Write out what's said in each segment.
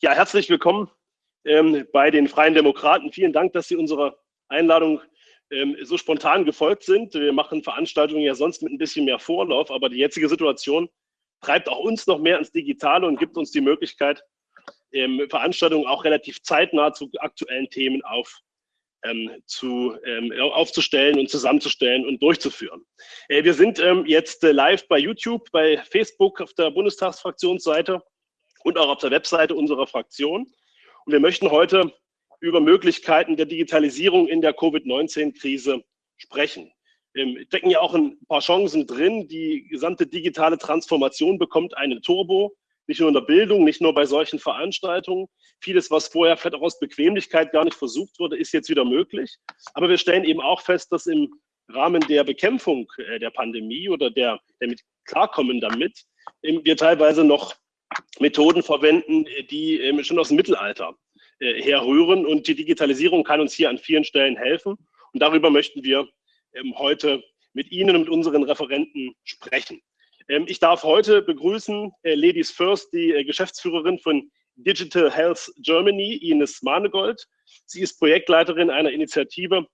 Ja, herzlich willkommen ähm, bei den Freien Demokraten. Vielen Dank, dass Sie unserer Einladung ähm, so spontan gefolgt sind. Wir machen Veranstaltungen ja sonst mit ein bisschen mehr Vorlauf, aber die jetzige Situation treibt auch uns noch mehr ins Digitale und gibt uns die Möglichkeit, ähm, Veranstaltungen auch relativ zeitnah zu aktuellen Themen auf, ähm, zu, ähm, aufzustellen und zusammenzustellen und durchzuführen. Äh, wir sind ähm, jetzt äh, live bei YouTube, bei Facebook auf der Bundestagsfraktionsseite und auch auf der Webseite unserer Fraktion. Und wir möchten heute über Möglichkeiten der Digitalisierung in der Covid-19-Krise sprechen. Wir decken ja auch ein paar Chancen drin. Die gesamte digitale Transformation bekommt einen Turbo, nicht nur in der Bildung, nicht nur bei solchen Veranstaltungen. Vieles, was vorher vielleicht auch aus Bequemlichkeit gar nicht versucht wurde, ist jetzt wieder möglich. Aber wir stellen eben auch fest, dass im Rahmen der Bekämpfung äh, der Pandemie oder der, der mit Klarkommen damit wir teilweise noch Methoden verwenden, die ähm, schon aus dem Mittelalter äh, herrühren. Und die Digitalisierung kann uns hier an vielen Stellen helfen. Und darüber möchten wir ähm, heute mit Ihnen und mit unseren Referenten sprechen. Ähm, ich darf heute begrüßen äh, Ladies First, die äh, Geschäftsführerin von Digital Health Germany, Ines Mahnegold. Sie ist Projektleiterin einer Initiative,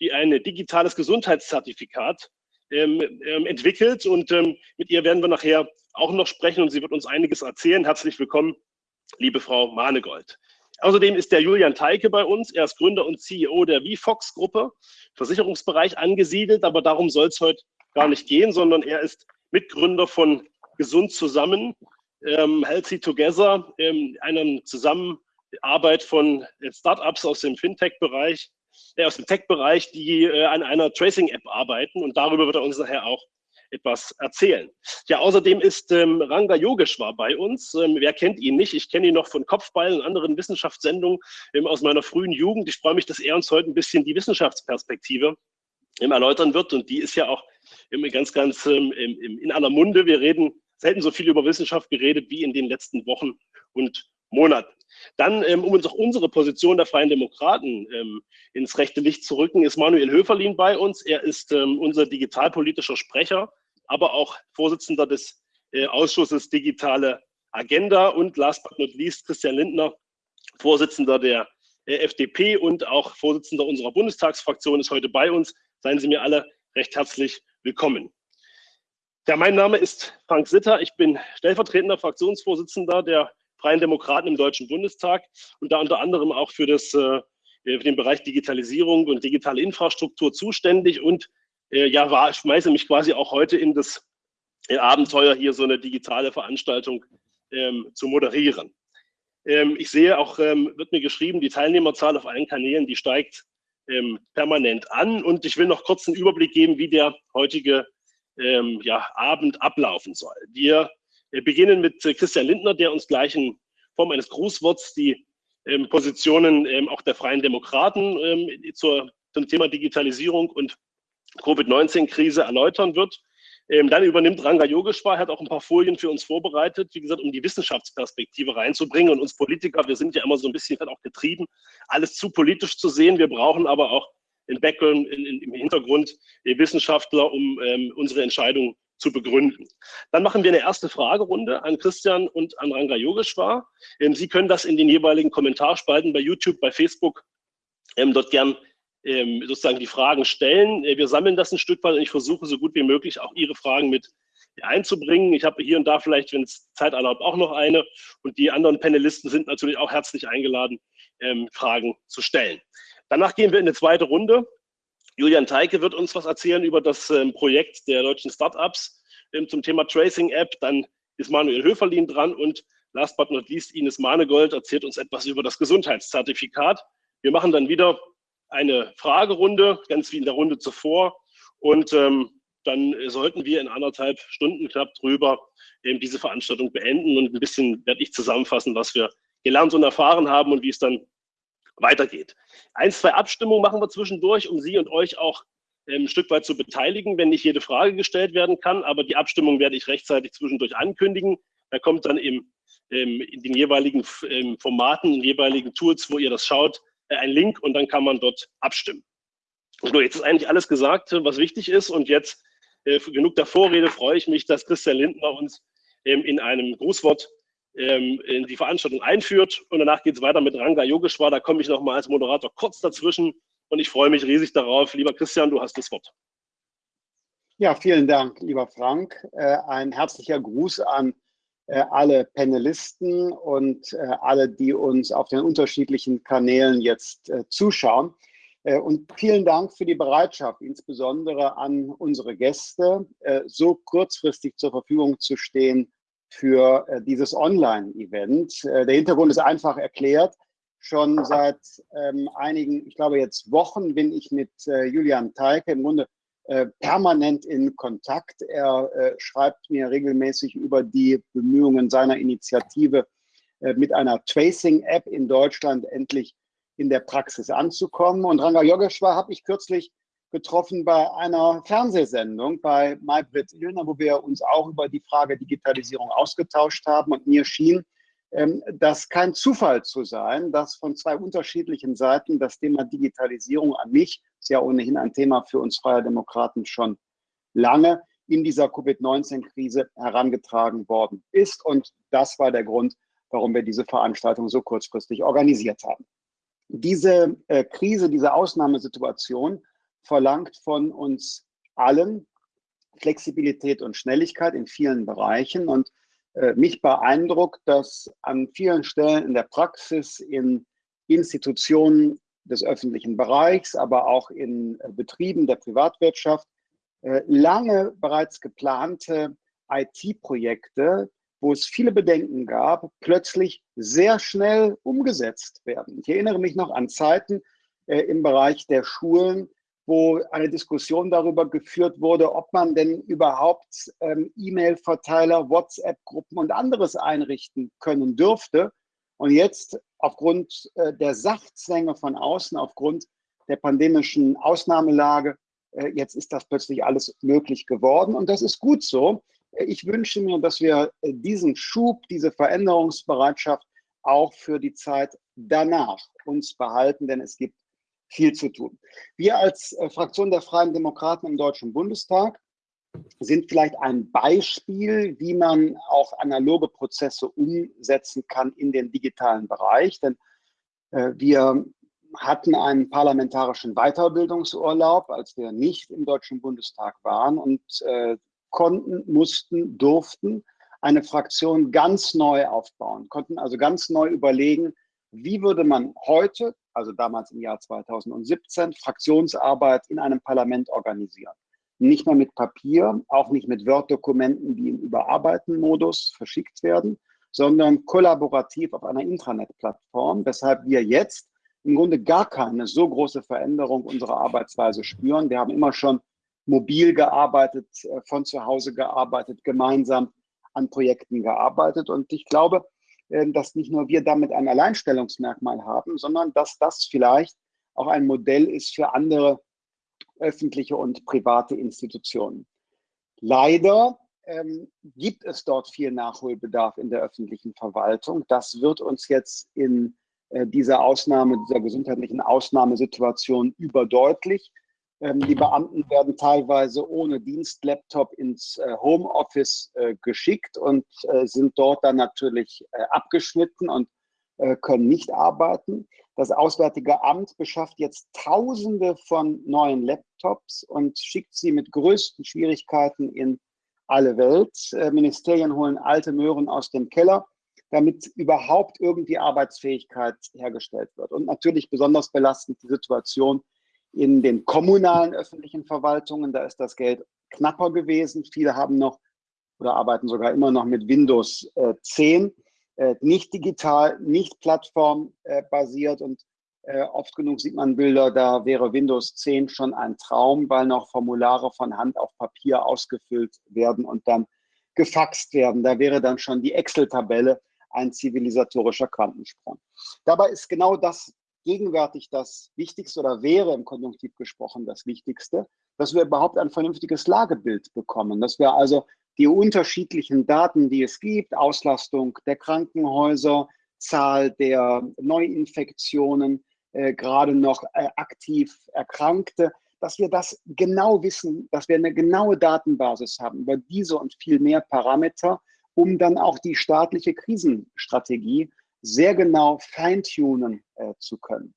die ein digitales Gesundheitszertifikat entwickelt und ähm, mit ihr werden wir nachher auch noch sprechen und sie wird uns einiges erzählen. Herzlich willkommen, liebe Frau Mahnegold. Außerdem ist der Julian Teike bei uns. Er ist Gründer und CEO der VFox-Gruppe, Versicherungsbereich angesiedelt, aber darum soll es heute gar nicht gehen, sondern er ist Mitgründer von Gesund zusammen, ähm, Healthy Together, ähm, einer Zusammenarbeit von Startups aus dem Fintech-Bereich, äh, aus dem Tech-Bereich, die äh, an einer Tracing-App arbeiten. Und darüber wird er uns nachher auch etwas erzählen. Ja, außerdem ist ähm, Ranga Yogeshwar bei uns. Ähm, wer kennt ihn nicht? Ich kenne ihn noch von Kopfball und anderen Wissenschaftssendungen ähm, aus meiner frühen Jugend. Ich freue mich, dass er uns heute ein bisschen die Wissenschaftsperspektive ähm, erläutern wird. Und die ist ja auch immer ganz, ganz ähm, in aller Munde. Wir reden selten so viel über Wissenschaft geredet wie in den letzten Wochen und Monaten. Dann, ähm, um uns auch unsere Position der Freien Demokraten ähm, ins rechte Licht zu rücken, ist Manuel Höferlin bei uns. Er ist ähm, unser digitalpolitischer Sprecher, aber auch Vorsitzender des äh, Ausschusses Digitale Agenda und last but not least Christian Lindner, Vorsitzender der äh, FDP und auch Vorsitzender unserer Bundestagsfraktion ist heute bei uns. Seien Sie mir alle recht herzlich willkommen. Ja, mein Name ist Frank Sitter. Ich bin stellvertretender Fraktionsvorsitzender der Freien Demokraten im Deutschen Bundestag und da unter anderem auch für, das, äh, für den Bereich Digitalisierung und digitale Infrastruktur zuständig und äh, ja, war, schmeiße mich quasi auch heute in das äh, Abenteuer, hier so eine digitale Veranstaltung ähm, zu moderieren. Ähm, ich sehe auch, ähm, wird mir geschrieben, die Teilnehmerzahl auf allen Kanälen, die steigt ähm, permanent an. Und ich will noch kurz einen Überblick geben, wie der heutige ähm, ja, Abend ablaufen soll. Wir wir beginnen mit äh, Christian Lindner, der uns gleich in Form eines Grußworts die ähm, Positionen ähm, auch der Freien Demokraten ähm, zur, zum Thema Digitalisierung und Covid-19-Krise erläutern wird. Ähm, dann übernimmt Ranga Yogeshwar, hat auch ein paar Folien für uns vorbereitet, wie gesagt, um die Wissenschaftsperspektive reinzubringen. Und uns Politiker, wir sind ja immer so ein bisschen auch getrieben, alles zu politisch zu sehen. Wir brauchen aber auch im Background, im Hintergrund Wissenschaftler, um ähm, unsere Entscheidungen zu begründen. Dann machen wir eine erste Fragerunde an Christian und an Ranga Yogeshwar. Ähm, Sie können das in den jeweiligen Kommentarspalten bei YouTube, bei Facebook ähm, dort gern ähm, sozusagen die Fragen stellen. Äh, wir sammeln das ein Stück weit und ich versuche so gut wie möglich auch Ihre Fragen mit einzubringen. Ich habe hier und da vielleicht, wenn es Zeit erlaubt, auch noch eine. Und die anderen Panelisten sind natürlich auch herzlich eingeladen, Fragen zu stellen. Danach gehen wir in eine zweite Runde. Julian Teike wird uns was erzählen über das ähm, Projekt der deutschen Startups ähm, zum Thema Tracing App. Dann ist Manuel Höferlin dran und last but not least Ines Mahnegold erzählt uns etwas über das Gesundheitszertifikat. Wir machen dann wieder eine Fragerunde, ganz wie in der Runde zuvor. Und ähm, dann sollten wir in anderthalb Stunden knapp drüber eben diese Veranstaltung beenden und ein bisschen werde ich zusammenfassen, was wir gelernt und erfahren haben und wie es dann weitergeht. Ein, zwei Abstimmungen machen wir zwischendurch, um Sie und euch auch ähm, ein Stück weit zu beteiligen, wenn nicht jede Frage gestellt werden kann. Aber die Abstimmung werde ich rechtzeitig zwischendurch ankündigen. Da kommt dann im, ähm, in den jeweiligen ähm, Formaten, in den jeweiligen Tools, wo ihr das schaut, äh, ein Link und dann kann man dort abstimmen. So, jetzt ist eigentlich alles gesagt, was wichtig ist. Und jetzt äh, genug der Vorrede freue ich mich, dass Christian Lindner uns in einem Grußwort ähm, in die Veranstaltung einführt. Und danach geht es weiter mit Ranga Yogeshwar. Da komme ich nochmal als Moderator kurz dazwischen. Und ich freue mich riesig darauf. Lieber Christian, du hast das Wort. Ja, vielen Dank, lieber Frank. Äh, ein herzlicher Gruß an äh, alle Panelisten und äh, alle, die uns auf den unterschiedlichen Kanälen jetzt zuschauen. Und vielen Dank für die Bereitschaft, insbesondere an unsere Gäste, so kurzfristig zur Verfügung zu stehen für dieses Online-Event. Der Hintergrund ist einfach erklärt. Schon seit ähm, einigen, ich glaube jetzt Wochen, bin ich mit Julian Teike im Grunde äh, permanent in Kontakt. Er äh, schreibt mir regelmäßig über die Bemühungen seiner Initiative, äh, mit einer Tracing-App in Deutschland endlich in der Praxis anzukommen. Und Ranga Yogeshwar habe ich kürzlich getroffen bei einer Fernsehsendung bei Maybrit Illner, wo wir uns auch über die Frage Digitalisierung ausgetauscht haben. Und mir schien, ähm, das kein Zufall zu sein, dass von zwei unterschiedlichen Seiten das Thema Digitalisierung an mich, ist ja ohnehin ein Thema für uns Freie Demokraten schon lange, in dieser Covid-19-Krise herangetragen worden ist. Und das war der Grund, warum wir diese Veranstaltung so kurzfristig organisiert haben. Diese äh, Krise, diese Ausnahmesituation verlangt von uns allen Flexibilität und Schnelligkeit in vielen Bereichen. Und äh, mich beeindruckt, dass an vielen Stellen in der Praxis, in Institutionen des öffentlichen Bereichs, aber auch in äh, Betrieben der Privatwirtschaft äh, lange bereits geplante IT-Projekte, wo es viele Bedenken gab, plötzlich sehr schnell umgesetzt werden. Ich erinnere mich noch an Zeiten im Bereich der Schulen, wo eine Diskussion darüber geführt wurde, ob man denn überhaupt ähm, E-Mail-Verteiler, WhatsApp-Gruppen und anderes einrichten können dürfte. Und jetzt aufgrund äh, der Sachzwänge von außen, aufgrund der pandemischen Ausnahmelage, äh, jetzt ist das plötzlich alles möglich geworden. Und das ist gut so. Ich wünsche mir, dass wir äh, diesen Schub, diese Veränderungsbereitschaft auch für die Zeit danach uns behalten, denn es gibt viel zu tun. Wir als äh, Fraktion der Freien Demokraten im Deutschen Bundestag sind vielleicht ein Beispiel, wie man auch analoge Prozesse umsetzen kann in den digitalen Bereich. Denn äh, wir hatten einen parlamentarischen Weiterbildungsurlaub, als wir nicht im Deutschen Bundestag waren und äh, konnten, mussten, durften eine Fraktion ganz neu aufbauen, konnten also ganz neu überlegen, wie würde man heute also damals im Jahr 2017, Fraktionsarbeit in einem Parlament organisieren. Nicht mehr mit Papier, auch nicht mit Word-Dokumenten, die im Überarbeiten-Modus verschickt werden, sondern kollaborativ auf einer Intranet-Plattform, weshalb wir jetzt im Grunde gar keine so große Veränderung unserer Arbeitsweise spüren. Wir haben immer schon mobil gearbeitet, äh, von zu Hause gearbeitet, gemeinsam an Projekten gearbeitet. Und ich glaube, dass nicht nur wir damit ein Alleinstellungsmerkmal haben, sondern dass das vielleicht auch ein Modell ist für andere öffentliche und private Institutionen. Leider ähm, gibt es dort viel Nachholbedarf in der öffentlichen Verwaltung. Das wird uns jetzt in äh, dieser Ausnahme, dieser gesundheitlichen Ausnahmesituation überdeutlich. Ähm, die Beamten werden teilweise ohne Dienstlaptop ins äh, Homeoffice äh, geschickt und äh, sind dort dann natürlich abgeschnitten und können nicht arbeiten. Das Auswärtige Amt beschafft jetzt Tausende von neuen Laptops und schickt sie mit größten Schwierigkeiten in alle Welt. Ministerien holen alte Möhren aus dem Keller, damit überhaupt irgendwie Arbeitsfähigkeit hergestellt wird. Und natürlich besonders belastend die Situation in den kommunalen öffentlichen Verwaltungen, da ist das Geld knapper gewesen. Viele haben noch oder arbeiten sogar immer noch mit Windows äh, 10, äh, nicht digital, nicht plattformbasiert und äh, oft genug sieht man Bilder, da wäre Windows 10 schon ein Traum, weil noch Formulare von Hand auf Papier ausgefüllt werden und dann gefaxt werden. Da wäre dann schon die Excel-Tabelle ein zivilisatorischer Quantensprung. Dabei ist genau das gegenwärtig das Wichtigste oder wäre im Konjunktiv gesprochen das Wichtigste, dass wir überhaupt ein vernünftiges Lagebild bekommen, dass wir also die unterschiedlichen Daten, die es gibt, Auslastung der Krankenhäuser, Zahl der Neuinfektionen, äh, gerade noch äh, aktiv Erkrankte, dass wir das genau wissen, dass wir eine genaue Datenbasis haben über diese und viel mehr Parameter um dann auch die staatliche Krisenstrategie sehr genau feintunen äh, zu können.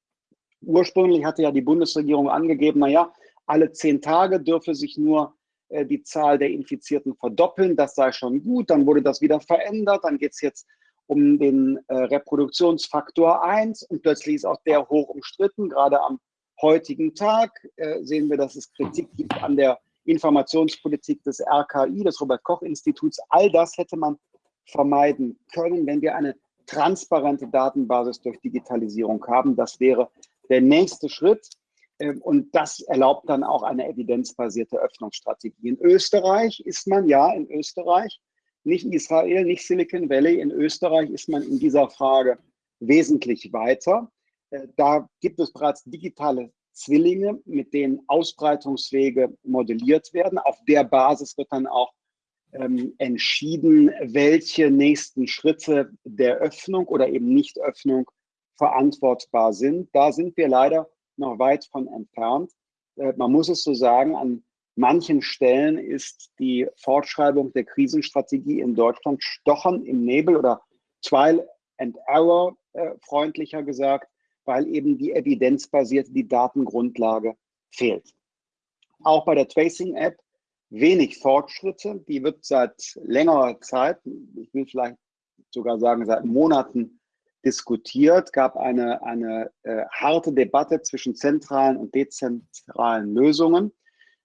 Ursprünglich hatte ja die Bundesregierung angegeben, naja, alle zehn Tage dürfe sich nur äh, die Zahl der Infizierten verdoppeln, das sei schon gut, dann wurde das wieder verändert, dann geht es jetzt um den äh, Reproduktionsfaktor 1 und plötzlich ist auch der hoch umstritten. Gerade am heutigen Tag äh, sehen wir, dass es Kritik gibt an der Informationspolitik des RKI, des Robert-Koch-Instituts. All das hätte man vermeiden können, wenn wir eine transparente Datenbasis durch Digitalisierung haben. Das wäre der nächste Schritt. Ähm, und das erlaubt dann auch eine evidenzbasierte Öffnungsstrategie. In Österreich ist man, ja, in Österreich, nicht Israel, nicht Silicon Valley, in Österreich ist man in dieser Frage wesentlich weiter. Äh, da gibt es bereits digitale Zwillinge, mit denen Ausbreitungswege modelliert werden. Auf der Basis wird dann auch ähm, entschieden, welche nächsten Schritte der Öffnung oder eben Nichtöffnung verantwortbar sind. Da sind wir leider noch weit von entfernt. Äh, man muss es so sagen, an manchen Stellen ist die Fortschreibung der Krisenstrategie in Deutschland stochern im Nebel oder Trial and Error, äh, freundlicher gesagt, weil eben die evidenzbasierte, die Datengrundlage fehlt. Auch bei der Tracing-App wenig Fortschritte. Die wird seit längerer Zeit, ich will vielleicht sogar sagen seit Monaten diskutiert, gab eine, eine äh, harte Debatte zwischen zentralen und dezentralen Lösungen.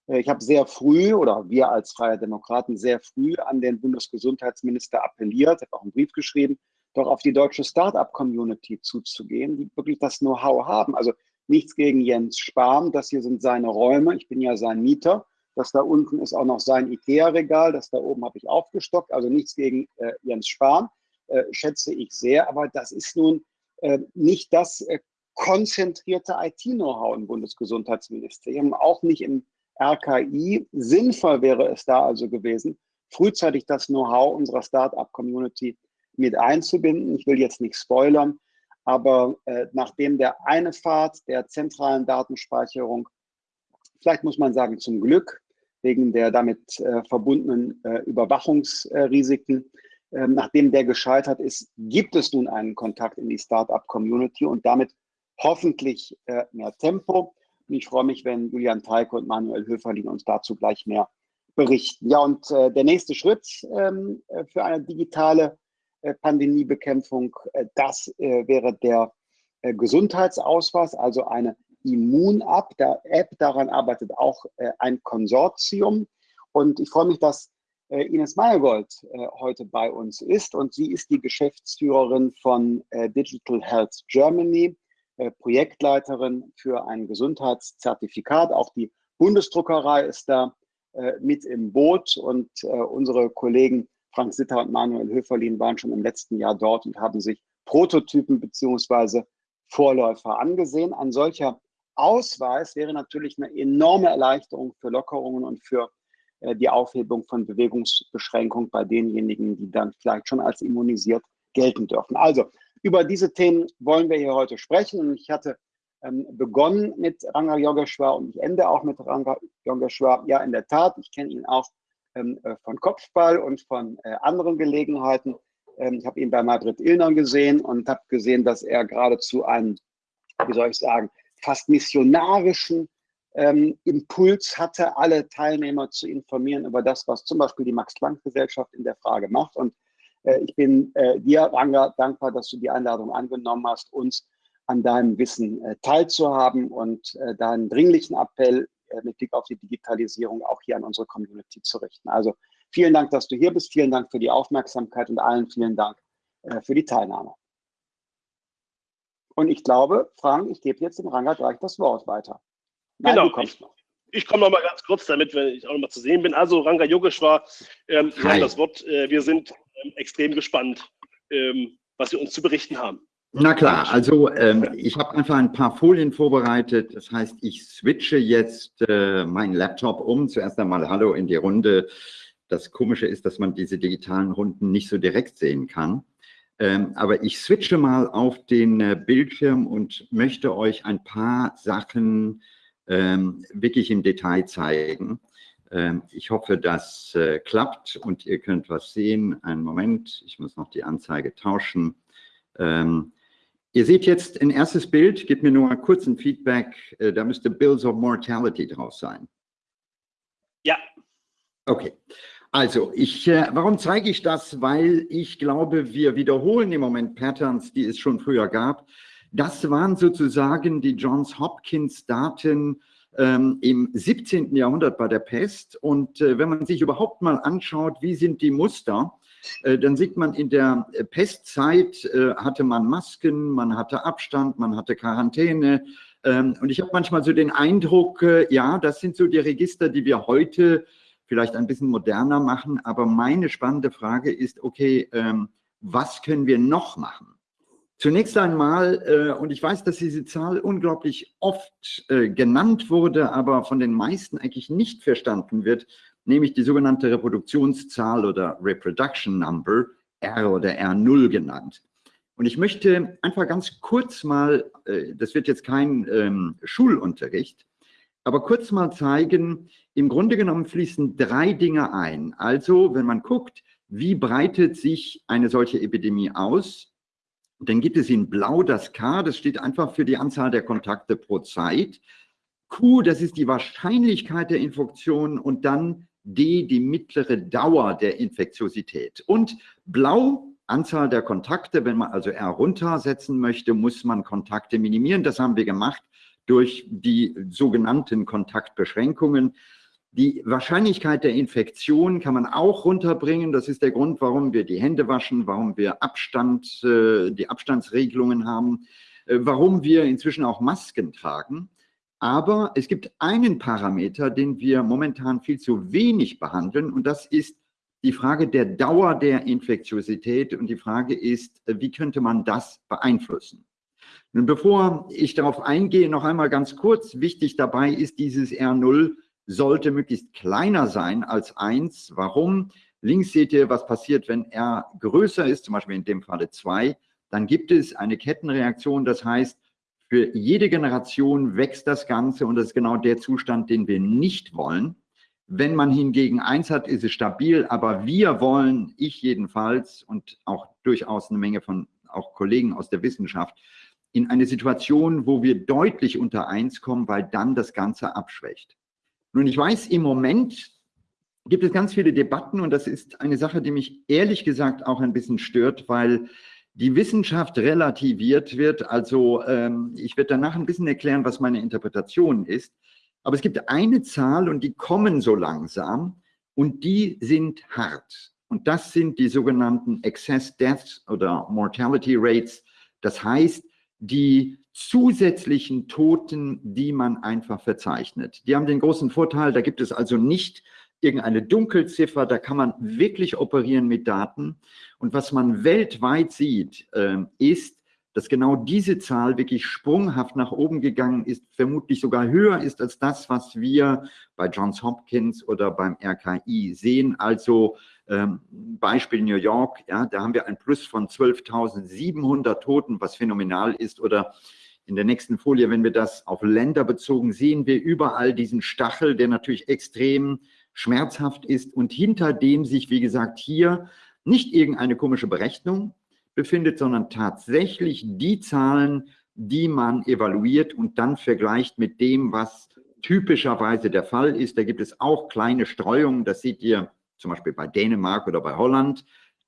Äh, ich habe sehr früh oder wir als Freie Demokraten sehr früh an den Bundesgesundheitsminister appelliert, habe auch einen Brief geschrieben, doch auf die deutsche Start-up-Community zuzugehen, die wirklich das Know-how haben. Also nichts gegen Jens Spahn, das hier sind seine Räume, ich bin ja sein Mieter. Das da unten ist auch noch sein IKEA-Regal, das da oben habe ich aufgestockt, also nichts gegen äh, Jens Spahn, äh, schätze ich sehr, aber das ist nun äh, nicht das äh, konzentrierte IT-Know-how im Bundesgesundheitsministerium, auch nicht im RKI. Sinnvoll wäre es da also gewesen, frühzeitig das Know-how unserer Start-up-Community mit einzubinden. Ich will jetzt nicht spoilern, aber äh, nachdem der eine Pfad der zentralen Datenspeicherung, vielleicht muss man sagen zum Glück, wegen der damit äh, verbundenen äh, Überwachungsrisiken, ähm, nachdem der gescheitert ist, gibt es nun einen Kontakt in die Startup-Community und damit hoffentlich äh, mehr Tempo. Und ich freue mich, wenn Julian Teike und Manuel Höferlin uns dazu gleich mehr berichten. Ja, und äh, der nächste Schritt ähm, äh, für eine digitale äh, Pandemiebekämpfung, das wäre der Gesundheitsausweis, also eine Immun-App. App, daran arbeitet auch ein Konsortium. Und ich freue mich, dass Ines Meyergold heute bei uns ist. Und sie ist die Geschäftsführerin von Digital Health Germany, Projektleiterin für ein Gesundheitszertifikat. Auch die Bundesdruckerei ist da mit im Boot und unsere Kollegen Frank Sitter und Manuel Höferlin waren schon im letzten Jahr dort und haben sich Prototypen beziehungsweise Vorläufer angesehen. Ein solcher Ausweis wäre natürlich eine enorme Erleichterung für Lockerungen und für äh, die Aufhebung von Bewegungsbeschränkungen bei denjenigen, die dann vielleicht schon als immunisiert gelten dürfen. Also über diese Themen wollen wir hier heute sprechen. Und ich hatte ähm, begonnen mit Ranga Yogeshwar und ich ende auch mit Ranga Yogeshwar. Ja, in der Tat, ich kenne ihn auch ähm, äh, von Kopfball und von äh, anderen Gelegenheiten. Ähm, ich habe ihn bei Madrid Illner gesehen und habe gesehen, dass er geradezu einen, wie soll ich sagen, fast missionarischen ähm, Impuls hatte, alle Teilnehmer zu informieren über das, was zum Beispiel die Max-Planck-Gesellschaft in der Frage macht. Und äh, ich bin äh, dir, Ranga, dankbar, dass du die Einladung angenommen hast, uns an deinem Wissen äh, teilzuhaben und äh, deinen dringlichen Appell äh, mit Blick auf die Digitalisierung auch hier an unsere Community zu richten. Also vielen Dank, dass du hier bist. Vielen Dank für die Aufmerksamkeit und allen vielen Dank äh, für die Teilnahme. Und ich glaube, Frank, ich gebe jetzt dem Ranga gleich das Wort weiter. Nein, genau. du kommst noch. Ich komme noch mal ganz kurz, damit wenn ich auch noch mal zu sehen bin. Also Ranga Yogeshwar, ähm, Sie haben das Wort. Äh, wir sind ähm, extrem gespannt, ähm, was Sie uns zu berichten haben. Na klar, also ähm, ich habe einfach ein paar Folien vorbereitet. Das heißt, ich switche jetzt äh, meinen Laptop um. Zuerst einmal Hallo in die Runde. Das Komische ist, dass man diese digitalen Runden nicht so direkt sehen kann. Ähm, aber ich switche mal auf den äh, Bildschirm und möchte euch ein paar Sachen ähm, wirklich im Detail zeigen. Ähm, ich hoffe, das äh, klappt und ihr könnt was sehen. Einen Moment, ich muss noch die Anzeige tauschen. Ähm, ihr seht jetzt ein erstes Bild, gebt mir nur mal kurz ein Feedback. Äh, da müsste Bills of Mortality drauf sein. Ja. Okay. Also, ich, äh, warum zeige ich das? Weil ich glaube, wir wiederholen im Moment Patterns, die es schon früher gab. Das waren sozusagen die Johns Hopkins Daten ähm, im 17. Jahrhundert bei der Pest. Und äh, wenn man sich überhaupt mal anschaut, wie sind die Muster, äh, dann sieht man, in der äh, Pestzeit äh, hatte man Masken, man hatte Abstand, man hatte Quarantäne. Ähm, und ich habe manchmal so den Eindruck, äh, ja, das sind so die Register, die wir heute vielleicht ein bisschen moderner machen. Aber meine spannende Frage ist, okay, ähm, was können wir noch machen? Zunächst einmal, äh, und ich weiß, dass diese Zahl unglaublich oft äh, genannt wurde, aber von den meisten eigentlich nicht verstanden wird, nämlich die sogenannte Reproduktionszahl oder Reproduction Number, R oder R0 genannt. Und ich möchte einfach ganz kurz mal, äh, das wird jetzt kein ähm, Schulunterricht, aber kurz mal zeigen, im Grunde genommen fließen drei Dinge ein. Also, wenn man guckt, wie breitet sich eine solche Epidemie aus, dann gibt es in Blau das K, das steht einfach für die Anzahl der Kontakte pro Zeit. Q, das ist die Wahrscheinlichkeit der Infektion und dann D, die mittlere Dauer der Infektiosität. Und Blau, Anzahl der Kontakte, wenn man also R runtersetzen möchte, muss man Kontakte minimieren. Das haben wir gemacht durch die sogenannten Kontaktbeschränkungen. Die Wahrscheinlichkeit der Infektion kann man auch runterbringen. Das ist der Grund, warum wir die Hände waschen, warum wir Abstand, äh, die Abstandsregelungen haben, äh, warum wir inzwischen auch Masken tragen. Aber es gibt einen Parameter, den wir momentan viel zu wenig behandeln und das ist die Frage der Dauer der Infektiosität und die Frage ist, äh, wie könnte man das beeinflussen? Bevor ich darauf eingehe, noch einmal ganz kurz, wichtig dabei ist dieses R0, sollte möglichst kleiner sein als 1. Warum? Links seht ihr, was passiert, wenn R größer ist, zum Beispiel in dem Falle 2. Dann gibt es eine Kettenreaktion, das heißt, für jede Generation wächst das Ganze und das ist genau der Zustand, den wir nicht wollen. Wenn man hingegen 1 hat, ist es stabil, aber wir wollen, ich jedenfalls und auch durchaus eine Menge von auch Kollegen aus der Wissenschaft, in eine Situation, wo wir deutlich unter 1 kommen, weil dann das Ganze abschwächt. Nun, ich weiß, im Moment gibt es ganz viele Debatten und das ist eine Sache, die mich ehrlich gesagt auch ein bisschen stört, weil die Wissenschaft relativiert wird. Also ähm, ich werde danach ein bisschen erklären, was meine Interpretation ist. Aber es gibt eine Zahl und die kommen so langsam und die sind hart. Und das sind die sogenannten Excess Deaths oder Mortality Rates. Das heißt, die zusätzlichen Toten, die man einfach verzeichnet. Die haben den großen Vorteil, da gibt es also nicht irgendeine Dunkelziffer, da kann man wirklich operieren mit Daten. Und was man weltweit sieht, äh, ist, dass genau diese Zahl wirklich sprunghaft nach oben gegangen ist, vermutlich sogar höher ist als das, was wir bei Johns Hopkins oder beim RKI sehen. Also ähm, Beispiel New York, ja, da haben wir ein Plus von 12.700 Toten, was phänomenal ist. Oder in der nächsten Folie, wenn wir das auf Länder bezogen, sehen wir überall diesen Stachel, der natürlich extrem schmerzhaft ist und hinter dem sich, wie gesagt, hier nicht irgendeine komische Berechnung befindet, sondern tatsächlich die Zahlen, die man evaluiert und dann vergleicht mit dem, was typischerweise der Fall ist. Da gibt es auch kleine Streuungen, das seht ihr zum Beispiel bei Dänemark oder bei Holland,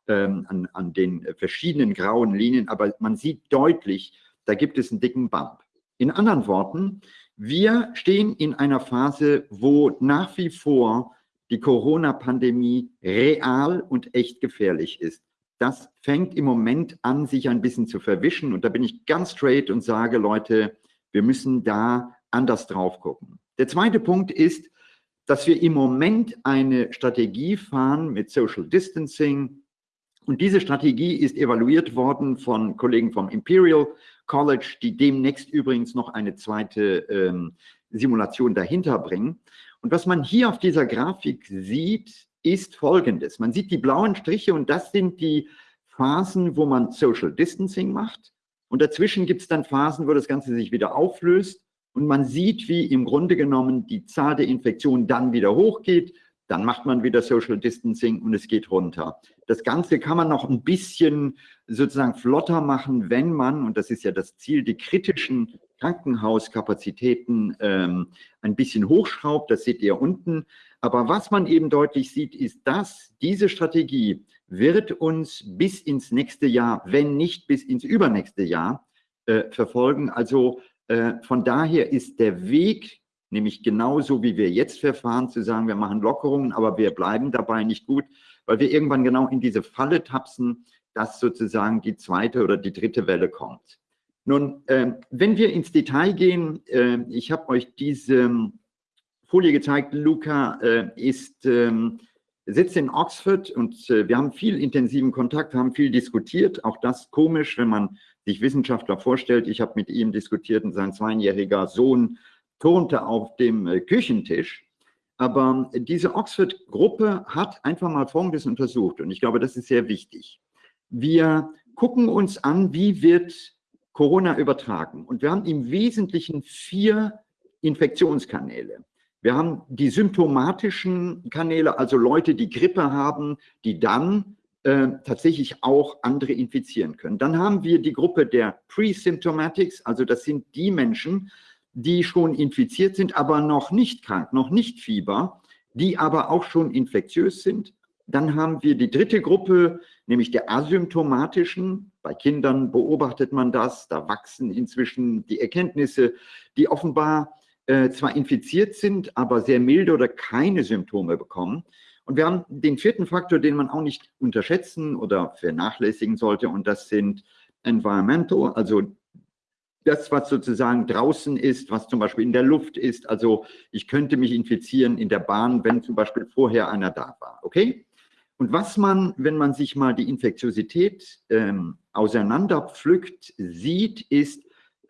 ähm, an, an den verschiedenen grauen Linien, aber man sieht deutlich, da gibt es einen dicken Bump. In anderen Worten, wir stehen in einer Phase, wo nach wie vor die Corona-Pandemie real und echt gefährlich ist. Das fängt im Moment an, sich ein bisschen zu verwischen. Und da bin ich ganz straight und sage, Leute, wir müssen da anders drauf gucken. Der zweite Punkt ist, dass wir im Moment eine Strategie fahren mit Social Distancing. Und diese Strategie ist evaluiert worden von Kollegen vom Imperial College, die demnächst übrigens noch eine zweite ähm, Simulation dahinter bringen. Und was man hier auf dieser Grafik sieht, ist folgendes. Man sieht die blauen Striche und das sind die Phasen, wo man Social Distancing macht. Und dazwischen gibt es dann Phasen, wo das Ganze sich wieder auflöst. Und man sieht, wie im Grunde genommen die Zahl der Infektionen dann wieder hochgeht, dann macht man wieder Social Distancing und es geht runter. Das Ganze kann man noch ein bisschen sozusagen flotter machen, wenn man, und das ist ja das Ziel, die kritischen Krankenhauskapazitäten ähm, ein bisschen hochschraubt, das seht ihr unten. Aber was man eben deutlich sieht, ist, dass diese Strategie wird uns bis ins nächste Jahr, wenn nicht bis ins übernächste Jahr, äh, verfolgen. Also von daher ist der Weg, nämlich genauso wie wir jetzt verfahren, zu sagen, wir machen Lockerungen, aber wir bleiben dabei nicht gut, weil wir irgendwann genau in diese Falle tapsen, dass sozusagen die zweite oder die dritte Welle kommt. Nun, äh, wenn wir ins Detail gehen, äh, ich habe euch diese Folie gezeigt, Luca äh, ist, ähm, sitzt in Oxford und äh, wir haben viel intensiven Kontakt, haben viel diskutiert, auch das komisch, wenn man sich Wissenschaftler vorstellt. Ich habe mit ihm diskutiert und sein zweijähriger Sohn turnte auf dem äh, Küchentisch. Aber diese Oxford-Gruppe hat einfach mal Folgendes untersucht und ich glaube, das ist sehr wichtig. Wir gucken uns an, wie wird Corona übertragen und wir haben im Wesentlichen vier Infektionskanäle. Wir haben die symptomatischen Kanäle, also Leute, die Grippe haben, die dann äh, tatsächlich auch andere infizieren können. Dann haben wir die Gruppe der Pre-Symptomatics, also das sind die Menschen, die schon infiziert sind, aber noch nicht krank, noch nicht Fieber, die aber auch schon infektiös sind. Dann haben wir die dritte Gruppe, nämlich der asymptomatischen. Bei Kindern beobachtet man das, da wachsen inzwischen die Erkenntnisse, die offenbar äh, zwar infiziert sind, aber sehr milde oder keine Symptome bekommen. Und wir haben den vierten Faktor, den man auch nicht unterschätzen oder vernachlässigen sollte, und das sind Environmental, also das, was sozusagen draußen ist, was zum Beispiel in der Luft ist. Also ich könnte mich infizieren in der Bahn, wenn zum Beispiel vorher einer da war. Okay? Und was man, wenn man sich mal die Infektiosität ähm, auseinanderpflückt, sieht, ist,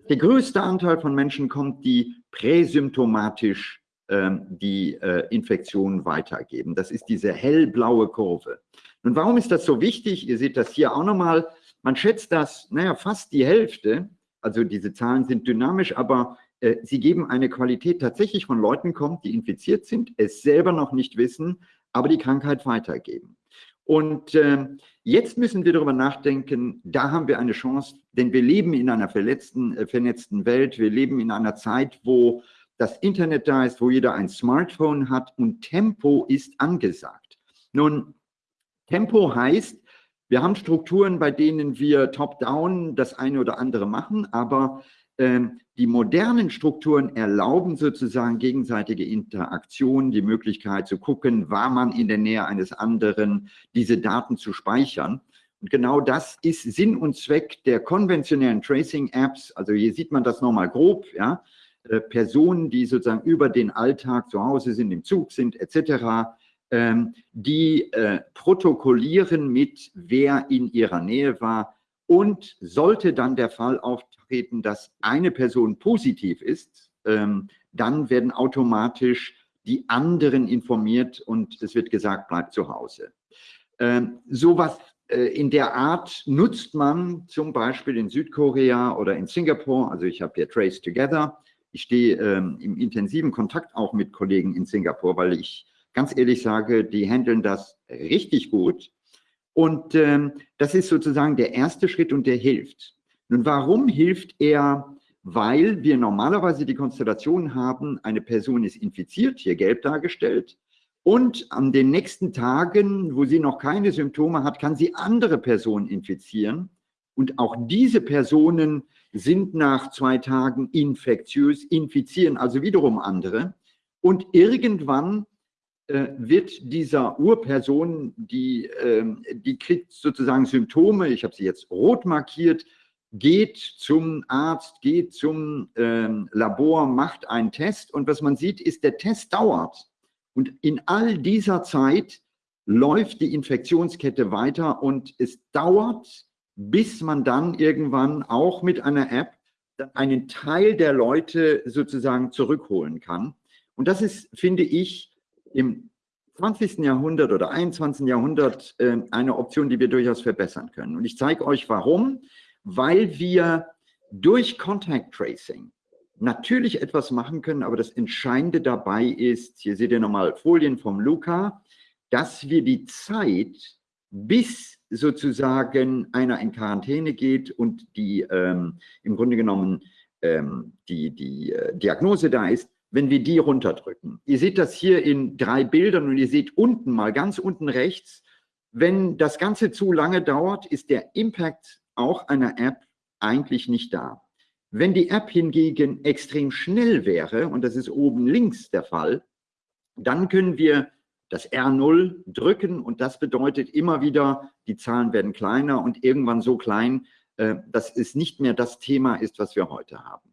der größte Anteil von Menschen kommt, die präsymptomatisch die äh, Infektion weitergeben. Das ist diese hellblaue Kurve. Und warum ist das so wichtig? Ihr seht das hier auch nochmal. Man schätzt, dass naja, fast die Hälfte also diese Zahlen sind dynamisch, aber äh, sie geben eine Qualität tatsächlich von Leuten kommt, die infiziert sind, es selber noch nicht wissen, aber die Krankheit weitergeben. Und äh, jetzt müssen wir darüber nachdenken, da haben wir eine Chance, denn wir leben in einer verletzten, äh, vernetzten Welt, wir leben in einer Zeit, wo das Internet da ist, wo jeder ein Smartphone hat und Tempo ist angesagt. Nun, Tempo heißt, wir haben Strukturen, bei denen wir top-down das eine oder andere machen, aber ähm, die modernen Strukturen erlauben sozusagen gegenseitige Interaktion, die Möglichkeit zu gucken, war man in der Nähe eines anderen, diese Daten zu speichern. Und genau das ist Sinn und Zweck der konventionellen Tracing-Apps. Also hier sieht man das nochmal grob, ja. Äh, Personen, die sozusagen über den Alltag zu Hause sind, im Zug sind, etc., ähm, die äh, protokollieren mit, wer in ihrer Nähe war. Und sollte dann der Fall auftreten, dass eine Person positiv ist, ähm, dann werden automatisch die anderen informiert und es wird gesagt, bleibt zu Hause. Ähm, sowas äh, in der Art nutzt man zum Beispiel in Südkorea oder in Singapur. Also ich habe hier Trace Together. Ich stehe ähm, im intensiven Kontakt auch mit Kollegen in Singapur, weil ich ganz ehrlich sage, die handeln das richtig gut. Und ähm, das ist sozusagen der erste Schritt und der hilft. Nun, warum hilft er? Weil wir normalerweise die Konstellation haben, eine Person ist infiziert, hier gelb dargestellt, und an den nächsten Tagen, wo sie noch keine Symptome hat, kann sie andere Personen infizieren. Und auch diese Personen sind nach zwei Tagen infektiös, infizieren also wiederum andere. Und irgendwann äh, wird dieser Urperson, die, ähm, die kriegt sozusagen Symptome, ich habe sie jetzt rot markiert, geht zum Arzt, geht zum ähm, Labor, macht einen Test und was man sieht, ist, der Test dauert. Und in all dieser Zeit läuft die Infektionskette weiter und es dauert, bis man dann irgendwann auch mit einer App einen Teil der Leute sozusagen zurückholen kann. Und das ist, finde ich, im 20. Jahrhundert oder 21. Jahrhundert äh, eine Option, die wir durchaus verbessern können. Und ich zeige euch warum. Weil wir durch Contact Tracing natürlich etwas machen können, aber das Entscheidende dabei ist, hier seht ihr nochmal Folien vom Luca, dass wir die Zeit, bis sozusagen einer in Quarantäne geht und die ähm, im Grunde genommen ähm, die, die äh, Diagnose da ist, wenn wir die runterdrücken. Ihr seht das hier in drei Bildern und ihr seht unten mal ganz unten rechts, wenn das Ganze zu lange dauert, ist der Impact auch einer App eigentlich nicht da. Wenn die App hingegen extrem schnell wäre, und das ist oben links der Fall, dann können wir das R0 drücken und das bedeutet immer wieder, die Zahlen werden kleiner und irgendwann so klein, äh, dass es nicht mehr das Thema ist, was wir heute haben.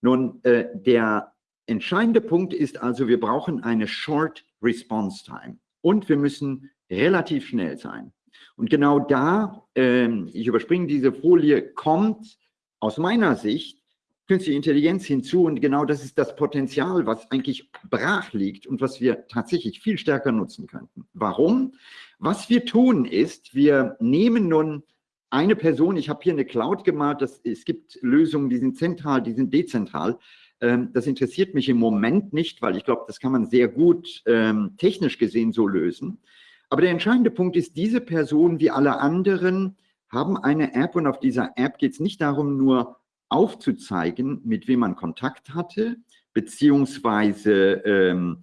Nun, äh, der entscheidende Punkt ist also, wir brauchen eine Short Response Time und wir müssen relativ schnell sein. Und genau da, ähm, ich überspringe diese Folie, kommt aus meiner Sicht künstliche Intelligenz hinzu und genau das ist das Potenzial, was eigentlich brach liegt und was wir tatsächlich viel stärker nutzen könnten. Warum? Was wir tun ist, wir nehmen nun eine Person, ich habe hier eine Cloud gemalt, das, es gibt Lösungen, die sind zentral, die sind dezentral. Ähm, das interessiert mich im Moment nicht, weil ich glaube, das kann man sehr gut ähm, technisch gesehen so lösen. Aber der entscheidende Punkt ist, diese Person wie alle anderen haben eine App und auf dieser App geht es nicht darum, nur aufzuzeigen, mit wem man Kontakt hatte, beziehungsweise ähm,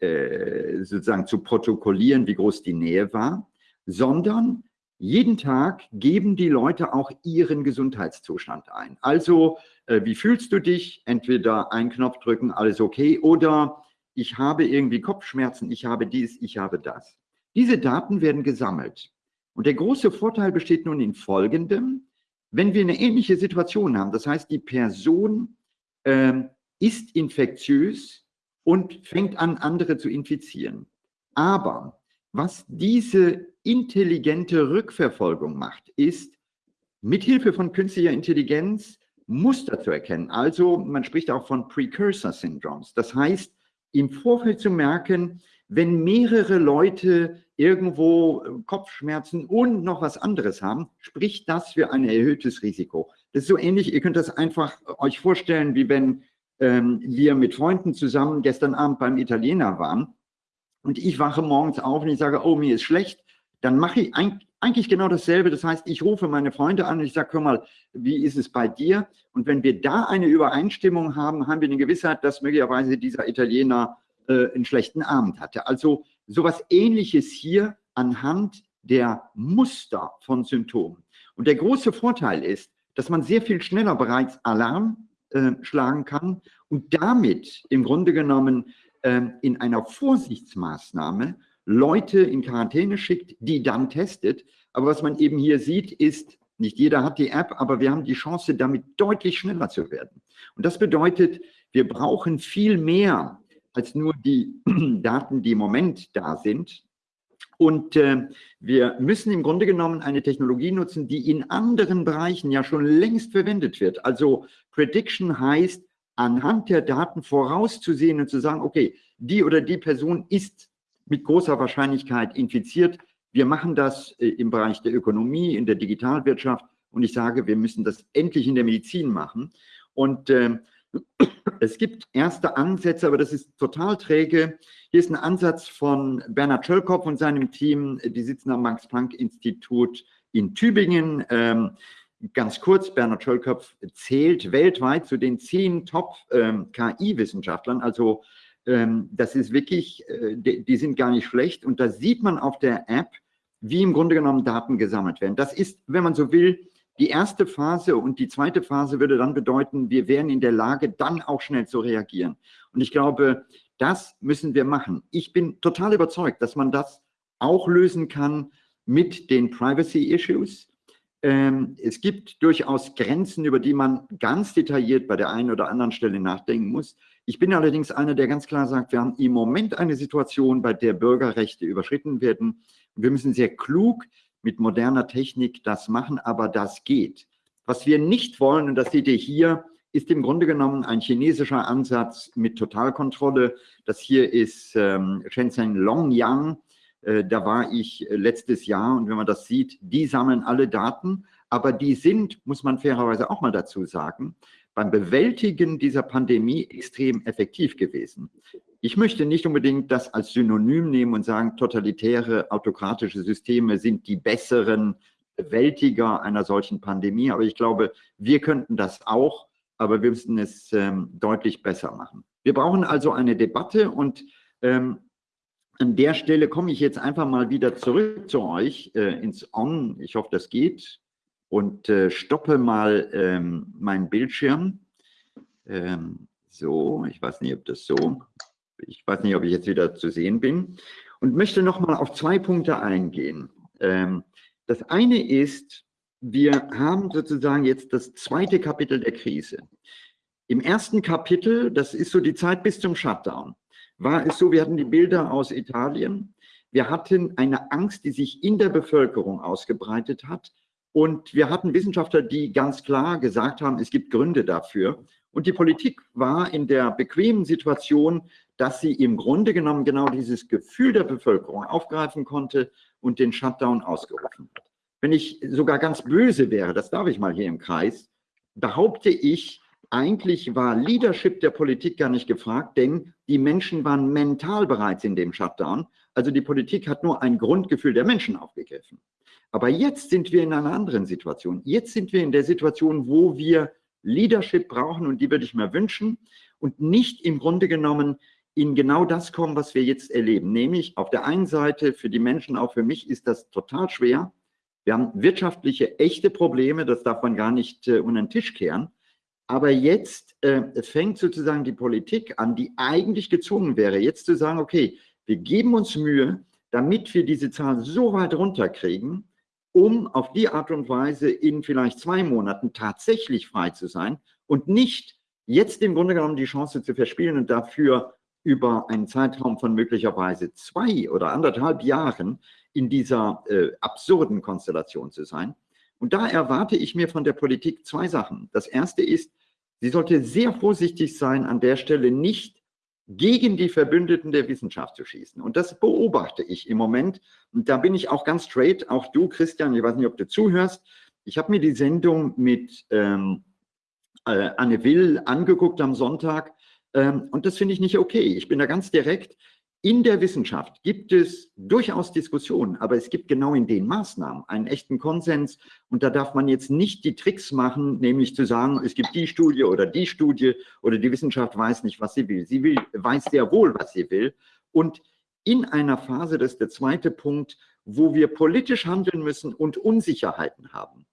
äh, sozusagen zu protokollieren, wie groß die Nähe war, sondern jeden Tag geben die Leute auch ihren Gesundheitszustand ein. Also, äh, wie fühlst du dich? Entweder einen Knopf drücken, alles okay, oder ich habe irgendwie Kopfschmerzen, ich habe dies, ich habe das. Diese Daten werden gesammelt. Und der große Vorteil besteht nun in folgendem. Wenn wir eine ähnliche Situation haben, das heißt, die Person äh, ist infektiös und fängt an, andere zu infizieren. Aber was diese intelligente Rückverfolgung macht, ist, mithilfe von künstlicher Intelligenz Muster zu erkennen. Also man spricht auch von Precursor Syndromes. Das heißt, im Vorfeld zu merken, wenn mehrere Leute irgendwo äh, Kopfschmerzen und noch was anderes haben, spricht das für ein erhöhtes Risiko. Das ist so ähnlich, ihr könnt das einfach äh, euch vorstellen, wie wenn ähm, wir mit Freunden zusammen gestern Abend beim Italiener waren und ich wache morgens auf und ich sage, oh, mir ist schlecht, dann mache ich eigentlich genau dasselbe. Das heißt, ich rufe meine Freunde an und ich sage, hör mal, wie ist es bei dir? Und wenn wir da eine Übereinstimmung haben, haben wir eine Gewissheit, dass möglicherweise dieser Italiener äh, einen schlechten Abend hatte. Also sowas ähnliches hier anhand der Muster von Symptomen. Und der große Vorteil ist, dass man sehr viel schneller bereits Alarm äh, schlagen kann und damit im Grunde genommen äh, in einer Vorsichtsmaßnahme Leute in Quarantäne schickt, die dann testet. Aber was man eben hier sieht, ist, nicht jeder hat die App, aber wir haben die Chance, damit deutlich schneller zu werden. Und das bedeutet, wir brauchen viel mehr als nur die Daten, die im Moment da sind. Und äh, wir müssen im Grunde genommen eine Technologie nutzen, die in anderen Bereichen ja schon längst verwendet wird. Also Prediction heißt, anhand der Daten vorauszusehen und zu sagen, okay, die oder die Person ist mit großer Wahrscheinlichkeit infiziert. Wir machen das äh, im Bereich der Ökonomie, in der Digitalwirtschaft und ich sage, wir müssen das endlich in der Medizin machen. Und äh, es gibt erste Ansätze, aber das ist total träge. Hier ist ein Ansatz von Bernhard Schölkopf und seinem Team. Die sitzen am Max-Planck-Institut in Tübingen. Ähm, ganz kurz, Bernhard Schölkopf zählt weltweit zu den zehn Top-KI-Wissenschaftlern. Ähm, also das ist wirklich, äh, die, die sind gar nicht schlecht. Und da sieht man auf der App, wie im Grunde genommen Daten gesammelt werden. Das ist, wenn man so will, die erste Phase und die zweite Phase würde dann bedeuten, wir wären in der Lage, dann auch schnell zu reagieren. Und ich glaube, das müssen wir machen. Ich bin total überzeugt, dass man das auch lösen kann mit den Privacy-Issues. Ähm, es gibt durchaus Grenzen, über die man ganz detailliert bei der einen oder anderen Stelle nachdenken muss. Ich bin allerdings einer, der ganz klar sagt, wir haben im Moment eine Situation, bei der Bürgerrechte überschritten werden. Wir müssen sehr klug mit moderner Technik das machen, aber das geht. Was wir nicht wollen, und das seht ihr hier, ist im Grunde genommen ein chinesischer Ansatz mit Totalkontrolle. Das hier ist ähm, Shenzhen Longyang. Äh, da war ich letztes Jahr und wenn man das sieht, die sammeln alle Daten, aber die sind, muss man fairerweise auch mal dazu sagen, beim Bewältigen dieser Pandemie extrem effektiv gewesen. Ich möchte nicht unbedingt das als Synonym nehmen und sagen, totalitäre, autokratische Systeme sind die besseren Bewältiger einer solchen Pandemie, aber ich glaube, wir könnten das auch, aber wir müssen es ähm, deutlich besser machen. Wir brauchen also eine Debatte und ähm, an der Stelle komme ich jetzt einfach mal wieder zurück zu euch äh, ins On. Ich hoffe, das geht. Und äh, stoppe mal ähm, meinen Bildschirm. Ähm, so, ich weiß nicht, ob das so, ich weiß nicht, ob ich jetzt wieder zu sehen bin. Und möchte noch mal auf zwei Punkte eingehen. Ähm, das eine ist, wir haben sozusagen jetzt das zweite Kapitel der Krise. Im ersten Kapitel, das ist so die Zeit bis zum Shutdown, war es so, wir hatten die Bilder aus Italien, wir hatten eine Angst, die sich in der Bevölkerung ausgebreitet hat und wir hatten Wissenschaftler, die ganz klar gesagt haben, es gibt Gründe dafür. Und die Politik war in der bequemen Situation, dass sie im Grunde genommen genau dieses Gefühl der Bevölkerung aufgreifen konnte und den Shutdown ausgerufen hat. Wenn ich sogar ganz böse wäre, das darf ich mal hier im Kreis, behaupte ich, eigentlich war Leadership der Politik gar nicht gefragt, denn die Menschen waren mental bereits in dem Shutdown. Also die Politik hat nur ein Grundgefühl der Menschen aufgegriffen. Aber jetzt sind wir in einer anderen Situation. Jetzt sind wir in der Situation, wo wir Leadership brauchen und die würde ich mir wünschen und nicht im Grunde genommen in genau das kommen, was wir jetzt erleben. Nämlich auf der einen Seite für die Menschen, auch für mich ist das total schwer. Wir haben wirtschaftliche, echte Probleme, das darf man gar nicht äh, unter den Tisch kehren. Aber jetzt äh, fängt sozusagen die Politik an, die eigentlich gezwungen wäre, jetzt zu sagen, okay, wir geben uns Mühe, damit wir diese Zahl so weit runterkriegen, um auf die Art und Weise in vielleicht zwei Monaten tatsächlich frei zu sein und nicht jetzt im Grunde genommen die Chance zu verspielen und dafür über einen Zeitraum von möglicherweise zwei oder anderthalb Jahren in dieser äh, absurden Konstellation zu sein. Und da erwarte ich mir von der Politik zwei Sachen. Das erste ist, Sie sollte sehr vorsichtig sein, an der Stelle nicht gegen die Verbündeten der Wissenschaft zu schießen. Und das beobachte ich im Moment. Und da bin ich auch ganz straight, auch du, Christian, ich weiß nicht, ob du zuhörst. Ich habe mir die Sendung mit ähm, äh, Anne Will angeguckt am Sonntag. Ähm, und das finde ich nicht okay. Ich bin da ganz direkt. In der Wissenschaft gibt es durchaus Diskussionen, aber es gibt genau in den Maßnahmen einen echten Konsens. Und da darf man jetzt nicht die Tricks machen, nämlich zu sagen, es gibt die Studie oder die Studie oder die Wissenschaft weiß nicht, was sie will. Sie will, weiß sehr wohl, was sie will. Und in einer Phase, das ist der zweite Punkt, wo wir politisch handeln müssen und Unsicherheiten haben,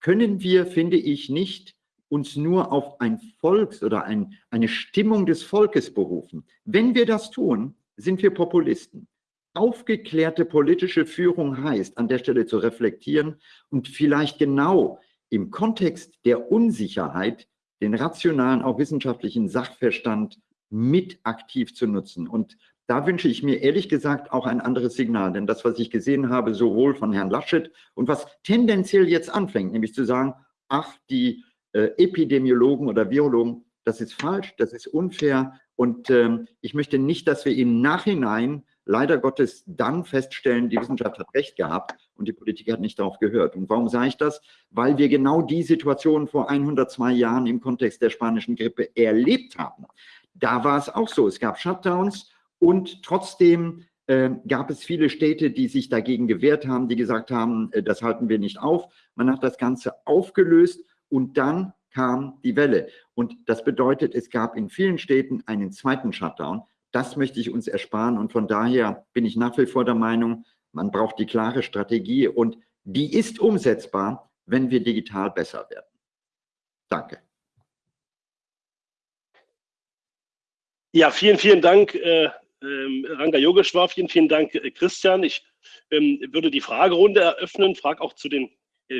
können wir, finde ich, nicht uns nur auf ein Volks- oder ein, eine Stimmung des Volkes berufen. Wenn wir das tun, sind wir Populisten. Aufgeklärte politische Führung heißt, an der Stelle zu reflektieren und vielleicht genau im Kontext der Unsicherheit den rationalen, auch wissenschaftlichen Sachverstand mit aktiv zu nutzen. Und da wünsche ich mir ehrlich gesagt auch ein anderes Signal, denn das, was ich gesehen habe, sowohl von Herrn Laschet und was tendenziell jetzt anfängt, nämlich zu sagen, ach, die äh, Epidemiologen oder Virologen, das ist falsch, das ist unfair, und ähm, ich möchte nicht, dass wir im Nachhinein leider Gottes dann feststellen, die Wissenschaft hat recht gehabt und die Politik hat nicht darauf gehört. Und warum sage ich das? Weil wir genau die Situation vor 102 Jahren im Kontext der spanischen Grippe erlebt haben. Da war es auch so. Es gab Shutdowns und trotzdem äh, gab es viele Städte, die sich dagegen gewehrt haben, die gesagt haben, äh, das halten wir nicht auf. Man hat das Ganze aufgelöst und dann kam die Welle. Und das bedeutet, es gab in vielen Städten einen zweiten Shutdown. Das möchte ich uns ersparen. Und von daher bin ich nach wie vor der Meinung, man braucht die klare Strategie und die ist umsetzbar, wenn wir digital besser werden. Danke. Ja, vielen, vielen Dank, äh, äh, Ranga Yogeshwar. Vielen, vielen Dank, äh, Christian. Ich ähm, würde die Fragerunde eröffnen, frage auch zu den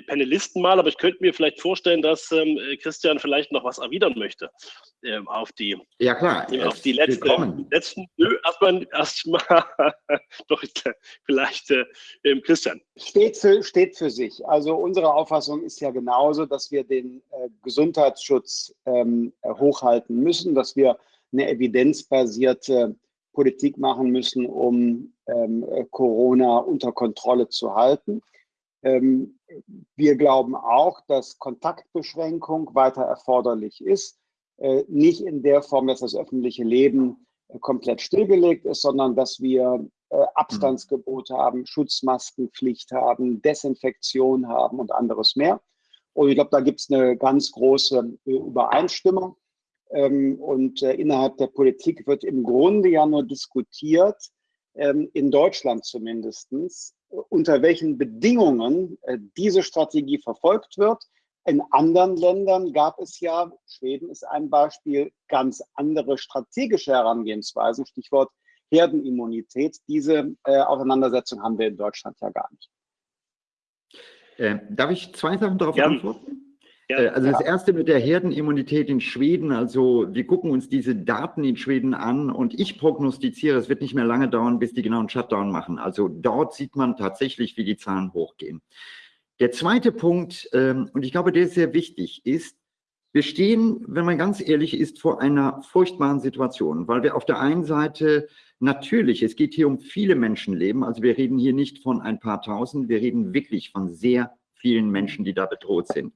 Panelisten mal, aber ich könnte mir vielleicht vorstellen, dass ähm, Christian vielleicht noch was erwidern möchte ähm, auf die, ja, klar. auf die letzte, letzten, nö, erstmal, erstmal doch vielleicht äh, ähm, Christian. Steht für, steht für sich. Also unsere Auffassung ist ja genauso, dass wir den äh, Gesundheitsschutz ähm, hochhalten müssen, dass wir eine evidenzbasierte Politik machen müssen, um ähm, Corona unter Kontrolle zu halten. Ähm, wir glauben auch, dass Kontaktbeschränkung weiter erforderlich ist, äh, nicht in der Form, dass das öffentliche Leben äh, komplett stillgelegt ist, sondern dass wir äh, Abstandsgebot haben, Schutzmaskenpflicht haben, Desinfektion haben und anderes mehr. Und ich glaube, da gibt es eine ganz große Übereinstimmung. Ähm, und innerhalb der Politik wird im Grunde ja nur diskutiert, ähm, in Deutschland zumindest, unter welchen Bedingungen äh, diese Strategie verfolgt wird. In anderen Ländern gab es ja, Schweden ist ein Beispiel, ganz andere strategische Herangehensweisen, Stichwort Herdenimmunität. Diese äh, Auseinandersetzung haben wir in Deutschland ja gar nicht. Äh, darf ich zwei Sachen darauf ja. antworten? Ja, äh, also das erste mit der Herdenimmunität in Schweden, also wir gucken uns diese Daten in Schweden an und ich prognostiziere, es wird nicht mehr lange dauern, bis die genau einen Shutdown machen. Also dort sieht man tatsächlich, wie die Zahlen hochgehen. Der zweite Punkt, ähm, und ich glaube, der ist sehr wichtig, ist, wir stehen, wenn man ganz ehrlich ist, vor einer furchtbaren Situation, weil wir auf der einen Seite natürlich, es geht hier um viele Menschenleben, also wir reden hier nicht von ein paar tausend, wir reden wirklich von sehr vielen Menschen, die da bedroht sind.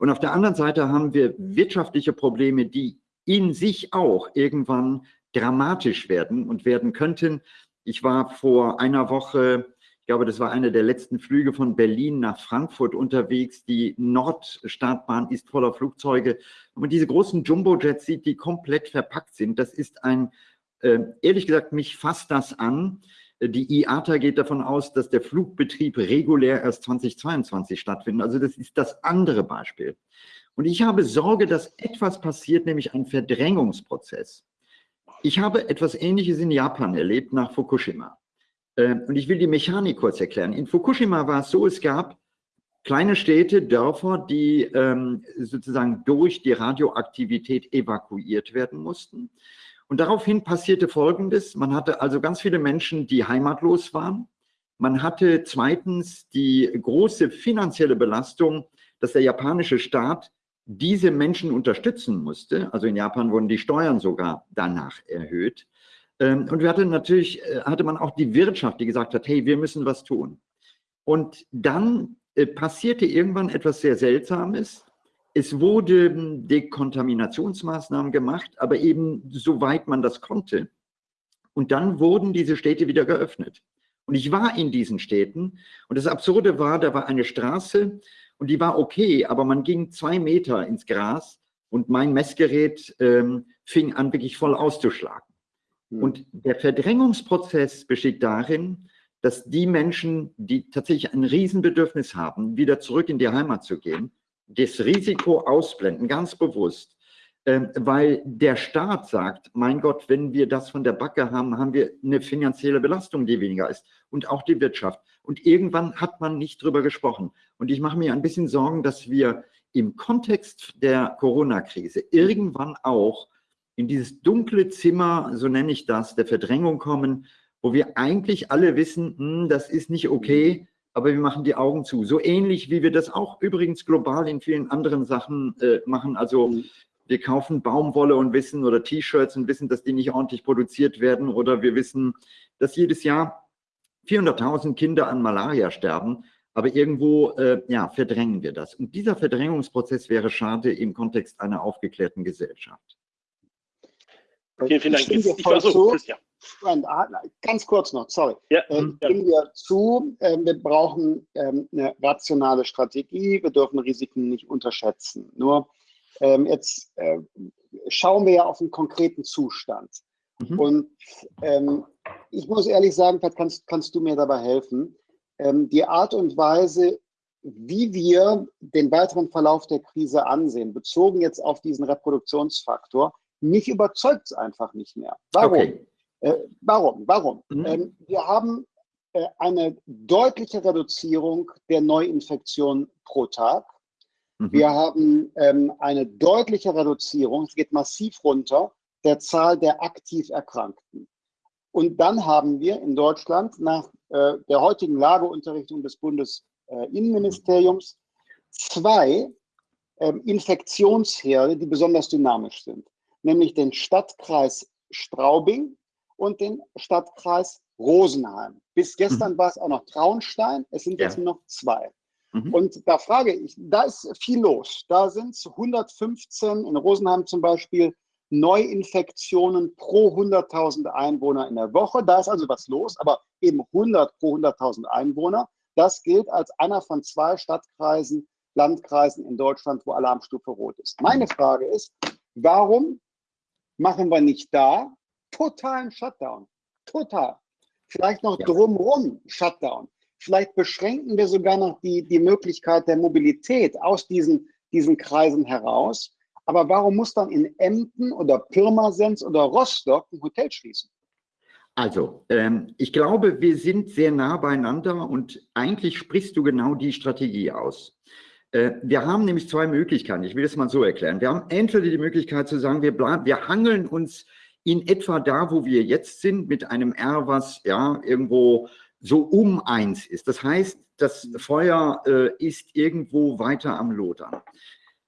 Und auf der anderen Seite haben wir wirtschaftliche Probleme, die in sich auch irgendwann dramatisch werden und werden könnten. Ich war vor einer Woche, ich glaube, das war einer der letzten Flüge von Berlin nach Frankfurt unterwegs. Die Nordstartbahn ist voller Flugzeuge. Und man diese großen Jumbo-Jets sieht, die komplett verpackt sind. Das ist ein, äh, ehrlich gesagt, mich fasst das an. Die IATA geht davon aus, dass der Flugbetrieb regulär erst 2022 stattfindet. Also das ist das andere Beispiel. Und ich habe Sorge, dass etwas passiert, nämlich ein Verdrängungsprozess. Ich habe etwas Ähnliches in Japan erlebt nach Fukushima. Ähm, und ich will die Mechanik kurz erklären. In Fukushima war es so, es gab kleine Städte, Dörfer, die ähm, sozusagen durch die Radioaktivität evakuiert werden mussten. Und daraufhin passierte Folgendes. Man hatte also ganz viele Menschen, die heimatlos waren. Man hatte zweitens die große finanzielle Belastung, dass der japanische Staat diese Menschen unterstützen musste. Also in Japan wurden die Steuern sogar danach erhöht. Ähm, und wir hatten natürlich, äh, hatte man auch die Wirtschaft, die gesagt hat, hey, wir müssen was tun. Und dann äh, passierte irgendwann etwas sehr Seltsames. Es wurden Dekontaminationsmaßnahmen gemacht, aber eben soweit man das konnte. Und dann wurden diese Städte wieder geöffnet. Und ich war in diesen Städten und das Absurde war, da war eine Straße und die war okay, aber man ging zwei Meter ins Gras und mein Messgerät ähm, fing an, wirklich voll auszuschlagen. Mhm. Und der Verdrängungsprozess besteht darin, dass die Menschen, die tatsächlich ein Riesenbedürfnis haben, wieder zurück in die Heimat zu gehen, das Risiko ausblenden, ganz bewusst, äh, weil der Staat sagt, mein Gott, wenn wir das von der Backe haben, haben wir eine finanzielle Belastung, die weniger ist und auch die Wirtschaft. Und irgendwann hat man nicht drüber gesprochen. Und ich mache mir ein bisschen Sorgen, dass wir im Kontext der Corona-Krise irgendwann auch in dieses dunkle Zimmer, so nenne ich das, der Verdrängung kommen, wo wir eigentlich alle wissen, hm, das ist nicht okay, aber wir machen die Augen zu. So ähnlich wie wir das auch übrigens global in vielen anderen Sachen äh, machen. Also mhm. wir kaufen Baumwolle und wissen oder T-Shirts und wissen, dass die nicht ordentlich produziert werden oder wir wissen, dass jedes Jahr 400.000 Kinder an Malaria sterben. Aber irgendwo äh, ja, verdrängen wir das. Und dieser Verdrängungsprozess wäre schade im Kontext einer aufgeklärten Gesellschaft. Vielen, vielen Dank. Ich, ich versuche, Christian. Ah, ganz kurz noch, sorry. Ja, ähm, ja. Wir zu, äh, wir brauchen ähm, eine rationale Strategie, wir dürfen Risiken nicht unterschätzen. Nur ähm, jetzt äh, schauen wir ja auf einen konkreten Zustand. Mhm. Und ähm, ich muss ehrlich sagen, vielleicht kannst, kannst du mir dabei helfen, ähm, die Art und Weise, wie wir den weiteren Verlauf der Krise ansehen, bezogen jetzt auf diesen Reproduktionsfaktor, mich überzeugt es einfach nicht mehr. Warum? Okay. Äh, warum? Warum? Mhm. Ähm, wir haben äh, eine deutliche Reduzierung der Neuinfektion pro Tag. Mhm. Wir haben ähm, eine deutliche Reduzierung, es geht massiv runter, der Zahl der aktiv Erkrankten. Und dann haben wir in Deutschland nach äh, der heutigen Lageunterrichtung des Bundesinnenministeriums zwei ähm, Infektionsherde, die besonders dynamisch sind, nämlich den Stadtkreis Straubing und den Stadtkreis Rosenheim. Bis gestern mhm. war es auch noch Traunstein, es sind ja. jetzt nur noch zwei. Mhm. Und da frage ich, da ist viel los. Da sind es 115, in Rosenheim zum Beispiel, Neuinfektionen pro 100.000 Einwohner in der Woche. Da ist also was los, aber eben 100 pro 100.000 Einwohner. Das gilt als einer von zwei Stadtkreisen, Landkreisen in Deutschland, wo Alarmstufe rot ist. Meine Frage ist, warum machen wir nicht da totalen Shutdown? Total. Vielleicht noch ja. drumherum Shutdown. Vielleicht beschränken wir sogar noch die, die Möglichkeit der Mobilität aus diesen, diesen Kreisen heraus. Aber warum muss dann in Emden oder Pirmasens oder Rostock ein Hotel schließen? Also, ähm, ich glaube, wir sind sehr nah beieinander und eigentlich sprichst du genau die Strategie aus. Äh, wir haben nämlich zwei Möglichkeiten. Ich will es mal so erklären. Wir haben entweder die Möglichkeit zu sagen, wir, bleiben, wir hangeln uns in etwa da, wo wir jetzt sind, mit einem R, was ja irgendwo so um eins ist. Das heißt, das Feuer äh, ist irgendwo weiter am Lodern.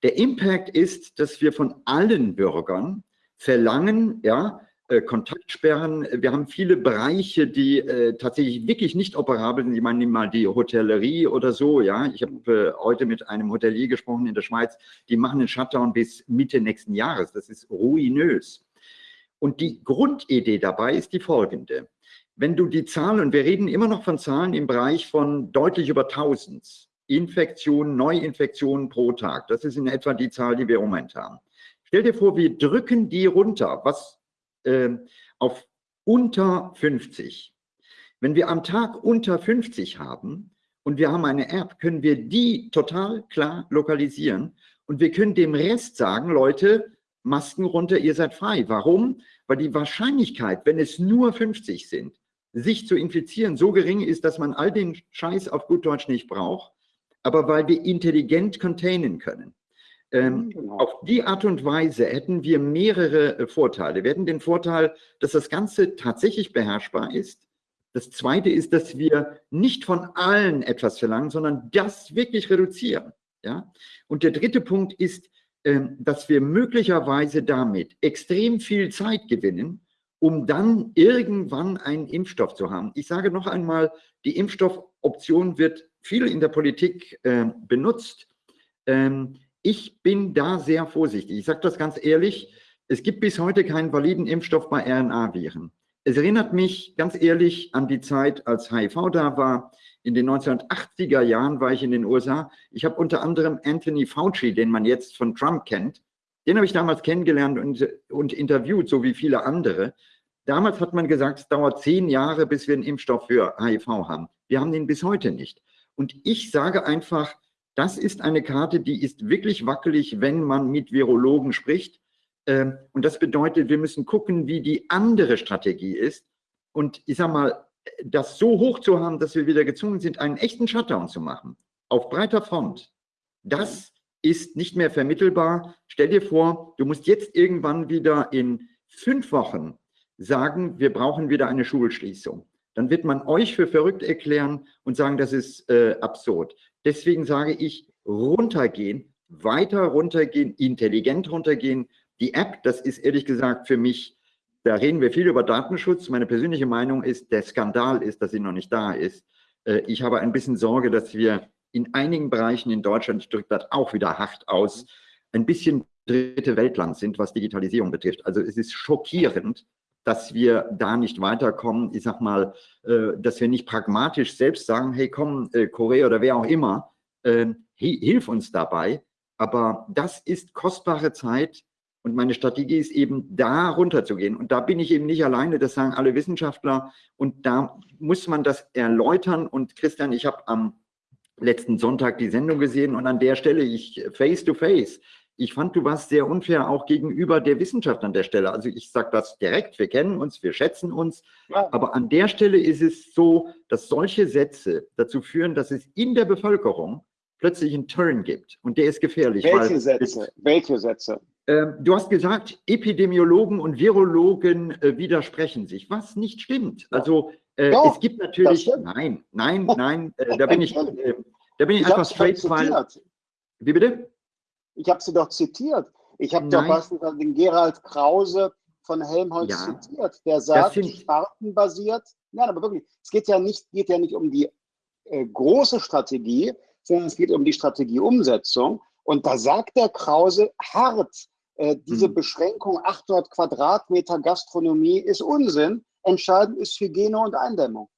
Der Impact ist, dass wir von allen Bürgern verlangen, ja, äh, Kontaktsperren. Wir haben viele Bereiche, die äh, tatsächlich wirklich nicht operabel sind. Ich meine, nimm mal die Hotellerie oder so. Ja, ich habe äh, heute mit einem Hotelier gesprochen in der Schweiz. Die machen einen Shutdown bis Mitte nächsten Jahres. Das ist ruinös. Und die Grundidee dabei ist die folgende wenn du die Zahlen, und wir reden immer noch von Zahlen im Bereich von deutlich über 1000 Infektionen, Neuinfektionen pro Tag, das ist in etwa die Zahl, die wir im Moment haben. Stell dir vor, wir drücken die runter, was äh, auf unter 50. Wenn wir am Tag unter 50 haben und wir haben eine App, können wir die total klar lokalisieren und wir können dem Rest sagen, Leute, Masken runter, ihr seid frei. Warum? Weil die Wahrscheinlichkeit, wenn es nur 50 sind, sich zu infizieren so gering ist, dass man all den Scheiß auf gut Deutsch nicht braucht, aber weil wir intelligent containen können. Ähm, mhm, genau. Auf die Art und Weise hätten wir mehrere äh, Vorteile. Wir hätten den Vorteil, dass das Ganze tatsächlich beherrschbar ist. Das Zweite ist, dass wir nicht von allen etwas verlangen, sondern das wirklich reduzieren. Ja? Und der dritte Punkt ist, dass wir möglicherweise damit extrem viel Zeit gewinnen, um dann irgendwann einen Impfstoff zu haben. Ich sage noch einmal, die Impfstoffoption wird viel in der Politik äh, benutzt. Ähm, ich bin da sehr vorsichtig. Ich sage das ganz ehrlich, es gibt bis heute keinen validen Impfstoff bei RNA-Viren. Es erinnert mich ganz ehrlich an die Zeit, als HIV da war. In den 1980er Jahren war ich in den USA. Ich habe unter anderem Anthony Fauci, den man jetzt von Trump kennt, den habe ich damals kennengelernt und, und interviewt, so wie viele andere. Damals hat man gesagt, es dauert zehn Jahre, bis wir einen Impfstoff für HIV haben. Wir haben den bis heute nicht. Und ich sage einfach, das ist eine Karte, die ist wirklich wackelig, wenn man mit Virologen spricht. Ähm, und das bedeutet, wir müssen gucken, wie die andere Strategie ist. Und ich sage mal, das so hoch zu haben, dass wir wieder gezwungen sind, einen echten Shutdown zu machen, auf breiter Front, das ist nicht mehr vermittelbar. Stell dir vor, du musst jetzt irgendwann wieder in fünf Wochen sagen, wir brauchen wieder eine Schulschließung. Dann wird man euch für verrückt erklären und sagen, das ist äh, absurd. Deswegen sage ich, runtergehen, weiter runtergehen, intelligent runtergehen. Die App, das ist ehrlich gesagt für mich, da reden wir viel über Datenschutz. Meine persönliche Meinung ist, der Skandal ist, dass sie noch nicht da ist. Äh, ich habe ein bisschen Sorge, dass wir in einigen Bereichen in Deutschland, ich drücke das auch wieder hart aus, ein bisschen dritte Weltland sind, was Digitalisierung betrifft. Also es ist schockierend, dass wir da nicht weiterkommen. Ich sag mal, äh, dass wir nicht pragmatisch selbst sagen, hey komm, äh, Korea oder wer auch immer, äh, hilf uns dabei. Aber das ist kostbare Zeit und meine Strategie ist eben, da runterzugehen. Und da bin ich eben nicht alleine, das sagen alle Wissenschaftler. Und da muss man das erläutern. Und Christian, ich habe am letzten Sonntag die Sendung gesehen und an der Stelle, ich face to face, ich fand, du warst sehr unfair auch gegenüber der Wissenschaft an der Stelle. Also ich sage das direkt, wir kennen uns, wir schätzen uns, ja. aber an der Stelle ist es so, dass solche Sätze dazu führen, dass es in der Bevölkerung plötzlich einen Turn gibt und der ist gefährlich. Welche Sätze? Welche Sätze? Äh, du hast gesagt, Epidemiologen und Virologen äh, widersprechen sich, was nicht stimmt. Also äh, Doch, es gibt natürlich, nein, nein, nein, äh, da bin ich, da bin ich, ich einfach straight, weil, wie bitte? Ich habe sie doch zitiert. Ich habe doch beispielsweise den Gerald Krause von Helmholtz ja, zitiert, der sagt, spartenbasiert, nein, aber wirklich, es geht ja nicht, geht ja nicht um die äh, große Strategie, sondern es geht um die Strategieumsetzung. Und da sagt der Krause hart, äh, diese mhm. Beschränkung 800 Quadratmeter Gastronomie ist Unsinn. Entscheidend ist Hygiene und Eindämmung.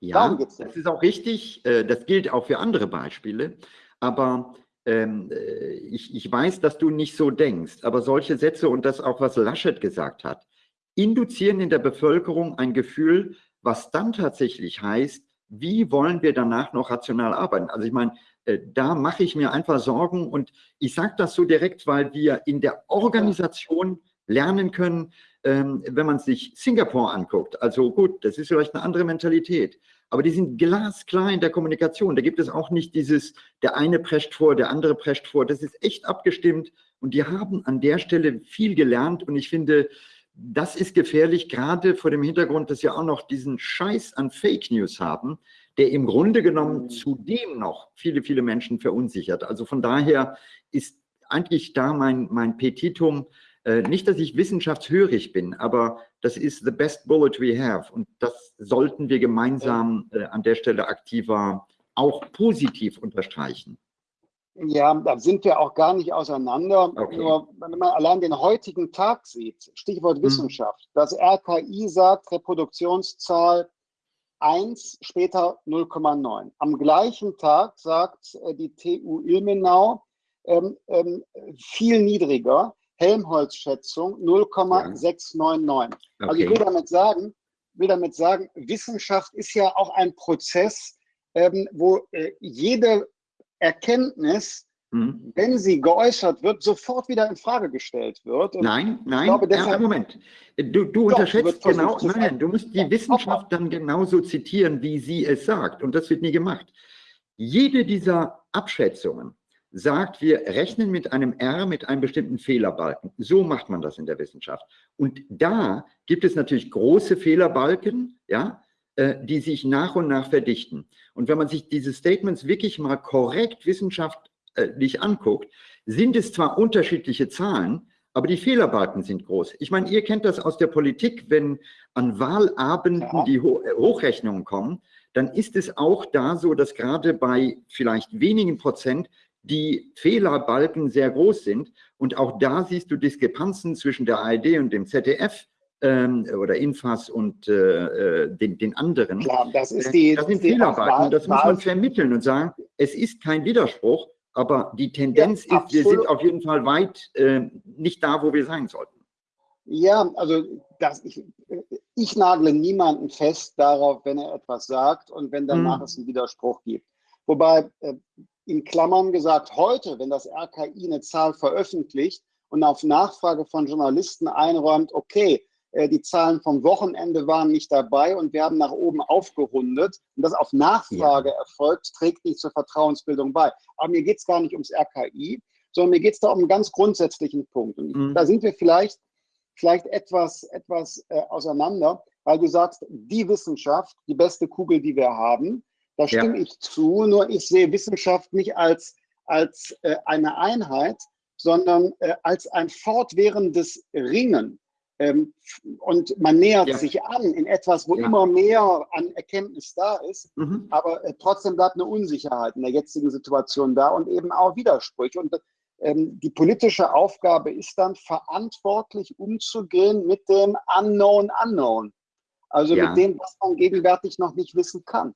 Ja, das ist auch richtig. Äh, das gilt auch für andere Beispiele. Aber ähm, äh, ich, ich weiß, dass du nicht so denkst. Aber solche Sätze und das auch, was Laschet gesagt hat, induzieren in der Bevölkerung ein Gefühl, was dann tatsächlich heißt, wie wollen wir danach noch rational arbeiten? Also ich meine, da mache ich mir einfach Sorgen und ich sage das so direkt, weil wir in der Organisation lernen können, ähm, wenn man sich Singapur anguckt. Also gut, das ist vielleicht eine andere Mentalität, aber die sind glasklar in der Kommunikation. Da gibt es auch nicht dieses, der eine prescht vor, der andere prescht vor. Das ist echt abgestimmt und die haben an der Stelle viel gelernt und ich finde, das ist gefährlich, gerade vor dem Hintergrund, dass wir auch noch diesen Scheiß an Fake News haben, der im Grunde genommen mhm. zudem noch viele, viele Menschen verunsichert. Also von daher ist eigentlich da mein, mein Petitum, äh, nicht, dass ich wissenschaftshörig bin, aber das ist the best bullet we have und das sollten wir gemeinsam äh, an der Stelle aktiver auch positiv unterstreichen. Ja, da sind wir auch gar nicht auseinander. Okay. Nur wenn man allein den heutigen Tag sieht, Stichwort hm. Wissenschaft, das RKI sagt Reproduktionszahl 1, später 0,9. Am gleichen Tag sagt äh, die TU Ilmenau ähm, ähm, viel niedriger, Helmholtz-Schätzung 0,699. Okay. Also ich will damit sagen, will damit sagen, Wissenschaft ist ja auch ein Prozess, ähm, wo äh, jede Erkenntnis, mhm. wenn sie geäußert wird, sofort wieder in Frage gestellt wird. Und nein, nein, glaube, deshalb, ja, Moment. Du, du unterschätzt genau, nein, du musst die Wissenschaft dann genauso zitieren, wie sie es sagt. Und das wird nie gemacht. Jede dieser Abschätzungen sagt, wir rechnen mit einem R mit einem bestimmten Fehlerbalken. So macht man das in der Wissenschaft. Und da gibt es natürlich große Fehlerbalken, ja, äh, die sich nach und nach verdichten. Und wenn man sich diese Statements wirklich mal korrekt wissenschaftlich anguckt, sind es zwar unterschiedliche Zahlen, aber die Fehlerbalken sind groß. Ich meine, ihr kennt das aus der Politik, wenn an Wahlabenden ja. die Ho Hochrechnungen kommen, dann ist es auch da so, dass gerade bei vielleicht wenigen Prozent die Fehlerbalken sehr groß sind. Und auch da siehst du Diskrepanzen zwischen der ARD und dem ZDF ähm, oder Infas und äh, äh, den, den anderen. Klar, das ist die. Das sind Fehlerbalken. Das muss man vermitteln und sagen, es ist kein Widerspruch, aber die Tendenz ja, ist, wir sind auf jeden Fall weit äh, nicht da, wo wir sein sollten. Ja, also das, ich, ich nagle niemanden fest darauf, wenn er etwas sagt und wenn danach hm. es einen Widerspruch gibt. Wobei äh, in Klammern gesagt, heute, wenn das RKI eine Zahl veröffentlicht und auf Nachfrage von Journalisten einräumt, okay, die Zahlen vom Wochenende waren nicht dabei und wir haben nach oben aufgerundet. Und das auf Nachfrage ja. erfolgt, trägt nicht zur Vertrauensbildung bei. Aber mir geht es gar nicht ums RKI, sondern mir geht es da um einen ganz grundsätzlichen Punkt. Und mhm. da sind wir vielleicht, vielleicht etwas, etwas äh, auseinander, weil du sagst, die Wissenschaft, die beste Kugel, die wir haben, da stimme ja. ich zu, nur ich sehe Wissenschaft nicht als, als äh, eine Einheit, sondern äh, als ein fortwährendes Ringen. Ähm, und man nähert ja. sich an in etwas, wo ja. immer mehr an Erkenntnis da ist, mhm. aber äh, trotzdem bleibt eine Unsicherheit in der jetzigen Situation da und eben auch Widersprüche. Und ähm, die politische Aufgabe ist dann, verantwortlich umzugehen mit dem Unknown Unknown. Also ja. mit dem, was man gegenwärtig noch nicht wissen kann.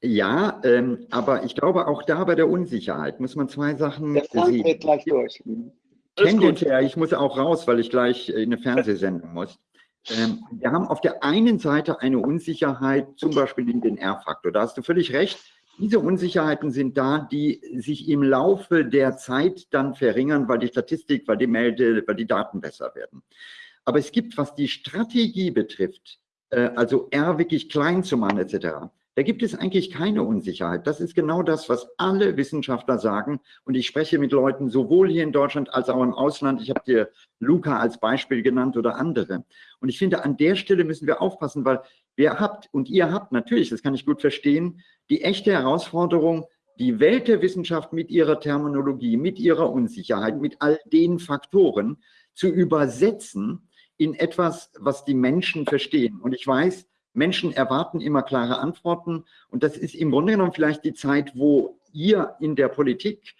Ja, ähm, aber ich glaube, auch da bei der Unsicherheit muss man zwei Sachen der Frank sehen. Geht gleich durch. Tendenziell, ich muss auch raus, weil ich gleich in eine Fernsehsendung muss. Ähm, wir haben auf der einen Seite eine Unsicherheit, zum Beispiel in den R-Faktor. Da hast du völlig recht. Diese Unsicherheiten sind da, die sich im Laufe der Zeit dann verringern, weil die Statistik, weil die Melde, weil die Daten besser werden. Aber es gibt, was die Strategie betrifft, äh, also R wirklich klein zu machen etc., da gibt es eigentlich keine Unsicherheit. Das ist genau das, was alle Wissenschaftler sagen. Und ich spreche mit Leuten sowohl hier in Deutschland als auch im Ausland. Ich habe dir Luca als Beispiel genannt oder andere. Und ich finde, an der Stelle müssen wir aufpassen, weil wer habt und ihr habt natürlich, das kann ich gut verstehen, die echte Herausforderung, die Welt der Wissenschaft mit ihrer Terminologie, mit ihrer Unsicherheit, mit all den Faktoren zu übersetzen in etwas, was die Menschen verstehen. Und ich weiß, Menschen erwarten immer klare Antworten und das ist im Grunde genommen vielleicht die Zeit, wo ihr in der Politik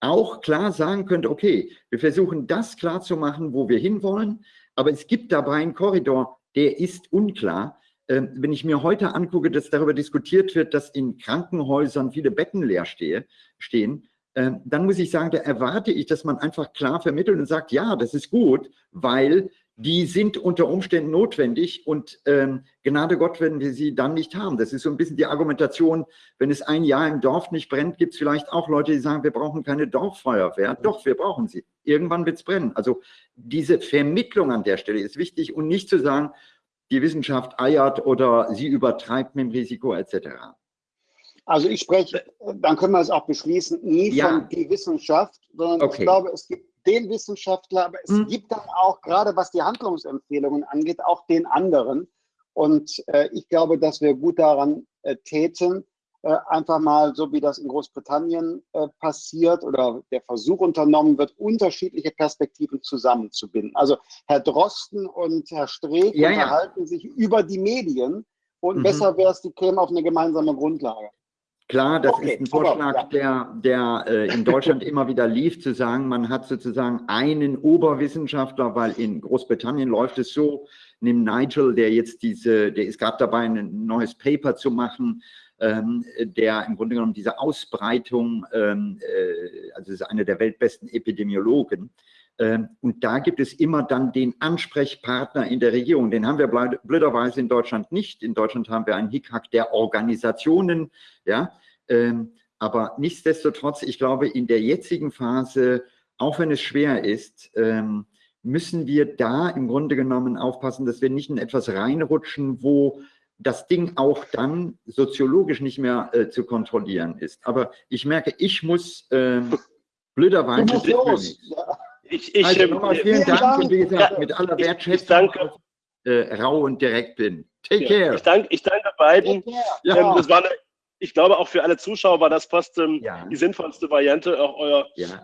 auch klar sagen könnt, okay, wir versuchen das klar zu machen, wo wir hinwollen, aber es gibt dabei einen Korridor, der ist unklar. Ähm, wenn ich mir heute angucke, dass darüber diskutiert wird, dass in Krankenhäusern viele Betten leer stehe, stehen, ähm, dann muss ich sagen, da erwarte ich, dass man einfach klar vermittelt und sagt, ja, das ist gut, weil die sind unter Umständen notwendig und ähm, Gnade Gott, wenn wir sie dann nicht haben. Das ist so ein bisschen die Argumentation, wenn es ein Jahr im Dorf nicht brennt, gibt es vielleicht auch Leute, die sagen, wir brauchen keine Dorffeuerwehr. Doch, wir brauchen sie. Irgendwann wird es brennen. Also diese Vermittlung an der Stelle ist wichtig und nicht zu sagen, die Wissenschaft eiert oder sie übertreibt mit dem Risiko etc. Also ich spreche, dann können wir es auch beschließen, nie ja. von die Wissenschaft, sondern okay. ich glaube, es gibt den Wissenschaftler, aber es hm. gibt dann auch, gerade was die Handlungsempfehlungen angeht, auch den anderen. Und äh, ich glaube, dass wir gut daran äh, täten, äh, einfach mal, so wie das in Großbritannien äh, passiert oder der Versuch unternommen wird, unterschiedliche Perspektiven zusammenzubinden. Also Herr Drosten und Herr Streeck ja, unterhalten ja. sich über die Medien und mhm. besser wäre es, die kämen auf eine gemeinsame Grundlage. Klar, das okay, ist ein Vorschlag, der, der äh, in Deutschland immer wieder lief, zu sagen, man hat sozusagen einen Oberwissenschaftler, weil in Großbritannien läuft es so, nimm Nigel, der jetzt diese, der ist gerade dabei, ein neues Paper zu machen, ähm, der im Grunde genommen diese Ausbreitung, ähm, äh, also ist einer der weltbesten Epidemiologen, und da gibt es immer dann den Ansprechpartner in der Regierung. Den haben wir blöderweise in Deutschland nicht. In Deutschland haben wir einen Hickhack der Organisationen. Ja? Ähm, aber nichtsdestotrotz, ich glaube, in der jetzigen Phase, auch wenn es schwer ist, ähm, müssen wir da im Grunde genommen aufpassen, dass wir nicht in etwas reinrutschen, wo das Ding auch dann soziologisch nicht mehr äh, zu kontrollieren ist. Aber ich merke, ich muss äh, blöderweise... Los, ja. Ich, ich, also nochmal vielen Dank, Dank und wie gesagt, ja, mit aller Wertschätzung, ich, danke, äh, rau und direkt bin. Take ja, care. Ich danke, ich danke beiden. Ja. Ähm, das war eine, ich glaube, auch für alle Zuschauer war das fast ähm, ja. die sinnvollste Variante, auch euer ja,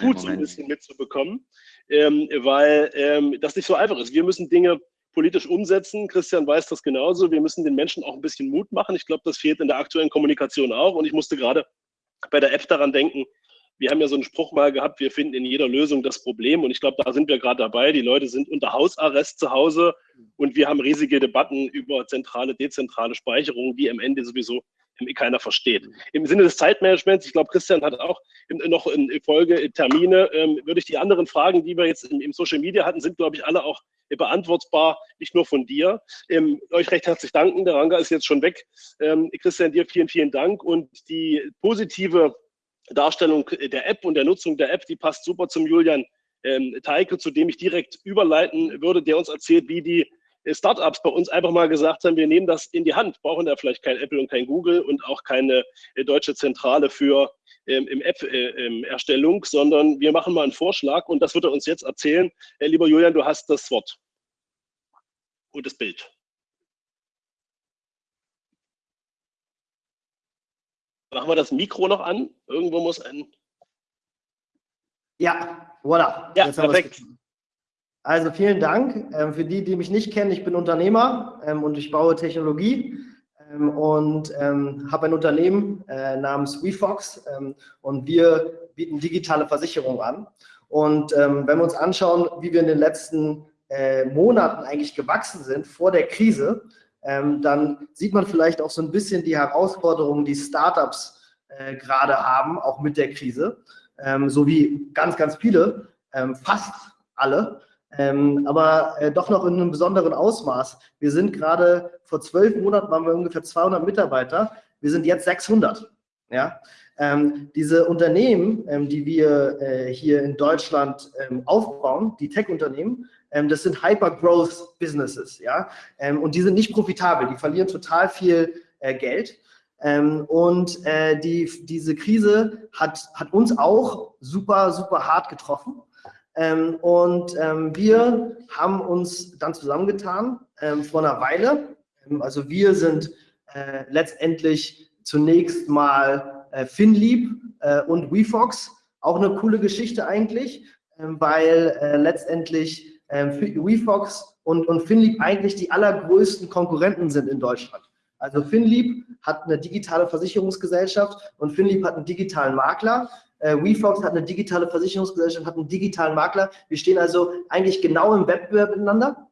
Gut so ein bisschen mitzubekommen, ähm, weil ähm, das nicht so einfach ist. Wir müssen Dinge politisch umsetzen. Christian weiß das genauso. Wir müssen den Menschen auch ein bisschen Mut machen. Ich glaube, das fehlt in der aktuellen Kommunikation auch. Und ich musste gerade bei der App daran denken, wir haben ja so einen Spruch mal gehabt, wir finden in jeder Lösung das Problem. Und ich glaube, da sind wir gerade dabei. Die Leute sind unter Hausarrest zu Hause und wir haben riesige Debatten über zentrale, dezentrale Speicherung, die am Ende sowieso keiner versteht. Im Sinne des Zeitmanagements, ich glaube, Christian hat auch noch in Folge Termine, ähm, würde ich die anderen Fragen, die wir jetzt im, Social Media hatten, sind, glaube ich, alle auch beantwortbar, nicht nur von dir. Ähm, euch recht herzlich danken. Der Ranga ist jetzt schon weg. Ähm, Christian, dir vielen, vielen Dank. Und die positive Darstellung der App und der Nutzung der App, die passt super zum Julian ähm, Teike, zu dem ich direkt überleiten würde, der uns erzählt, wie die äh, Startups bei uns einfach mal gesagt haben, wir nehmen das in die Hand, brauchen da vielleicht kein Apple und kein Google und auch keine äh, deutsche Zentrale für ähm, im App-Erstellung, äh, sondern wir machen mal einen Vorschlag und das wird er uns jetzt erzählen. Äh, lieber Julian, du hast das Wort und das Bild. Machen wir das Mikro noch an? Irgendwo muss ein. Ja, voilà. Ja, perfekt. Also vielen Dank. Ähm, für die, die mich nicht kennen, ich bin Unternehmer ähm, und ich baue Technologie ähm, und ähm, habe ein Unternehmen äh, namens WeFox ähm, und wir bieten digitale Versicherungen an. Und ähm, wenn wir uns anschauen, wie wir in den letzten äh, Monaten eigentlich gewachsen sind vor der Krise, ähm, dann sieht man vielleicht auch so ein bisschen die Herausforderungen, die Startups äh, gerade haben, auch mit der Krise, ähm, so wie ganz, ganz viele, ähm, fast alle, ähm, aber äh, doch noch in einem besonderen Ausmaß. Wir sind gerade, vor zwölf Monaten waren wir ungefähr 200 Mitarbeiter, wir sind jetzt 600. Ja? Ähm, diese Unternehmen, ähm, die wir äh, hier in Deutschland ähm, aufbauen, die Tech-Unternehmen, das sind Hyper-Growth-Businesses, ja, ähm, und die sind nicht profitabel, die verlieren total viel äh, Geld. Ähm, und äh, die, diese Krise hat, hat uns auch super, super hart getroffen. Ähm, und ähm, wir haben uns dann zusammengetan ähm, vor einer Weile. also wir sind äh, letztendlich zunächst mal äh, FinLeap äh, und WeFox. Auch eine coole Geschichte eigentlich, weil äh, letztendlich ähm, WeFox und, und Finlieb eigentlich die allergrößten Konkurrenten sind in Deutschland. Also FinLeap hat eine digitale Versicherungsgesellschaft und FinLeap hat einen digitalen Makler. Äh, WeFox hat eine digitale Versicherungsgesellschaft, hat einen digitalen Makler. Wir stehen also eigentlich genau im Wettbewerb miteinander.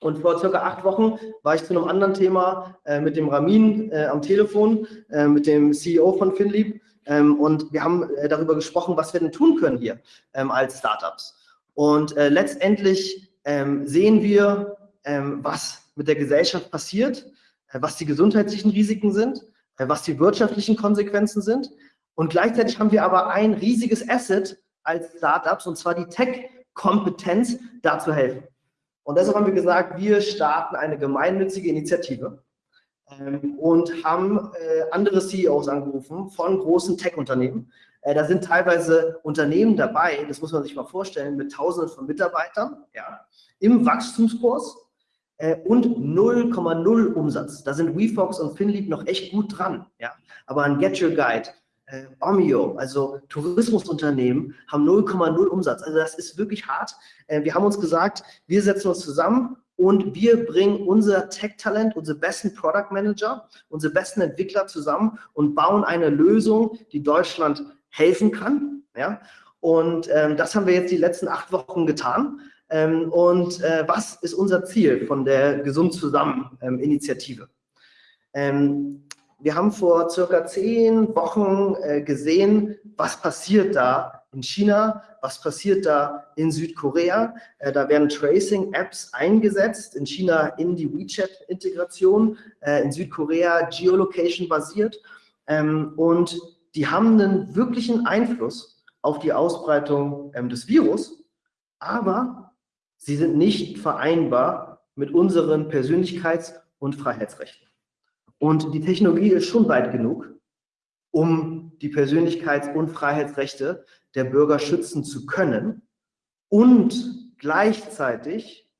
Und vor circa acht Wochen war ich zu einem anderen Thema äh, mit dem Ramin äh, am Telefon, äh, mit dem CEO von FinLeap. Ähm, und wir haben äh, darüber gesprochen, was wir denn tun können hier ähm, als Startups. Und äh, letztendlich ähm, sehen wir, ähm, was mit der Gesellschaft passiert, äh, was die gesundheitlichen Risiken sind, was die wirtschaftlichen Konsequenzen sind. Und gleichzeitig haben wir aber ein riesiges Asset als Startups, und zwar die Tech-Kompetenz, da zu helfen. Und deshalb haben wir gesagt, wir starten eine gemeinnützige Initiative ähm, und haben äh, andere CEOs angerufen von großen Tech-Unternehmen. Äh, da sind teilweise Unternehmen dabei, das muss man sich mal vorstellen, mit Tausenden von Mitarbeitern ja, im Wachstumskurs äh, und 0,0 Umsatz. Da sind WeFox und FinLeap noch echt gut dran. Ja? Aber ein Get Your Guide, äh, Omio, also Tourismusunternehmen, haben 0,0 Umsatz. Also das ist wirklich hart. Äh, wir haben uns gesagt, wir setzen uns zusammen und wir bringen unser Tech-Talent, unsere besten Product Manager, unsere besten Entwickler zusammen und bauen eine Lösung, die Deutschland helfen kann. Ja? Und ähm, das haben wir jetzt die letzten acht Wochen getan. Ähm, und äh, was ist unser Ziel von der Gesund Zusammen ähm, Initiative? Ähm, wir haben vor circa zehn Wochen äh, gesehen, was passiert da in China, was passiert da in Südkorea. Äh, da werden Tracing-Apps eingesetzt, in China in die WeChat-Integration, äh, in Südkorea Geolocation-basiert. Ähm, und die haben einen wirklichen Einfluss auf die Ausbreitung ähm, des Virus, aber sie sind nicht vereinbar mit unseren Persönlichkeits- und Freiheitsrechten. Und die Technologie ist schon weit genug, um die Persönlichkeits- und Freiheitsrechte der Bürger schützen zu können und gleichzeitig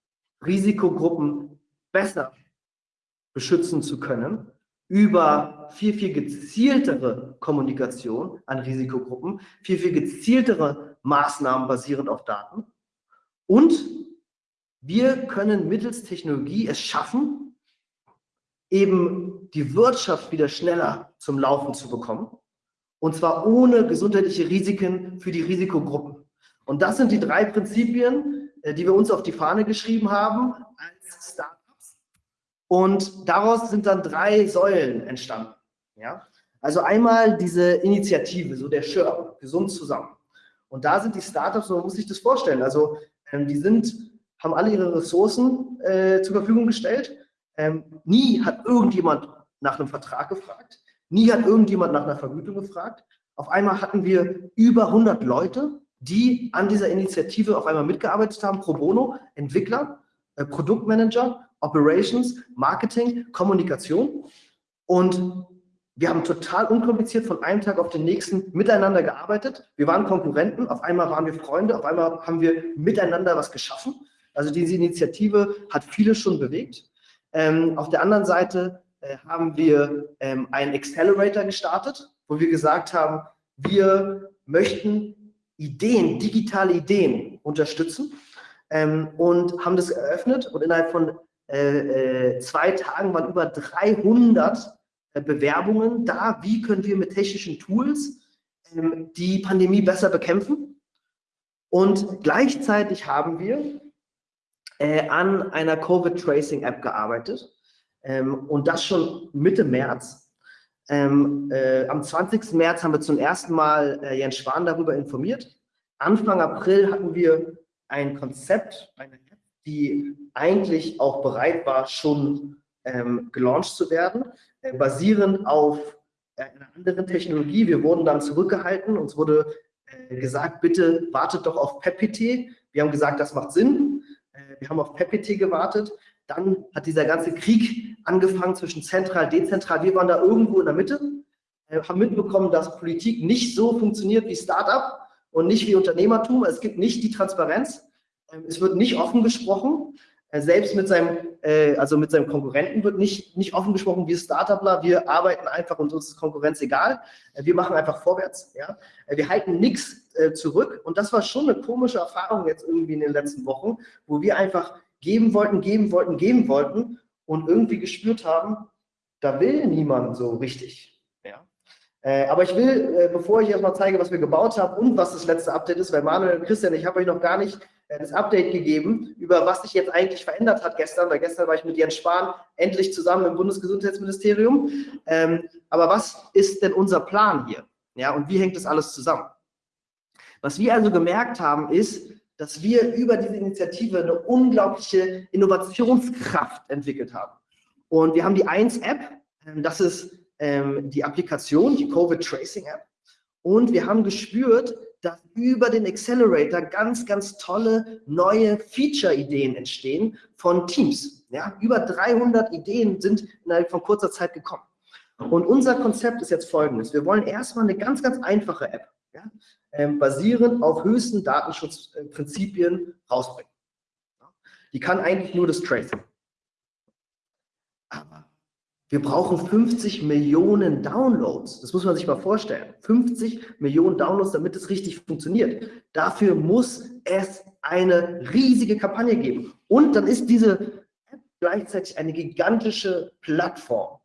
Risikogruppen besser beschützen zu können über viel, viel gezieltere Kommunikation an Risikogruppen, viel, viel gezieltere Maßnahmen basierend auf Daten. Und wir können mittels Technologie es schaffen, eben die Wirtschaft wieder schneller zum Laufen zu bekommen. Und zwar ohne gesundheitliche Risiken für die Risikogruppen. Und das sind die drei Prinzipien, äh, die wir uns auf die Fahne geschrieben haben als Startups. Und daraus sind dann drei Säulen entstanden. Ja? Also einmal diese Initiative, so der Schirm, gesund zusammen. Und da sind die Startups, man muss sich das vorstellen, also ähm, die sind, haben alle ihre Ressourcen äh, zur Verfügung gestellt ähm, nie hat irgendjemand nach einem Vertrag gefragt. Nie hat irgendjemand nach einer Vergütung gefragt. Auf einmal hatten wir über 100 Leute, die an dieser Initiative auf einmal mitgearbeitet haben, pro bono, Entwickler, äh, Produktmanager, Operations, Marketing, Kommunikation. Und wir haben total unkompliziert von einem Tag auf den nächsten miteinander gearbeitet. Wir waren Konkurrenten, auf einmal waren wir Freunde, auf einmal haben wir miteinander was geschaffen. Also diese Initiative hat viele schon bewegt. Ähm, auf der anderen Seite äh, haben wir ähm, einen Accelerator gestartet, wo wir gesagt haben, wir möchten Ideen, digitale Ideen unterstützen ähm, und haben das eröffnet und innerhalb von äh, äh, zwei Tagen waren über 300 äh, Bewerbungen da, wie können wir mit technischen Tools ähm, die Pandemie besser bekämpfen. Und gleichzeitig haben wir äh, an einer Covid-Tracing-App gearbeitet ähm, und das schon Mitte März. Ähm, äh, am 20. März haben wir zum ersten Mal äh, Jens Spahn darüber informiert. Anfang April hatten wir ein Konzept, eine App, die eigentlich auch bereit war, schon ähm, gelauncht zu werden, äh, basierend auf äh, einer anderen Technologie. Wir wurden dann zurückgehalten. Uns wurde äh, gesagt, bitte wartet doch auf PEPPT. Wir haben gesagt, das macht Sinn. Äh, wir haben auf PEPPT gewartet. Dann hat dieser ganze Krieg angefangen zwischen zentral, dezentral. Wir waren da irgendwo in der Mitte, äh, haben mitbekommen, dass Politik nicht so funktioniert wie Startup und nicht wie Unternehmertum. Es gibt nicht die Transparenz. Ähm, es wird nicht offen gesprochen. Äh, selbst mit seinem, also mit seinem Konkurrenten wird nicht, nicht offen gesprochen, wir Startupler, wir arbeiten einfach und uns ist Konkurrenz egal. wir machen einfach vorwärts. Ja? wir halten nichts äh, zurück. Und das war schon eine komische Erfahrung jetzt irgendwie in den letzten Wochen, wo wir einfach geben wollten, geben wollten, geben wollten und irgendwie gespürt haben, da will niemand so richtig. Äh, aber ich will, äh, bevor ich erstmal zeige, was wir gebaut haben und was das letzte Update ist, weil Manuel und Christian, ich habe euch noch gar nicht äh, das Update gegeben, über was sich jetzt eigentlich verändert hat gestern, weil gestern war ich mit Jens Spahn endlich zusammen im Bundesgesundheitsministerium. Ähm, aber was ist denn unser Plan hier? Ja, und wie hängt das alles zusammen? Was wir also gemerkt haben, ist, dass wir über diese Initiative eine unglaubliche Innovationskraft entwickelt haben. Und wir haben die 1-App, ähm, das ist ähm, die Applikation, die Covid Tracing App. Und wir haben gespürt, dass über den Accelerator ganz, ganz tolle neue Feature-Ideen entstehen von Teams. Ja, über 300 Ideen sind innerhalb von kurzer Zeit gekommen. Und unser Konzept ist jetzt folgendes. Wir wollen erstmal eine ganz, ganz einfache App, ja, ähm, basierend auf höchsten Datenschutzprinzipien rausbringen. Die kann eigentlich nur das Tracing. Aber wir brauchen 50 Millionen Downloads. Das muss man sich mal vorstellen. 50 Millionen Downloads, damit es richtig funktioniert. Dafür muss es eine riesige Kampagne geben. Und dann ist diese App gleichzeitig eine gigantische Plattform,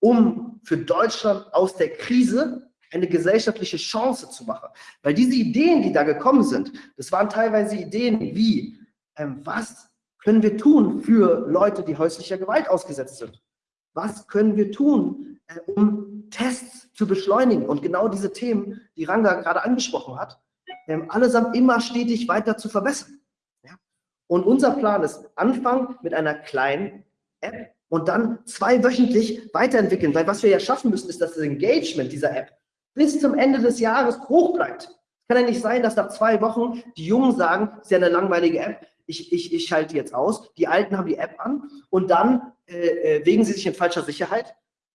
um für Deutschland aus der Krise eine gesellschaftliche Chance zu machen. Weil diese Ideen, die da gekommen sind, das waren teilweise Ideen wie, ähm, was können wir tun für Leute, die häuslicher Gewalt ausgesetzt sind? Was können wir tun, äh, um Tests zu beschleunigen? Und genau diese Themen, die Ranga gerade angesprochen hat, ähm, allesamt immer stetig weiter zu verbessern. Und unser Plan ist, anfangen mit einer kleinen App und dann zweiwöchentlich weiterentwickeln, weil was wir ja schaffen müssen, ist, dass das Engagement dieser App bis zum Ende des Jahres hoch bleibt. Es kann ja nicht sein, dass nach zwei Wochen die Jungen sagen, es ist ja eine langweilige App, ich, ich, ich schalte jetzt aus. Die Alten haben die App an und dann äh, äh, wägen sie sich in falscher Sicherheit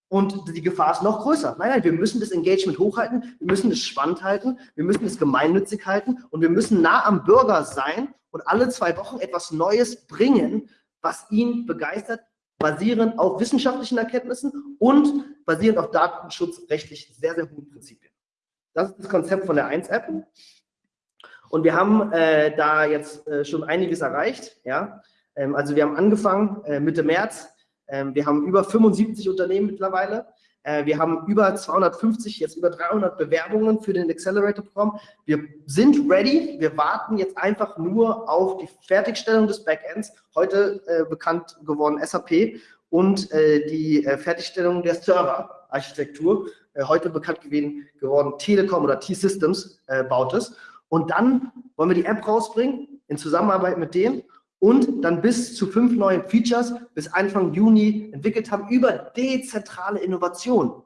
und die Gefahr ist noch größer. Nein, nein, wir müssen das Engagement hochhalten, wir müssen es spannend halten, wir müssen es gemeinnützig halten und wir müssen nah am Bürger sein und alle zwei Wochen etwas Neues bringen, was ihn begeistert, basierend auf wissenschaftlichen Erkenntnissen und basierend auf datenschutzrechtlich sehr, sehr hohen Prinzipien. Das ist das Konzept von der 1-App. Und wir haben äh, da jetzt äh, schon einiges erreicht. Ja? Ähm, also wir haben angefangen äh, Mitte März. Ähm, wir haben über 75 Unternehmen mittlerweile. Äh, wir haben über 250, jetzt über 300 Bewerbungen für den Accelerator-Programm. Wir sind ready. Wir warten jetzt einfach nur auf die Fertigstellung des Backends, heute äh, bekannt geworden SAP, und äh, die Fertigstellung der Server-Architektur, heute bekannt geworden Telekom oder T-Systems baut es. Und dann wollen wir die App rausbringen in Zusammenarbeit mit denen und dann bis zu fünf neuen Features bis Anfang Juni entwickelt haben über dezentrale Innovation.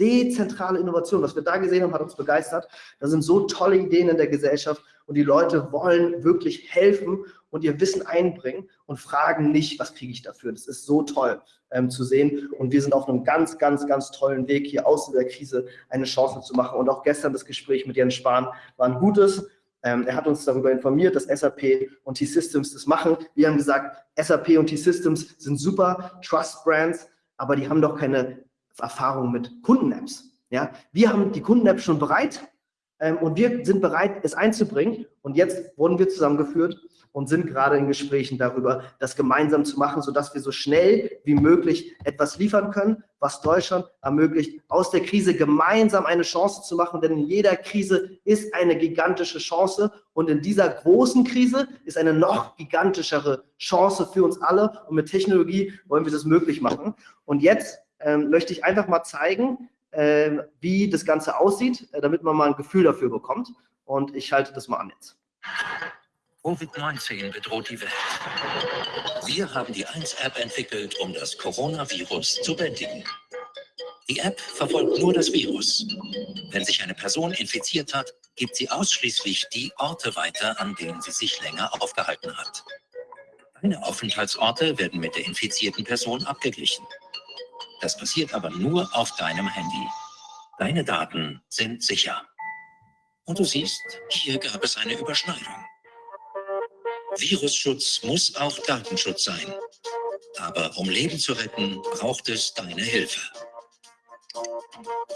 Dezentrale Innovation, was wir da gesehen haben, hat uns begeistert. Da sind so tolle Ideen in der Gesellschaft und die Leute wollen wirklich helfen und ihr Wissen einbringen und fragen nicht, was kriege ich dafür. Das ist so toll ähm, zu sehen und wir sind auf einem ganz, ganz, ganz tollen Weg, hier aus der Krise eine Chance zu machen. Und auch gestern das Gespräch mit Jens Spahn war ein gutes. Ähm, er hat uns darüber informiert, dass SAP und T-Systems das machen. Wir haben gesagt, SAP und T-Systems sind super Trust-Brands, aber die haben doch keine Erfahrung mit Kunden-Apps. Ja? Wir haben die Kunden-Apps schon bereit ähm, und wir sind bereit, es einzubringen. Und jetzt wurden wir zusammengeführt und sind gerade in Gesprächen darüber, das gemeinsam zu machen, sodass wir so schnell wie möglich etwas liefern können, was Deutschland ermöglicht, aus der Krise gemeinsam eine Chance zu machen. Denn in jeder Krise ist eine gigantische Chance und in dieser großen Krise ist eine noch gigantischere Chance für uns alle. Und mit Technologie wollen wir das möglich machen. Und jetzt ähm, möchte ich einfach mal zeigen, wie das Ganze aussieht, äh, damit man mal ein Gefühl dafür bekommt. Und ich schalte das mal an jetzt. Covid-19 bedroht die Welt. Wir haben die 1-App entwickelt, um das Coronavirus zu bändigen. Die App verfolgt nur das Virus. Wenn sich eine Person infiziert hat, gibt sie ausschließlich die Orte weiter, an denen sie sich länger aufgehalten hat. Deine Aufenthaltsorte werden mit der infizierten Person abgeglichen. Das passiert aber nur auf deinem Handy. Deine Daten sind sicher. Und du siehst, hier gab es eine Überschneidung. Virusschutz muss auch Datenschutz sein. Aber um Leben zu retten, braucht es deine Hilfe.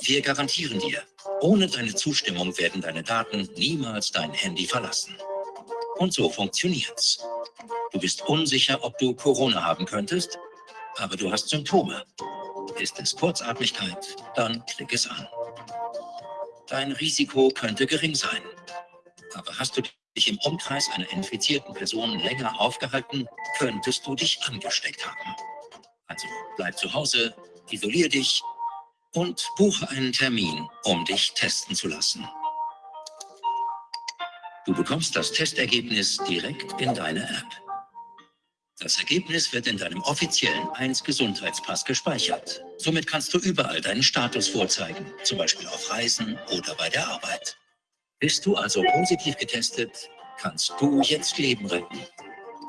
Wir garantieren dir, ohne deine Zustimmung werden deine Daten niemals dein Handy verlassen. Und so funktioniert's. Du bist unsicher, ob du Corona haben könntest, aber du hast Symptome. Ist es Kurzatmigkeit, dann klick es an. Dein Risiko könnte gering sein. Aber hast du dich im Umkreis einer infizierten Person länger aufgehalten, könntest du dich angesteckt haben. Also bleib zu Hause, isolier dich und buche einen Termin, um dich testen zu lassen. Du bekommst das Testergebnis direkt in deine App. Das Ergebnis wird in deinem offiziellen 1 Gesundheitspass gespeichert. Somit kannst du überall deinen Status vorzeigen, zum Beispiel auf Reisen oder bei der Arbeit. Bist du also positiv getestet, kannst du jetzt Leben retten.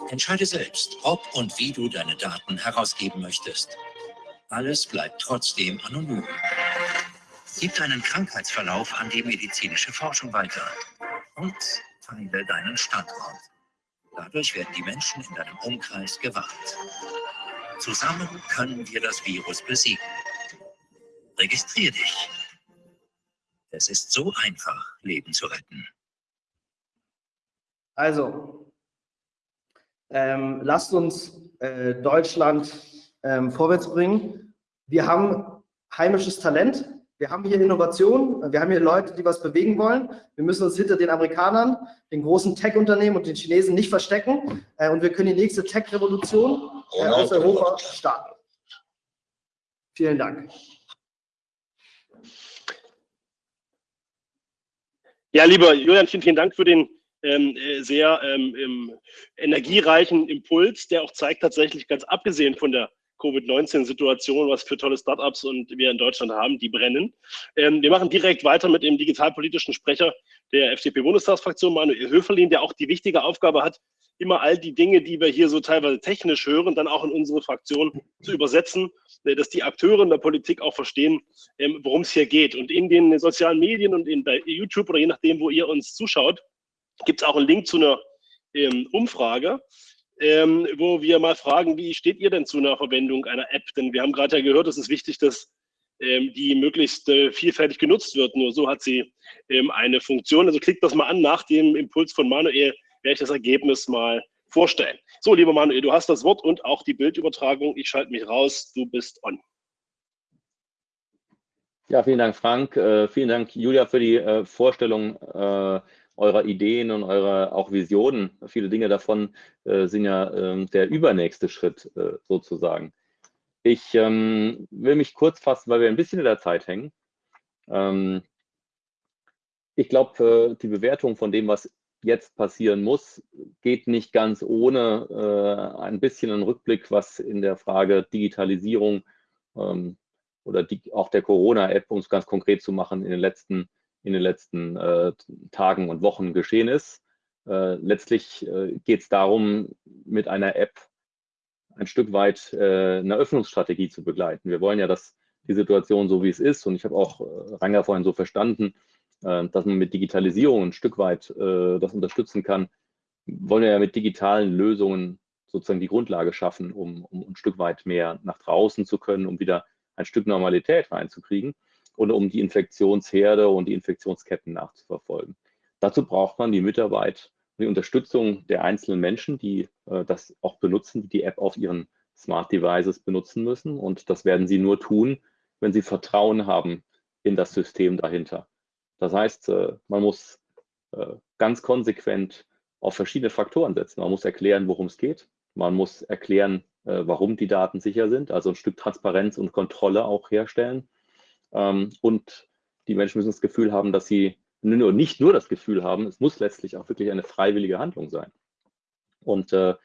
Entscheide selbst, ob und wie du deine Daten herausgeben möchtest. Alles bleibt trotzdem anonym. Gib deinen Krankheitsverlauf an die medizinische Forschung weiter und teile deinen Standort. Dadurch werden die Menschen in deinem Umkreis gewarnt. Zusammen können wir das Virus besiegen. Registrier dich. Es ist so einfach, Leben zu retten. Also, ähm, lasst uns äh, Deutschland ähm, vorwärts bringen. Wir haben heimisches Talent. Wir haben hier Innovation, wir haben hier Leute, die was bewegen wollen. Wir müssen uns hinter den Amerikanern, den großen Tech-Unternehmen und den Chinesen nicht verstecken. Äh, und wir können die nächste Tech-Revolution äh, aus Europa starten. Vielen Dank. Ja, lieber Julian, vielen, vielen Dank für den ähm, äh, sehr ähm, energiereichen Impuls, der auch zeigt tatsächlich, ganz abgesehen von der Covid-19-Situation, was für tolle Startups und wir in Deutschland haben, die brennen. Ähm, wir machen direkt weiter mit dem digitalpolitischen Sprecher der FDP-Bundestagsfraktion, Manuel Höferlin, der auch die wichtige Aufgabe hat, immer all die Dinge, die wir hier so teilweise technisch hören, dann auch in unsere Fraktion zu übersetzen, äh, dass die Akteure in der Politik auch verstehen, ähm, worum es hier geht. Und in den sozialen Medien und in, bei YouTube oder je nachdem, wo ihr uns zuschaut, gibt es auch einen Link zu einer ähm, Umfrage ähm, wo wir mal fragen, wie steht ihr denn zu einer Verwendung einer App? Denn wir haben gerade ja gehört, es ist wichtig, dass ähm, die möglichst äh, vielfältig genutzt wird. Nur so hat sie ähm, eine Funktion. Also klickt das mal an. Nach dem Impuls von Manuel werde ich das Ergebnis mal vorstellen. So, lieber Manuel, du hast das Wort und auch die Bildübertragung. Ich schalte mich raus. Du bist on. Ja, vielen Dank, Frank. Äh, vielen Dank, Julia, für die äh, Vorstellung äh, eurer Ideen und eurer auch Visionen. Viele Dinge davon äh, sind ja äh, der übernächste Schritt äh, sozusagen. Ich ähm, will mich kurz fassen, weil wir ein bisschen in der Zeit hängen. Ähm, ich glaube, äh, die Bewertung von dem, was jetzt passieren muss, geht nicht ganz ohne äh, ein bisschen einen Rückblick, was in der Frage Digitalisierung ähm, oder die, auch der Corona-App, um es ganz konkret zu machen, in den letzten in den letzten äh, Tagen und Wochen geschehen ist. Äh, letztlich äh, geht es darum, mit einer App ein Stück weit äh, eine Öffnungsstrategie zu begleiten. Wir wollen ja, dass die Situation so wie es ist, und ich habe auch äh, Ranger vorhin so verstanden, äh, dass man mit Digitalisierung ein Stück weit das unterstützen kann, wollen wir ja mit digitalen Lösungen sozusagen die Grundlage schaffen, um, um ein Stück weit mehr nach draußen zu können, um wieder ein Stück Normalität reinzukriegen und um die Infektionsherde und die Infektionsketten nachzuverfolgen. Dazu braucht man die Mitarbeit die Unterstützung der einzelnen Menschen, die äh, das auch benutzen, die die App auf ihren Smart Devices benutzen müssen. Und das werden sie nur tun, wenn sie Vertrauen haben in das System dahinter. Das heißt, äh, man muss äh, ganz konsequent auf verschiedene Faktoren setzen. Man muss erklären, worum es geht. Man muss erklären, äh, warum die Daten sicher sind, also ein Stück Transparenz und Kontrolle auch herstellen. Ähm, und die Menschen müssen das Gefühl haben, dass sie nur, nicht nur das Gefühl haben, es muss letztlich auch wirklich eine freiwillige Handlung sein. Und äh,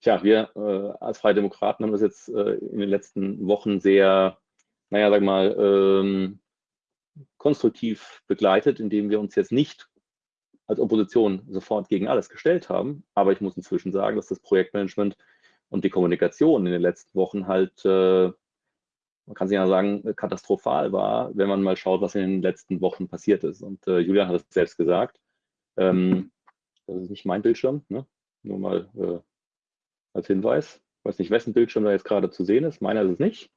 tja, wir äh, als Freie Demokraten haben das jetzt äh, in den letzten Wochen sehr, naja, sag mal, ähm, konstruktiv begleitet, indem wir uns jetzt nicht als Opposition sofort gegen alles gestellt haben. Aber ich muss inzwischen sagen, dass das Projektmanagement und die Kommunikation in den letzten Wochen halt äh, man kann sich ja sagen, katastrophal war, wenn man mal schaut, was in den letzten Wochen passiert ist. Und äh, Julian hat es selbst gesagt. Ähm, das ist nicht mein Bildschirm, ne? nur mal äh, als Hinweis. Ich weiß nicht, wessen Bildschirm da jetzt gerade zu sehen ist. Meiner ist es nicht.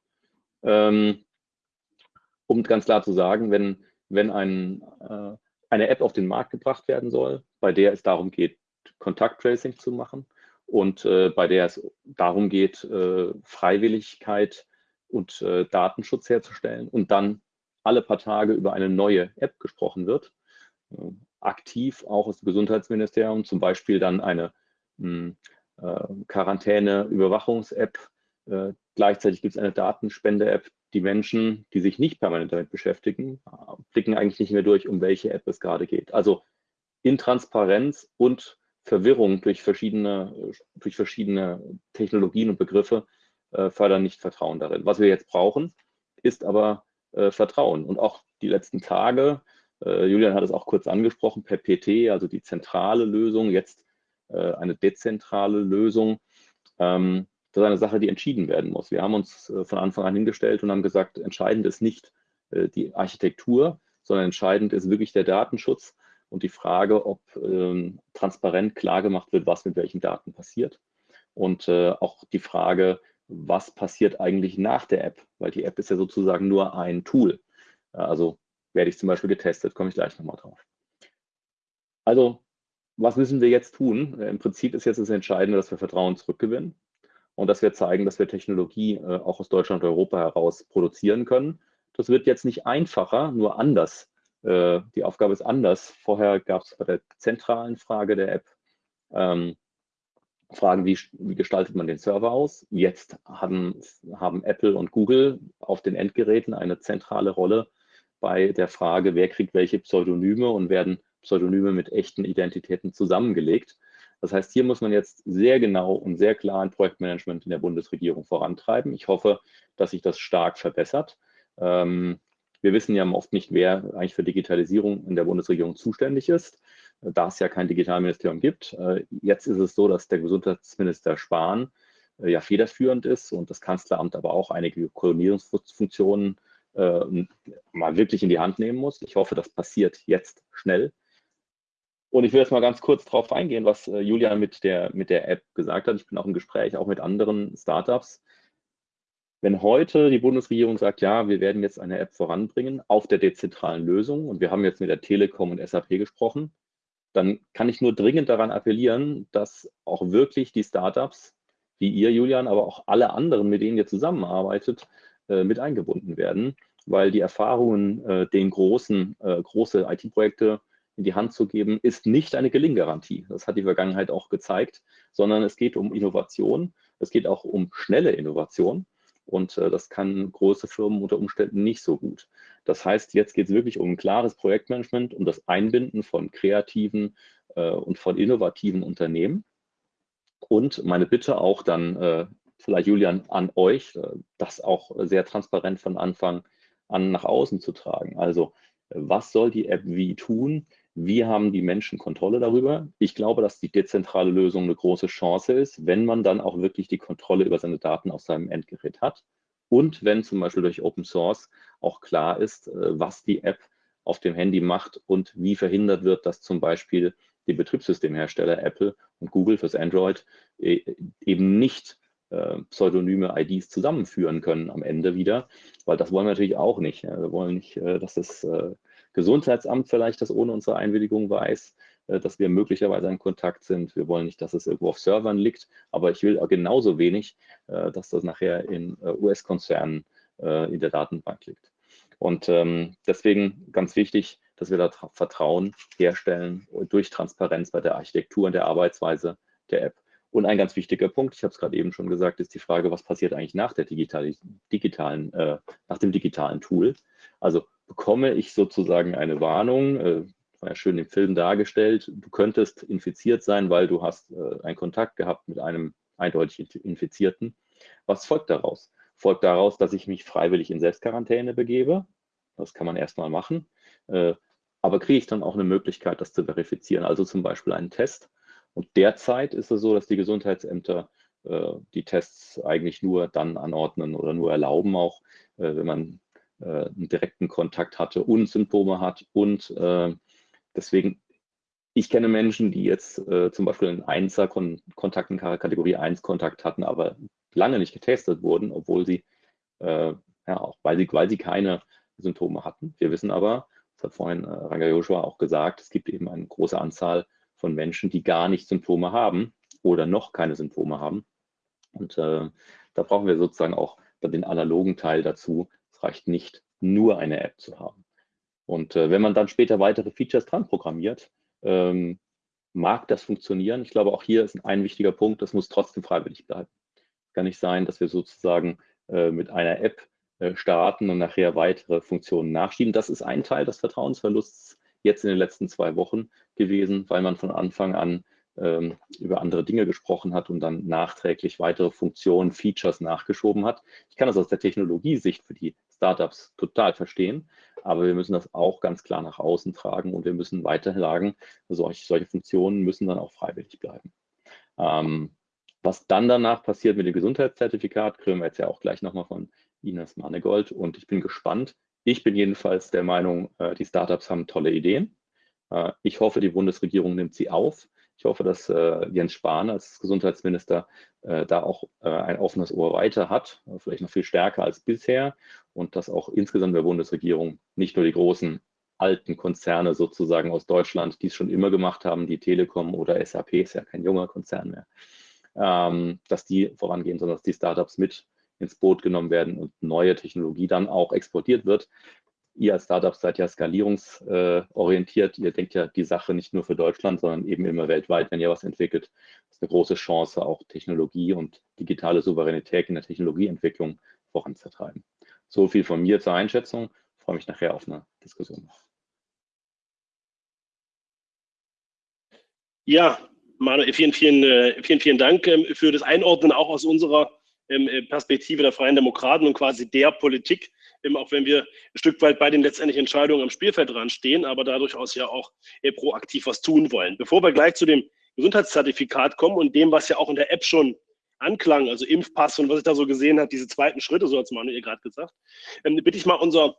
Ähm, um ganz klar zu sagen, wenn, wenn ein, äh, eine App auf den Markt gebracht werden soll, bei der es darum geht, Kontakttracing zu machen und äh, bei der es darum geht, äh, Freiwilligkeit und äh, Datenschutz herzustellen und dann alle paar Tage über eine neue App gesprochen wird, äh, aktiv auch aus dem Gesundheitsministerium, zum Beispiel dann eine hm, äh, Quarantäne-Überwachungs-App. Äh, gleichzeitig gibt es eine Datenspende-App. Die Menschen, die sich nicht permanent damit beschäftigen, blicken eigentlich nicht mehr durch, um welche App es gerade geht. Also Intransparenz und Verwirrung durch verschiedene, durch verschiedene Technologien und Begriffe äh, fördern nicht Vertrauen darin. Was wir jetzt brauchen, ist aber äh, Vertrauen. Und auch die letzten Tage, äh, Julian hat es auch kurz angesprochen, per PT, also die zentrale Lösung, jetzt äh, eine dezentrale Lösung. Ähm, das ist eine Sache, die entschieden werden muss. Wir haben uns äh, von Anfang an hingestellt und haben gesagt, entscheidend ist nicht äh, die Architektur, sondern entscheidend ist wirklich der Datenschutz und die Frage, ob ähm, transparent klar gemacht wird, was mit welchen Daten passiert. Und äh, auch die Frage, was passiert eigentlich nach der App, weil die App ist ja sozusagen nur ein Tool. Also werde ich zum Beispiel getestet, komme ich gleich nochmal drauf. Also, was müssen wir jetzt tun? Im Prinzip ist jetzt das Entscheidende, dass wir Vertrauen zurückgewinnen und dass wir zeigen, dass wir Technologie äh, auch aus Deutschland und Europa heraus produzieren können. Das wird jetzt nicht einfacher, nur anders. Äh, die Aufgabe ist anders. Vorher gab es bei der zentralen Frage der App ähm, Fragen, wie, wie, gestaltet man den Server aus? Jetzt haben, haben Apple und Google auf den Endgeräten eine zentrale Rolle bei der Frage, wer kriegt welche Pseudonyme und werden Pseudonyme mit echten Identitäten zusammengelegt. Das heißt, hier muss man jetzt sehr genau und sehr klar ein Projektmanagement in der Bundesregierung vorantreiben. Ich hoffe, dass sich das stark verbessert. Ähm, wir wissen ja oft nicht, wer eigentlich für Digitalisierung in der Bundesregierung zuständig ist, da es ja kein Digitalministerium gibt. Äh, jetzt ist es so, dass der Gesundheitsminister Spahn äh, ja federführend ist und das Kanzleramt aber auch einige Koordinierungsfunktionen äh, mal wirklich in die Hand nehmen muss. Ich hoffe, das passiert jetzt schnell. Und ich will jetzt mal ganz kurz darauf eingehen, was Julian mit der, mit der App gesagt hat. Ich bin auch im Gespräch auch mit anderen Startups. Wenn heute die Bundesregierung sagt, ja, wir werden jetzt eine App voranbringen auf der dezentralen Lösung und wir haben jetzt mit der Telekom und SAP gesprochen, dann kann ich nur dringend daran appellieren, dass auch wirklich die Startups, wie ihr, Julian, aber auch alle anderen, mit denen ihr zusammenarbeitet, äh, mit eingebunden werden, weil die Erfahrungen, äh, den großen, äh, große IT-Projekte in die Hand zu geben, ist nicht eine Gelinggarantie. Das hat die Vergangenheit auch gezeigt, sondern es geht um Innovation. Es geht auch um schnelle Innovation. Und äh, das kann große Firmen unter Umständen nicht so gut. Das heißt, jetzt geht es wirklich um ein klares Projektmanagement, um das Einbinden von kreativen äh, und von innovativen Unternehmen. Und meine Bitte auch dann, äh, vielleicht Julian, an euch, äh, das auch sehr transparent von Anfang an nach außen zu tragen. Also was soll die App wie tun? Wie haben die Menschen Kontrolle darüber? Ich glaube, dass die dezentrale Lösung eine große Chance ist, wenn man dann auch wirklich die Kontrolle über seine Daten auf seinem Endgerät hat und wenn zum Beispiel durch Open Source auch klar ist, äh, was die App auf dem Handy macht und wie verhindert wird, dass zum Beispiel die Betriebssystemhersteller Apple und Google fürs Android äh, eben nicht äh, pseudonyme IDs zusammenführen können am Ende wieder, weil das wollen wir natürlich auch nicht. Wir wollen nicht, dass das Gesundheitsamt vielleicht das ohne unsere Einwilligung weiß, äh, dass wir möglicherweise in Kontakt sind. Wir wollen nicht, dass es irgendwo auf Servern liegt, aber ich will genauso wenig, äh, dass das nachher in äh, US-Konzernen in der Datenbank liegt. Und ähm, deswegen ganz wichtig, dass wir da Vertrauen herstellen durch Transparenz bei der Architektur und der Arbeitsweise der App. Und ein ganz wichtiger Punkt, ich habe es gerade eben schon gesagt, ist die Frage, was passiert eigentlich nach der digitalen, digitalen äh, nach dem digitalen Tool? Also bekomme ich sozusagen eine Warnung, äh, war ja schön im Film dargestellt, du könntest infiziert sein, weil du hast äh, einen Kontakt gehabt mit einem eindeutig Infizierten. Was folgt daraus? Folgt daraus, dass ich mich freiwillig in Selbstquarantäne begebe. Das kann man erstmal machen. Äh, aber kriege ich dann auch eine Möglichkeit, das zu verifizieren, also zum Beispiel einen Test. Und derzeit ist es so, dass die Gesundheitsämter äh, die Tests eigentlich nur dann anordnen oder nur erlauben, auch äh, wenn man äh, einen direkten Kontakt hatte und Symptome hat. Und äh, deswegen, ich kenne Menschen, die jetzt äh, zum Beispiel einen Einser-Kontakt in Kategorie 1 Kontakt hatten, aber lange nicht getestet wurden, obwohl sie, äh, ja, auch weil sie, weil sie keine Symptome hatten. Wir wissen aber, das hat vorhin äh, Ranga Joshua auch gesagt, es gibt eben eine große Anzahl von Menschen, die gar nicht Symptome haben oder noch keine Symptome haben. Und äh, da brauchen wir sozusagen auch den analogen Teil dazu. Es reicht nicht, nur eine App zu haben. Und äh, wenn man dann später weitere Features dran programmiert, ähm, mag das funktionieren. Ich glaube, auch hier ist ein wichtiger Punkt, das muss trotzdem freiwillig bleiben. Es kann nicht sein, dass wir sozusagen äh, mit einer App äh, starten und nachher weitere Funktionen nachschieben. Das ist ein Teil des Vertrauensverlusts jetzt in den letzten zwei Wochen gewesen, weil man von Anfang an ähm, über andere Dinge gesprochen hat und dann nachträglich weitere Funktionen, Features nachgeschoben hat. Ich kann das aus der Technologiesicht für die Startups total verstehen, aber wir müssen das auch ganz klar nach außen tragen und wir müssen weiter sagen, solche, solche Funktionen müssen dann auch freiwillig bleiben. Ähm, was dann danach passiert mit dem Gesundheitszertifikat, kriegen wir jetzt ja auch gleich nochmal von Ines Manegold und ich bin gespannt. Ich bin jedenfalls der Meinung, äh, die Startups haben tolle Ideen. Äh, ich hoffe, die Bundesregierung nimmt sie auf. Ich hoffe, dass äh, Jens Spahn als Gesundheitsminister da auch ein offenes Ohr weiter hat, vielleicht noch viel stärker als bisher und dass auch insgesamt der Bundesregierung nicht nur die großen alten Konzerne sozusagen aus Deutschland, die es schon immer gemacht haben, die Telekom oder SAP ist ja kein junger Konzern mehr, ähm, dass die vorangehen, sondern dass die Startups mit ins Boot genommen werden und neue Technologie dann auch exportiert wird. Ihr als Startup seid ja skalierungsorientiert. Ihr denkt ja die Sache nicht nur für Deutschland, sondern eben immer weltweit, wenn ihr was entwickelt. Das ist eine große Chance, auch Technologie und digitale Souveränität in der Technologieentwicklung voranzutreiben. So viel von mir zur Einschätzung. Ich freue mich nachher auf eine Diskussion. Ja, Manuel, vielen, vielen, äh, vielen, vielen Dank ähm, für das Einordnen auch aus unserer ähm, äh, Perspektive der Freien Demokraten und quasi der Politik, ähm, auch wenn wir ein Stück weit bei den letztendlichen Entscheidungen am Spielfeld dran stehen, aber da durchaus ja auch äh, proaktiv was tun wollen. Bevor wir gleich zu dem Gesundheitszertifikat kommen und dem, was ja auch in der App schon anklang, also Impfpass und was ich da so gesehen habe, diese zweiten Schritte, so hat es Manuel gerade gesagt, ähm, bitte ich mal unser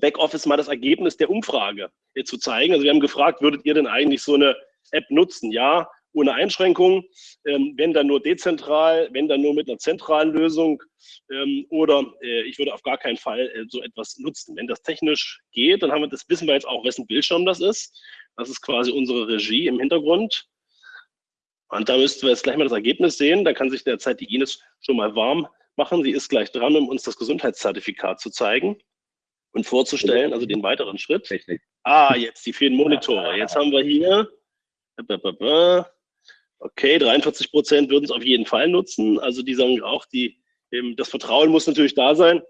Backoffice mal das Ergebnis der Umfrage zu zeigen. Also wir haben gefragt, würdet ihr denn eigentlich so eine App nutzen? Ja, ohne Einschränkungen, ähm, wenn dann nur dezentral, wenn dann nur mit einer zentralen Lösung ähm, oder äh, ich würde auf gar keinen Fall äh, so etwas nutzen. Wenn das technisch geht, dann haben wir, das wissen wir jetzt auch, wessen Bildschirm das ist. Das ist quasi unsere Regie im Hintergrund. Und da müssten wir jetzt gleich mal das Ergebnis sehen. Da kann sich derzeit die Ines schon mal warm machen. Sie ist gleich dran, um uns das Gesundheitszertifikat zu zeigen und vorzustellen, also den weiteren Schritt. Ah, jetzt die vielen Monitore. Jetzt haben wir hier Okay, 43 Prozent würden es auf jeden Fall nutzen. Also die sagen auch, die, ähm, das Vertrauen muss natürlich da sein.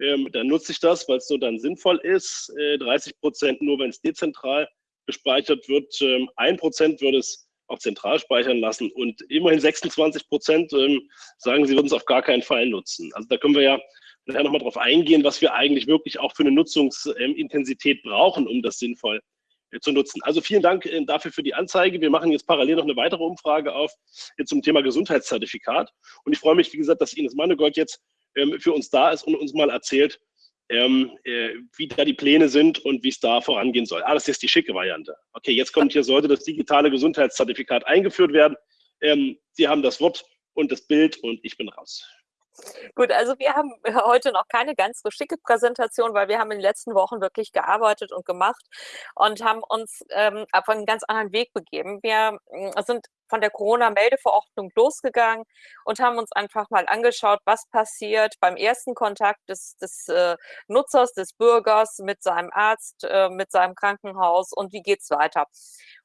Ähm, dann nutze ich das, weil es so dann sinnvoll ist. Äh, 30 Prozent nur, wenn es dezentral gespeichert wird. Ähm, 1 Prozent würde es auch zentral speichern lassen und immerhin 26 Prozent ähm, sagen, sie würden es auf gar keinen Fall nutzen. Also da können wir ja nachher nochmal drauf eingehen, was wir eigentlich wirklich auch für eine Nutzungsintensität brauchen, um das sinnvoll zu nutzen. Also vielen Dank äh, dafür für die Anzeige. Wir machen jetzt parallel noch eine weitere Umfrage auf zum Thema Gesundheitszertifikat. Und ich freue mich, wie gesagt, dass Ines Mannegold jetzt ähm, für uns da ist und uns mal erzählt, ähm, äh, wie da die Pläne sind und wie es da vorangehen soll. Ah, das ist die schicke Variante. Okay, jetzt kommt hier, sollte das digitale Gesundheitszertifikat eingeführt werden. Ähm, Sie haben das Wort und das Bild und ich bin raus. Gut, also wir haben heute noch keine ganz so schicke Präsentation, weil wir haben in den letzten Wochen wirklich gearbeitet und gemacht und haben uns ähm, auf einen ganz anderen Weg begeben. Wir äh, sind von der Corona-Meldeverordnung losgegangen und haben uns einfach mal angeschaut, was passiert beim ersten Kontakt des, des äh, Nutzers, des Bürgers mit seinem Arzt, äh, mit seinem Krankenhaus und wie geht es weiter.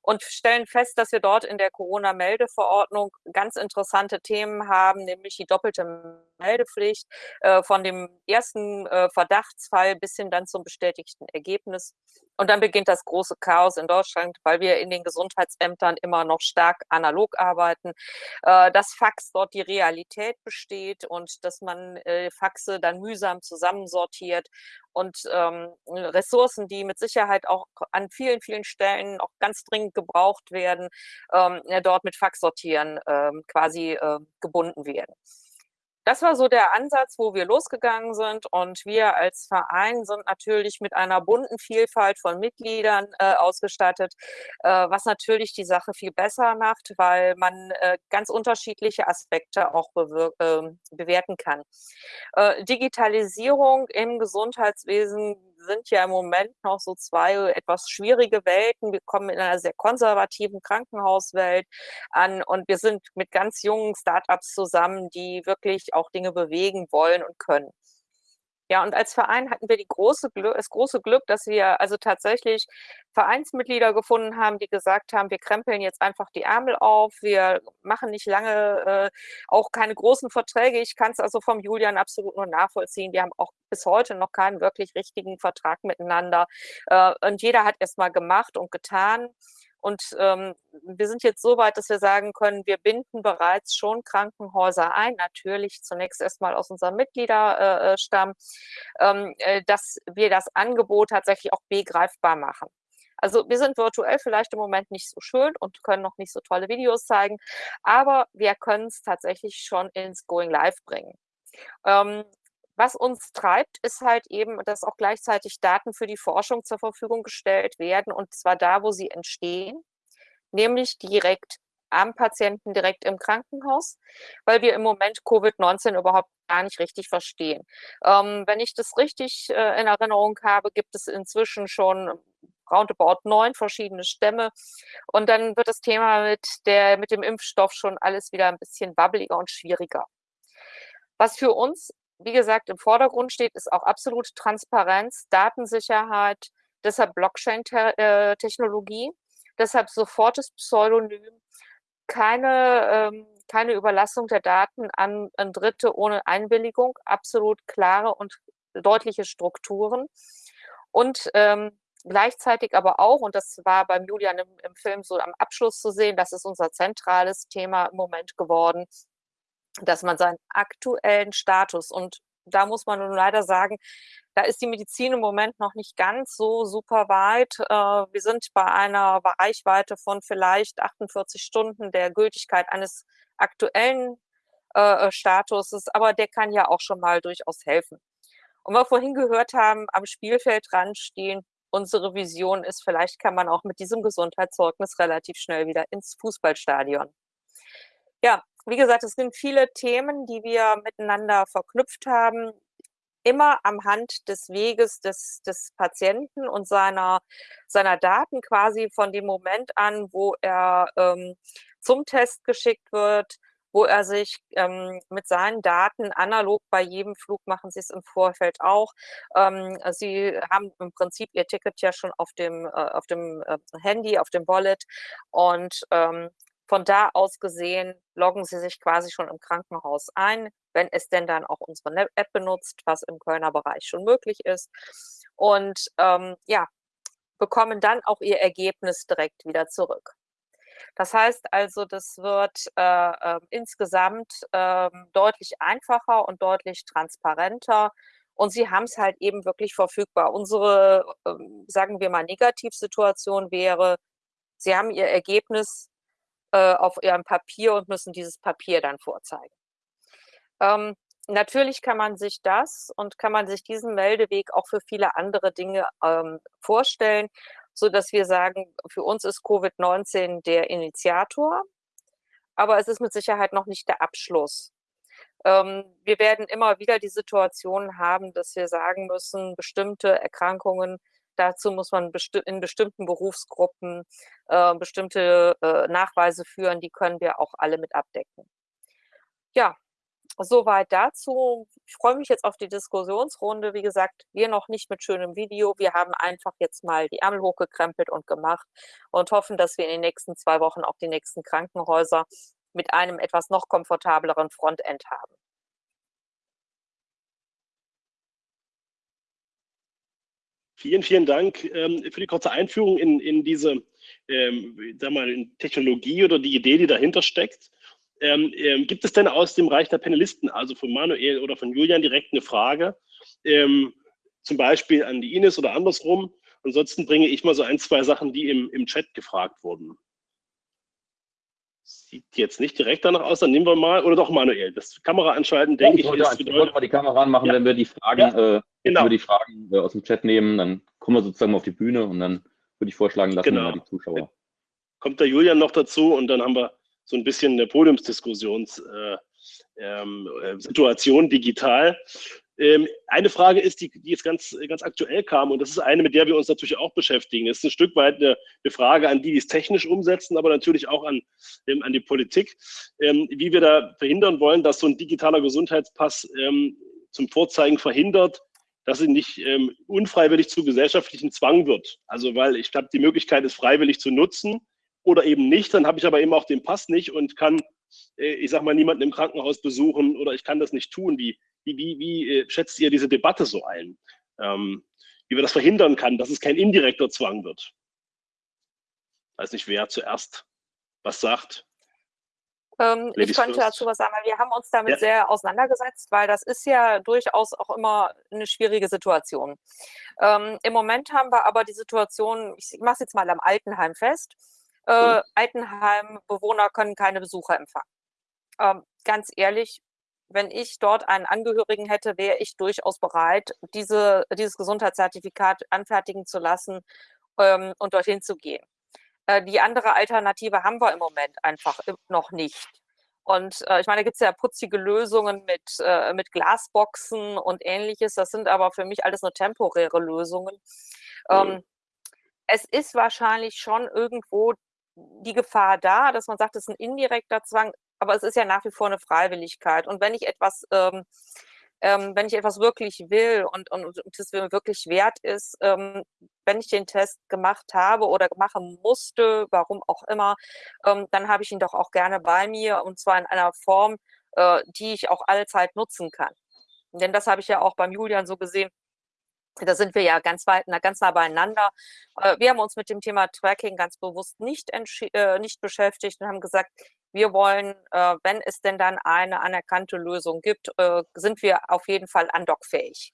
Und stellen fest, dass wir dort in der Corona-Meldeverordnung ganz interessante Themen haben, nämlich die doppelte Meldepflicht äh, von dem ersten äh, Verdachtsfall bis hin dann zum bestätigten Ergebnis. Und dann beginnt das große Chaos in Deutschland, weil wir in den Gesundheitsämtern immer noch stark analog arbeiten, äh, dass Fax dort die Realität besteht und dass man äh, Faxe dann mühsam zusammensortiert und ähm, Ressourcen, die mit Sicherheit auch an vielen, vielen Stellen auch ganz dringend gebraucht werden, ähm, dort mit Faxsortieren ähm, quasi äh, gebunden werden. Das war so der Ansatz, wo wir losgegangen sind. Und wir als Verein sind natürlich mit einer bunten Vielfalt von Mitgliedern äh, ausgestattet, äh, was natürlich die Sache viel besser macht, weil man äh, ganz unterschiedliche Aspekte auch ähm, bewerten kann. Äh, Digitalisierung im Gesundheitswesen sind ja im Moment noch so zwei etwas schwierige Welten. Wir kommen in einer sehr konservativen Krankenhauswelt an und wir sind mit ganz jungen Startups zusammen, die wirklich auch Dinge bewegen wollen und können. Ja, und als Verein hatten wir die große Glück, das große Glück, dass wir also tatsächlich Vereinsmitglieder gefunden haben, die gesagt haben, wir krempeln jetzt einfach die Ärmel auf, wir machen nicht lange, äh, auch keine großen Verträge. Ich kann es also vom Julian absolut nur nachvollziehen. Wir haben auch bis heute noch keinen wirklich richtigen Vertrag miteinander. Äh, und jeder hat erst mal gemacht und getan. Und ähm, wir sind jetzt so weit, dass wir sagen können, wir binden bereits schon Krankenhäuser ein, natürlich zunächst erstmal aus unserem Mitgliederstamm, äh, ähm, äh, dass wir das Angebot tatsächlich auch begreifbar machen. Also wir sind virtuell vielleicht im Moment nicht so schön und können noch nicht so tolle Videos zeigen, aber wir können es tatsächlich schon ins Going Live bringen. Ähm, was uns treibt, ist halt eben, dass auch gleichzeitig Daten für die Forschung zur Verfügung gestellt werden und zwar da, wo sie entstehen, nämlich direkt am Patienten, direkt im Krankenhaus, weil wir im Moment Covid-19 überhaupt gar nicht richtig verstehen. Ähm, wenn ich das richtig äh, in Erinnerung habe, gibt es inzwischen schon roundabout neun verschiedene Stämme. Und dann wird das Thema mit, der, mit dem Impfstoff schon alles wieder ein bisschen wabbeliger und schwieriger. Was für uns wie gesagt, im Vordergrund steht, ist auch absolute Transparenz, Datensicherheit, deshalb Blockchain-Technologie, deshalb sofortes Pseudonym, keine, ähm, keine Überlassung der Daten an, an Dritte ohne Einwilligung, absolut klare und deutliche Strukturen. Und ähm, gleichzeitig aber auch, und das war beim Julian im, im Film so am Abschluss zu sehen, das ist unser zentrales Thema im Moment geworden, dass man seinen aktuellen Status und da muss man nun leider sagen, da ist die Medizin im Moment noch nicht ganz so super weit. Äh, wir sind bei einer Reichweite von vielleicht 48 Stunden der Gültigkeit eines aktuellen äh, Statuses, aber der kann ja auch schon mal durchaus helfen. Und wir vorhin gehört haben, am Spielfeld stehen, unsere Vision ist, vielleicht kann man auch mit diesem Gesundheitszeugnis relativ schnell wieder ins Fußballstadion. Ja, wie gesagt, es sind viele Themen, die wir miteinander verknüpft haben, immer am Hand des Weges des, des Patienten und seiner, seiner Daten quasi von dem Moment an, wo er ähm, zum Test geschickt wird, wo er sich ähm, mit seinen Daten analog bei jedem Flug machen Sie es im Vorfeld auch. Ähm, Sie haben im Prinzip Ihr Ticket ja schon auf dem, äh, auf dem äh, Handy, auf dem Wallet und ähm, von da aus gesehen loggen Sie sich quasi schon im Krankenhaus ein, wenn es denn dann auch unsere App benutzt, was im Kölner Bereich schon möglich ist. Und ähm, ja, bekommen dann auch Ihr Ergebnis direkt wieder zurück. Das heißt also, das wird äh, äh, insgesamt äh, deutlich einfacher und deutlich transparenter. Und sie haben es halt eben wirklich verfügbar. Unsere, ähm, sagen wir mal, Negativsituation wäre, sie haben ihr Ergebnis äh, auf ihrem Papier und müssen dieses Papier dann vorzeigen. Ähm, natürlich kann man sich das und kann man sich diesen Meldeweg auch für viele andere Dinge ähm, vorstellen, so dass wir sagen, für uns ist Covid-19 der Initiator, aber es ist mit Sicherheit noch nicht der Abschluss. Ähm, wir werden immer wieder die Situation haben, dass wir sagen müssen, bestimmte Erkrankungen Dazu muss man besti in bestimmten Berufsgruppen äh, bestimmte äh, Nachweise führen, die können wir auch alle mit abdecken. Ja, soweit dazu. Ich freue mich jetzt auf die Diskussionsrunde. Wie gesagt, wir noch nicht mit schönem Video. Wir haben einfach jetzt mal die Ärmel hochgekrempelt und gemacht und hoffen, dass wir in den nächsten zwei Wochen auch die nächsten Krankenhäuser mit einem etwas noch komfortableren Frontend haben. Vielen, vielen Dank ähm, für die kurze Einführung in, in diese ähm, sag mal, Technologie oder die Idee, die dahinter steckt. Ähm, ähm, gibt es denn aus dem Reich der Panelisten, also von Manuel oder von Julian, direkt eine Frage, ähm, zum Beispiel an die Ines oder andersrum? Ansonsten bringe ich mal so ein, zwei Sachen, die im, im Chat gefragt wurden. Sieht jetzt nicht direkt danach aus, dann nehmen wir mal, oder doch Manuel, das Kamera anschalten, denke ich. Wollte, ich wollte mal die Kamera anmachen, ja. wenn wir die Fragen, ja, äh, genau. wir die Fragen äh, aus dem Chat nehmen, dann kommen wir sozusagen auf die Bühne und dann würde ich vorschlagen, lassen genau. wir mal die Zuschauer. Kommt der Julian noch dazu und dann haben wir so ein bisschen eine Podiumsdiskussionssituation äh, ähm, äh, digital. Ähm, eine Frage ist, die, die jetzt ganz, ganz aktuell kam, und das ist eine, mit der wir uns natürlich auch beschäftigen. Das ist ein Stück weit eine, eine Frage an die, die es technisch umsetzen, aber natürlich auch an, ähm, an die Politik, ähm, wie wir da verhindern wollen, dass so ein digitaler Gesundheitspass ähm, zum Vorzeigen verhindert, dass sie nicht ähm, unfreiwillig zu gesellschaftlichen Zwang wird. Also weil ich habe die Möglichkeit, es freiwillig zu nutzen oder eben nicht, dann habe ich aber eben auch den Pass nicht und kann, äh, ich sag mal, niemanden im Krankenhaus besuchen oder ich kann das nicht tun. Wie, wie, wie, wie äh, schätzt ihr diese Debatte so ein? Ähm, wie wir das verhindern kann, dass es kein indirekter Zwang wird? Weiß nicht, wer zuerst was sagt. Ähm, ich könnte dazu was sagen, weil wir haben uns damit ja. sehr auseinandergesetzt, weil das ist ja durchaus auch immer eine schwierige Situation. Ähm, Im Moment haben wir aber die Situation, ich mache es jetzt mal am Altenheim fest, äh, mhm. Altenheimbewohner können keine Besucher empfangen. Ähm, ganz ehrlich, wenn ich dort einen Angehörigen hätte, wäre ich durchaus bereit, diese, dieses Gesundheitszertifikat anfertigen zu lassen ähm, und dorthin zu gehen. Äh, die andere Alternative haben wir im Moment einfach noch nicht. Und äh, ich meine, da gibt es ja putzige Lösungen mit, äh, mit Glasboxen und ähnliches. Das sind aber für mich alles nur temporäre Lösungen. Ähm, es ist wahrscheinlich schon irgendwo die Gefahr da, dass man sagt, es ist ein indirekter Zwang, aber es ist ja nach wie vor eine Freiwilligkeit. Und wenn ich etwas ähm, ähm, wenn ich etwas wirklich will und, es mir wirklich wert ist, ähm, wenn ich den Test gemacht habe oder machen musste, warum auch immer, ähm, dann habe ich ihn doch auch gerne bei mir und zwar in einer Form, äh, die ich auch allzeit nutzen kann. Denn das habe ich ja auch beim Julian so gesehen. Da sind wir ja ganz weit, ganz nah beieinander. Äh, wir haben uns mit dem Thema Tracking ganz bewusst nicht, äh, nicht beschäftigt und haben gesagt, wir wollen, äh, wenn es denn dann eine anerkannte Lösung gibt, äh, sind wir auf jeden Fall andockfähig.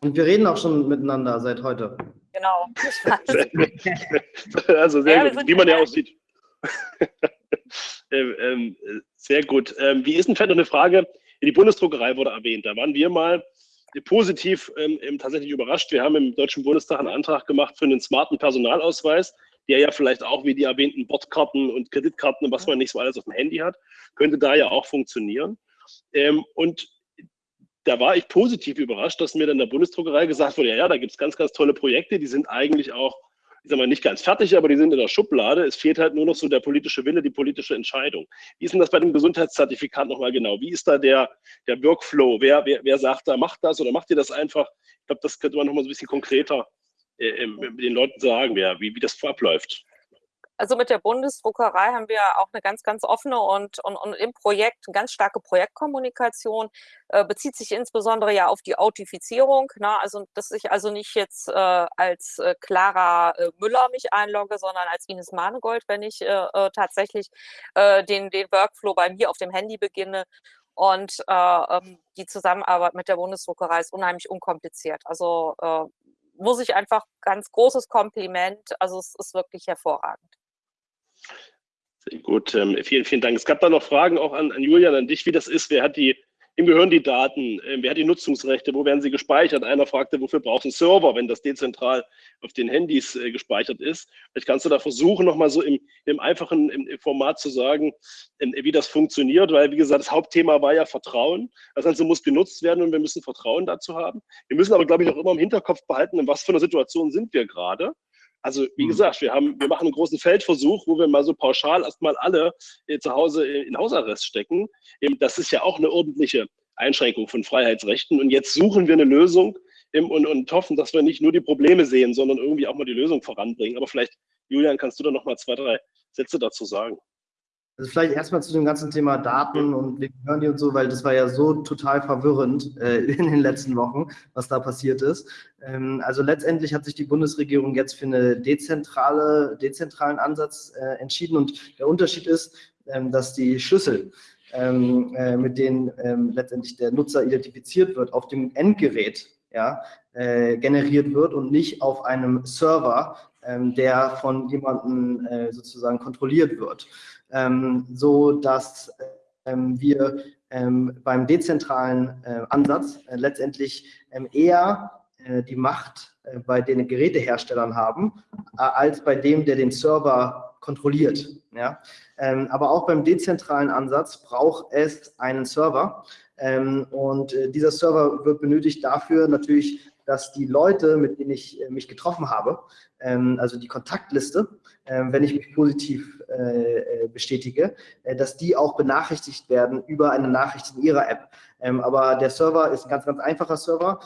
Und wir reden auch schon miteinander seit heute. Genau. also sehr ja, gut, wie man ja auch sieht. ähm, ähm, sehr gut. Ähm, wie ist denn vielleicht noch eine Frage? Die Bundesdruckerei wurde erwähnt. Da waren wir mal positiv ähm, tatsächlich überrascht. Wir haben im Deutschen Bundestag einen Antrag gemacht für einen smarten Personalausweis der ja vielleicht auch wie die erwähnten Bordkarten und Kreditkarten und was man nicht so alles auf dem Handy hat, könnte da ja auch funktionieren. Ähm, und da war ich positiv überrascht, dass mir dann der Bundesdruckerei gesagt wurde, ja, ja da gibt es ganz, ganz tolle Projekte, die sind eigentlich auch, ich sag mal, nicht ganz fertig, aber die sind in der Schublade. Es fehlt halt nur noch so der politische Wille, die politische Entscheidung. Wie ist denn das bei dem Gesundheitszertifikat nochmal genau? Wie ist da der, der Workflow? Wer, wer, wer sagt da, macht das oder macht ihr das einfach? Ich glaube, das könnte man nochmal so ein bisschen konkreter den Leuten sagen, wie, wie das abläuft? Also mit der Bundesdruckerei haben wir auch eine ganz, ganz offene und, und, und im Projekt eine ganz starke Projektkommunikation, äh, bezieht sich insbesondere ja auf die Autifizierung. Ne? Also, dass ich also nicht jetzt äh, als äh, Clara äh, Müller mich einlogge, sondern als Ines Manegold, wenn ich äh, äh, tatsächlich den, den Workflow bei mir auf dem Handy beginne. Und ähm, die Zusammenarbeit mit der Bundesdruckerei ist unheimlich unkompliziert. Also muss ich einfach ganz großes Kompliment. Also es ist wirklich hervorragend. Sehr gut, ähm, vielen, vielen Dank. Es gab da noch Fragen auch an, an Julian, an dich, wie das ist. Wer hat die, wem gehören die Daten? Ähm, wer hat die Nutzungsrechte? Wo werden sie gespeichert? Einer fragte, wofür braucht ein Server, wenn das dezentral auf den Handys äh, gespeichert ist? Vielleicht kannst du da versuchen, nochmal so im, im einfachen im Format zu sagen, ähm, wie das funktioniert, weil, wie gesagt, das Hauptthema war ja Vertrauen. Das Ganze muss genutzt werden und wir müssen Vertrauen dazu haben. Wir müssen aber, glaube ich, auch immer im Hinterkopf behalten, in was für einer Situation sind wir gerade. Also wie mhm. gesagt, wir, haben, wir machen einen großen Feldversuch, wo wir mal so pauschal erstmal alle äh, zu Hause in Hausarrest stecken. Ähm, das ist ja auch eine ordentliche Einschränkung von Freiheitsrechten. Und jetzt suchen wir eine Lösung ähm, und, und hoffen, dass wir nicht nur die Probleme sehen, sondern irgendwie auch mal die Lösung voranbringen. Aber vielleicht, Julian, kannst du da noch mal zwei, drei Sätze dazu sagen? Also vielleicht erstmal zu dem ganzen Thema Daten und wir hören die und so, weil das war ja so total verwirrend äh, in den letzten Wochen, was da passiert ist. Ähm, also letztendlich hat sich die Bundesregierung jetzt für einen dezentrale, dezentralen Ansatz äh, entschieden und der Unterschied ist, ähm, dass die Schlüssel, ähm, äh, mit denen ähm, letztendlich der Nutzer identifiziert wird, auf dem Endgerät ja, äh, generiert wird und nicht auf einem Server, ähm, der von jemandem äh, sozusagen kontrolliert wird ähm, so dass ähm, wir ähm, beim dezentralen äh, Ansatz äh, letztendlich ähm, eher äh, die Macht äh, bei den Geräteherstellern haben, äh, als bei dem, der den Server kontrolliert. Ja? Aber auch beim dezentralen Ansatz braucht es einen Server. Ähm, und äh, dieser Server wird benötigt dafür natürlich, dass die Leute, mit denen ich äh, mich getroffen habe, ähm, also die Kontaktliste, ähm, wenn ich mich positiv äh, äh bestätige, dass die auch benachrichtigt werden über eine Nachricht in ihrer App. Ähm, aber der Server ist ein ganz, ganz einfacher Server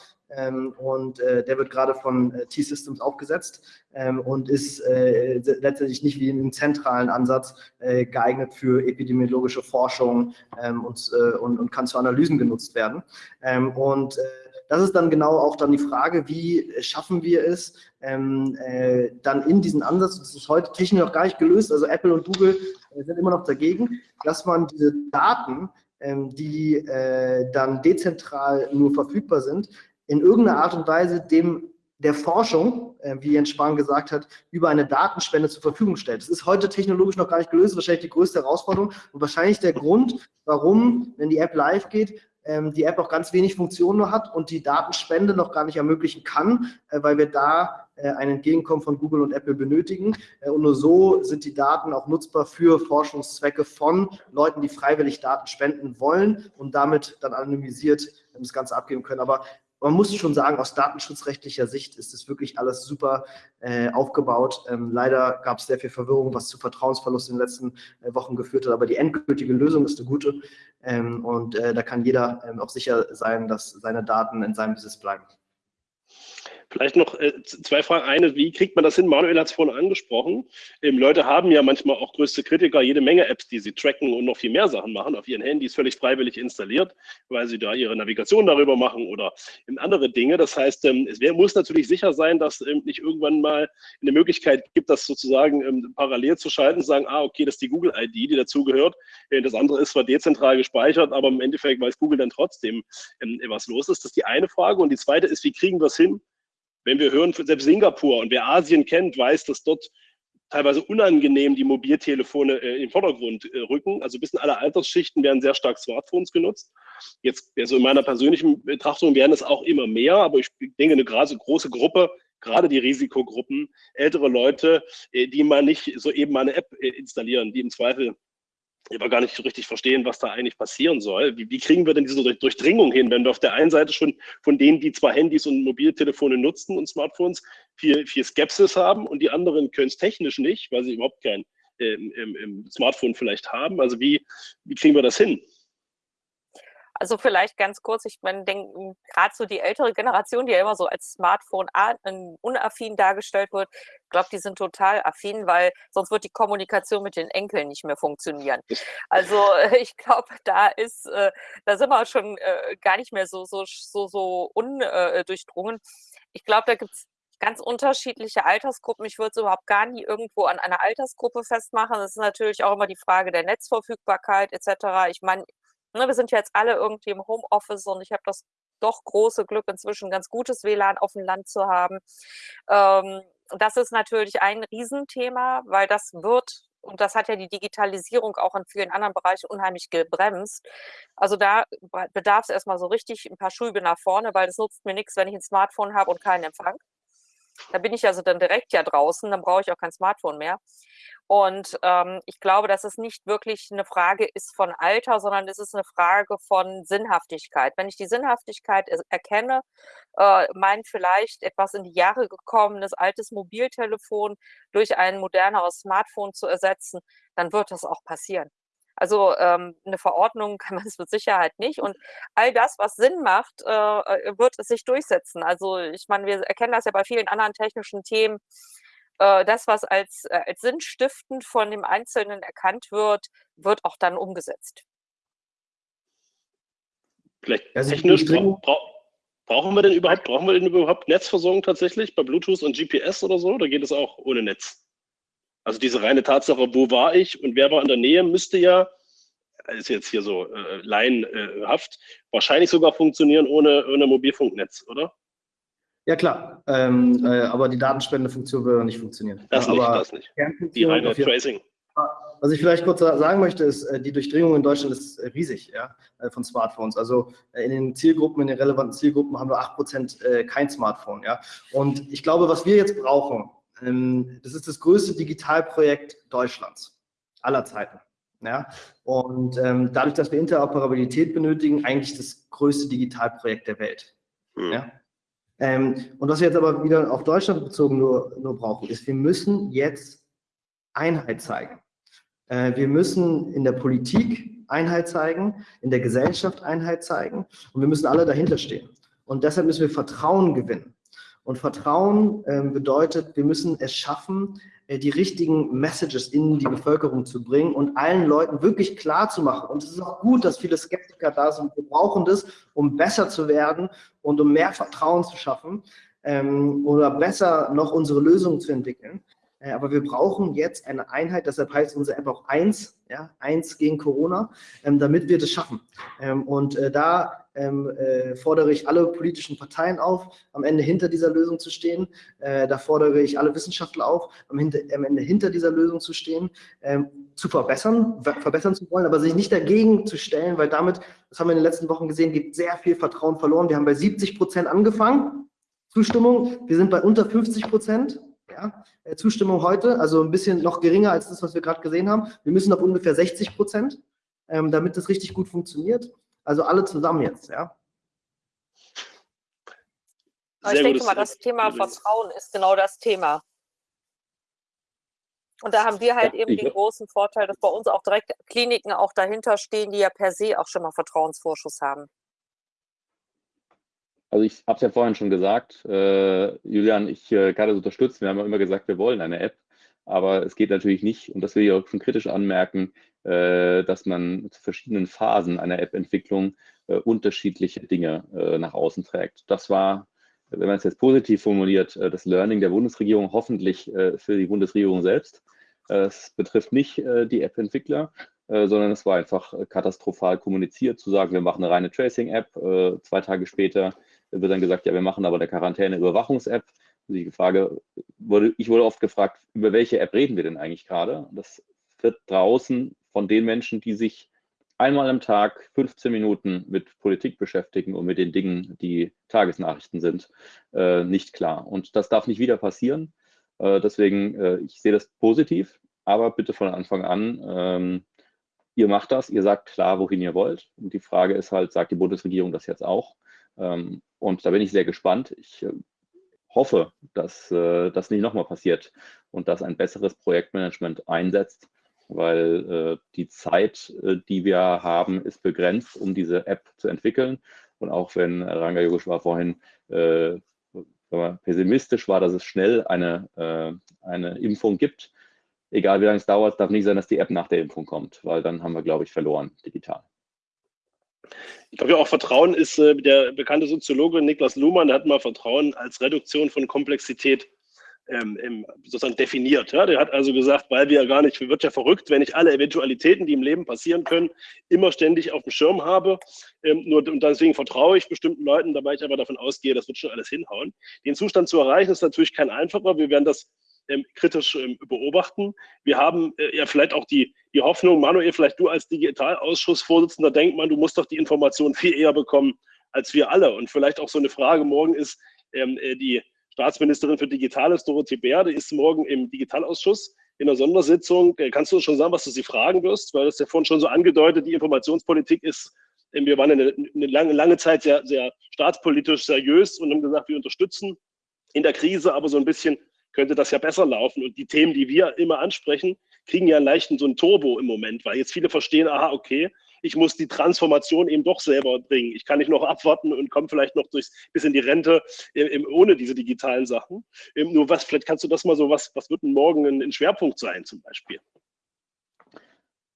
und der wird gerade von T-Systems aufgesetzt und ist letztendlich nicht wie im zentralen Ansatz geeignet für epidemiologische Forschung und, kann zu Analysen genutzt werden. Und das ist dann genau auch dann die Frage, wie schaffen wir es, ähm, äh, dann in diesen Ansatz, das ist heute technisch noch gar nicht gelöst, also Apple und Google äh, sind immer noch dagegen, dass man diese Daten, ähm, die äh, dann dezentral nur verfügbar sind, in irgendeiner Art und Weise dem der Forschung, äh, wie Jens Spahn gesagt hat, über eine Datenspende zur Verfügung stellt. Das ist heute technologisch noch gar nicht gelöst, wahrscheinlich die größte Herausforderung und wahrscheinlich der Grund, warum, wenn die App live geht, ähm, die App auch ganz wenig Funktionen nur hat und die Datenspende noch gar nicht ermöglichen kann, äh, weil wir da äh, ein Entgegenkommen von Google und Apple benötigen. Äh, und nur so sind die Daten auch nutzbar für Forschungszwecke von Leuten, die freiwillig Daten spenden wollen und damit dann anonymisiert das Ganze abgeben können. Aber man muss schon sagen, aus datenschutzrechtlicher Sicht ist es wirklich alles super äh, aufgebaut. Ähm, leider gab es sehr viel Verwirrung, was zu Vertrauensverlust in den letzten äh, Wochen geführt hat, aber die endgültige Lösung ist eine gute ähm, und äh, da kann jeder ähm, auch sicher sein, dass seine Daten in seinem Besitz bleiben. Vielleicht noch äh, zwei Fragen. Eine, wie kriegt man das hin? Manuel hat es vorhin angesprochen. Ähm, Leute haben ja manchmal auch größte Kritiker jede Menge Apps, die sie tracken und noch viel mehr Sachen machen auf ihren Handys völlig freiwillig installiert, weil sie da ihre Navigation darüber machen oder andere Dinge. Das heißt, ähm, es wär, muss natürlich sicher sein, dass ähm, nicht irgendwann mal eine Möglichkeit gibt, das sozusagen ähm, parallel zu schalten, sagen, ah, okay, das ist die Google-ID, die dazugehört. Äh, das andere ist zwar dezentral gespeichert, aber im Endeffekt weiß Google dann trotzdem, ähm, was los ist. Das ist die eine Frage. Und die zweite ist, wie kriegen wir es hin, wenn wir hören, selbst Singapur und wer Asien kennt, weiß, dass dort teilweise unangenehm die Mobiltelefone äh, in den Vordergrund äh, rücken. Also bis in alle Altersschichten werden sehr stark Smartphones genutzt. Jetzt, also in meiner persönlichen Betrachtung werden es auch immer mehr, aber ich denke, eine gerade große Gruppe, gerade die Risikogruppen, ältere Leute, äh, die mal nicht so eben mal eine App äh, installieren, die im Zweifel aber gar nicht so richtig verstehen, was da eigentlich passieren soll. Wie, wie, kriegen wir denn diese Durchdringung hin, wenn wir auf der einen Seite schon von denen, die zwar Handys und Mobiltelefone nutzen und Smartphones, viel, viel Skepsis haben und die anderen können es technisch nicht, weil sie überhaupt kein ähm, im Smartphone vielleicht haben. Also wie, wie kriegen wir das hin? Also vielleicht ganz kurz, ich meine, gerade so die ältere Generation, die ja immer so als Smartphone unaffin dargestellt wird, ich glaube, die sind total affin, weil sonst wird die Kommunikation mit den Enkeln nicht mehr funktionieren. Also ich glaube, da ist, äh, da sind wir schon äh, gar nicht mehr so, so, so, so undurchdrungen. Ich glaube, da gibt es ganz unterschiedliche Altersgruppen. Ich würde es überhaupt gar nie irgendwo an einer Altersgruppe festmachen. Das ist natürlich auch immer die Frage der Netzverfügbarkeit etc. Ich meine, Ne, wir sind ja jetzt alle irgendwie im Homeoffice und ich habe das doch große Glück, inzwischen ganz gutes WLAN auf dem Land zu haben. Ähm, das ist natürlich ein Riesenthema, weil das wird, und das hat ja die Digitalisierung auch in vielen anderen Bereichen unheimlich gebremst. Also da bedarf es erstmal so richtig ein paar Schübe nach vorne, weil das nutzt mir nichts, wenn ich ein Smartphone habe und keinen Empfang. Da bin ich also dann direkt ja draußen, dann brauche ich auch kein Smartphone mehr. Und ähm, ich glaube, dass es nicht wirklich eine Frage ist von Alter, sondern es ist eine Frage von Sinnhaftigkeit. Wenn ich die Sinnhaftigkeit erkenne, äh, mein vielleicht etwas in die Jahre gekommenes altes Mobiltelefon durch ein moderneres Smartphone zu ersetzen, dann wird das auch passieren. Also ähm, eine Verordnung kann man es mit Sicherheit nicht. Und all das, was Sinn macht, äh, äh wird es sich durchsetzen. Also ich meine, wir erkennen das ja bei vielen anderen technischen Themen äh, das, was als, äh, als sinnstiftend von dem Einzelnen erkannt wird, wird auch dann umgesetzt. Vielleicht also technisch bra bra brauchen wir denn überhaupt, brauchen wir denn überhaupt Netzversorgung tatsächlich bei Bluetooth und GPS oder so? Oder geht es auch ohne Netz? Also diese reine Tatsache, wo war ich und wer war in der Nähe, müsste ja, ist jetzt hier so äh, laienhaft, wahrscheinlich sogar funktionieren ohne, ohne Mobilfunknetz, oder? Ja klar, ähm, äh, aber die Datenspendefunktion würde nicht funktionieren. Das aber nicht, das nicht. Die reine Tracing. Was ich vielleicht kurz sagen möchte, ist, äh, die Durchdringung in Deutschland ist riesig ja, äh, von Smartphones. Also äh, in den Zielgruppen, in den relevanten Zielgruppen haben wir 8% kein Smartphone. Ja. Und ich glaube, was wir jetzt brauchen, das ist das größte Digitalprojekt Deutschlands aller Zeiten. Ja? Und ähm, dadurch, dass wir Interoperabilität benötigen, eigentlich das größte Digitalprojekt der Welt. Mhm. Ja? Ähm, und was wir jetzt aber wieder auf Deutschland bezogen nur, nur brauchen, ist, wir müssen jetzt Einheit zeigen. Äh, wir müssen in der Politik Einheit zeigen, in der Gesellschaft Einheit zeigen und wir müssen alle dahinter stehen. Und deshalb müssen wir Vertrauen gewinnen. Und Vertrauen äh, bedeutet, wir müssen es schaffen, äh, die richtigen Messages in die Bevölkerung zu bringen und allen Leuten wirklich klar zu machen. Und es ist auch gut, dass viele Skeptiker da sind. Wir brauchen das, um besser zu werden und um mehr Vertrauen zu schaffen ähm, oder besser noch unsere Lösungen zu entwickeln. Äh, aber wir brauchen jetzt eine Einheit, deshalb heißt unsere App auch eins, ja, eins gegen Corona, ähm, damit wir das schaffen. Ähm, und äh, da ähm, äh, fordere ich alle politischen Parteien auf, am Ende hinter dieser Lösung zu stehen. Da fordere ich alle Wissenschaftler auf, am, Ende hinter dieser Lösung zu stehen, zu verbessern, verbessern zu wollen, aber sich nicht dagegen zu stellen, weil damit, das haben wir in den letzten Wochen gesehen, geht sehr viel Vertrauen verloren. Wir haben bei 70 Prozent angefangen, Zustimmung, wir sind bei unter 50 Prozent. Ja, äh, Zustimmung heute, also ein bisschen noch geringer als das, was wir gerade gesehen haben. Wir müssen auf ungefähr 60 Prozent, ähm, damit das richtig gut funktioniert. Also alle zusammen jetzt, ja. Aber ich denke mal, das Thema Vertrauen ist genau das Thema. Und da haben wir halt ja, eben den großen Vorteil, dass bei uns auch direkt Kliniken auch dahinter stehen, die ja per se auch schon mal Vertrauensvorschuss haben. Also ich habe es ja vorhin schon gesagt, äh, Julian, ich äh, kann das unterstützen. Wir haben ja immer gesagt, wir wollen eine App, aber es geht natürlich nicht, und das will ich auch schon kritisch anmerken, äh, dass man zu verschiedenen Phasen einer App-Entwicklung äh, unterschiedliche Dinge äh, nach außen trägt. Das war, wenn man es jetzt positiv formuliert, äh, das Learning der Bundesregierung, hoffentlich für die Bundesregierung selbst. Es betrifft nicht die App-Entwickler, sondern es war einfach katastrophal kommuniziert, zu sagen, wir machen eine reine Tracing-App. zwei Tage später wird dann gesagt, ja, wir machen aber eine Quarantäne-Überwachungs-App. Die Frage wurde, ich wurde oft gefragt, über welche App reden wir denn eigentlich gerade? Das wird draußen von den Menschen, die sich einmal am Tag 15 Minuten mit Politik beschäftigen und mit den Dingen, die Tagesnachrichten sind, äh, nicht klar. Und das darf nicht wieder passieren. Äh, deswegen, äh, ich sehe das positiv, aber bitte von Anfang an, ähm, ihr macht das, ihr sagt klar, wohin ihr wollt. Und die Frage ist halt, sagt die Bundesregierung das jetzt auch? Ähm, und da bin ich sehr gespannt. Ich äh, hoffe, dass äh, das nicht nochmal passiert und dass ein besseres Projektmanagement einsetzt, weil äh, die Zeit, die wir haben, ist begrenzt, um diese App zu entwickeln. Und auch wenn Ranga Yogeshwar vorhin pessimistisch war, dass es schnell eine, eine Impfung gibt, egal wie lange es dauert, darf nicht sein, dass die App nach der Impfung kommt, weil dann haben wir, glaube ich, verloren digital. Ich glaube ja auch Vertrauen ist, äh, der bekannte Soziologe Niklas Luhmann, der hat mal Vertrauen als Reduktion von Komplexität ähm, sozusagen definiert. Ja? Der hat also gesagt, weil wir ja gar nicht, wird ja verrückt, wenn ich alle Eventualitäten, die im Leben passieren können, immer ständig auf dem Schirm habe. Ähm, nur, und deswegen vertraue ich bestimmten Leuten, dabei ich aber davon ausgehe, das wird schon alles hinhauen. Den Zustand zu erreichen ist natürlich kein einfacher. Wir werden das ähm, kritisch ähm, beobachten. Wir haben äh, ja vielleicht auch die, die Hoffnung, Manuel, vielleicht du als Digitalausschussvorsitzender denkt man, du musst doch die Information viel eher bekommen als wir alle. Und vielleicht auch so eine Frage morgen ist, ähm, äh, die Staatsministerin für Digitales, Dorothee Bär, ist morgen im Digitalausschuss in der Sondersitzung. Äh, kannst du schon sagen, was du sie fragen wirst? Weil das ja vorhin schon so angedeutet, die Informationspolitik ist, äh, wir waren eine, eine lange, lange Zeit sehr, sehr staatspolitisch seriös und haben gesagt, wir unterstützen in der Krise, aber so ein bisschen könnte das ja besser laufen. Und die Themen, die wir immer ansprechen, kriegen ja einen leichten so ein Turbo im Moment, weil jetzt viele verstehen, aha, okay, ich muss die Transformation eben doch selber bringen. Ich kann nicht noch abwarten und komme vielleicht noch durchs, bis in die Rente äh, ohne diese digitalen Sachen. Ähm, nur was, vielleicht kannst du das mal so, was, was wird denn morgen ein, ein Schwerpunkt sein zum Beispiel?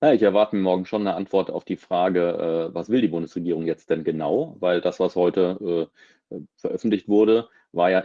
Ja, ich erwarte mir morgen schon eine Antwort auf die Frage, äh, was will die Bundesregierung jetzt denn genau? Weil das, was heute äh, veröffentlicht wurde, war ja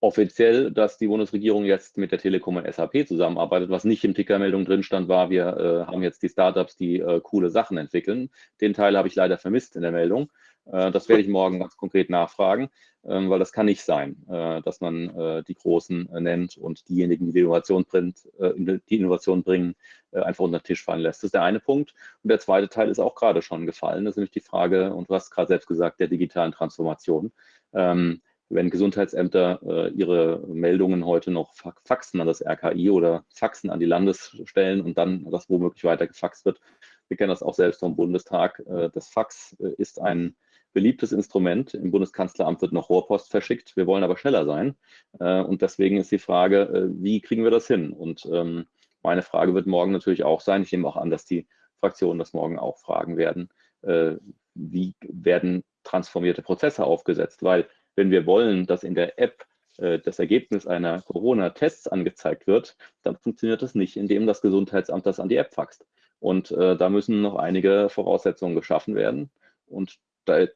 offiziell, dass die Bundesregierung jetzt mit der Telekom und SAP zusammenarbeitet. Was nicht im Tickermeldung drin stand, war, wir äh, haben jetzt die Startups, die äh, coole Sachen entwickeln. Den Teil habe ich leider vermisst in der Meldung. Äh, das werde ich morgen ganz konkret nachfragen, ähm, weil das kann nicht sein, äh, dass man äh, die Großen äh, nennt und diejenigen, die Innovation, bringt, die Innovation bringen, einfach unter den Tisch fallen lässt. Das ist der eine Punkt. Und der zweite Teil ist auch gerade schon gefallen. Das ist nämlich die Frage, und du hast gerade selbst gesagt, der digitalen Transformation. Ähm, wenn Gesundheitsämter äh, ihre Meldungen heute noch faxen an das RKI oder faxen an die Landesstellen und dann das womöglich weiter gefaxt wird. Wir kennen das auch selbst vom Bundestag. Äh, das Fax äh, ist ein beliebtes Instrument. Im Bundeskanzleramt wird noch Rohrpost verschickt. Wir wollen aber schneller sein. Äh, und deswegen ist die Frage, äh, wie kriegen wir das hin? Und ähm, meine Frage wird morgen natürlich auch sein, ich nehme auch an, dass die Fraktionen das morgen auch fragen werden, äh, wie werden transformierte Prozesse aufgesetzt? Weil wenn wir wollen, dass in der App das Ergebnis einer Corona-Tests angezeigt wird, dann funktioniert das nicht, indem das Gesundheitsamt das an die App faxt. Und äh, da müssen noch einige Voraussetzungen geschaffen werden. Und da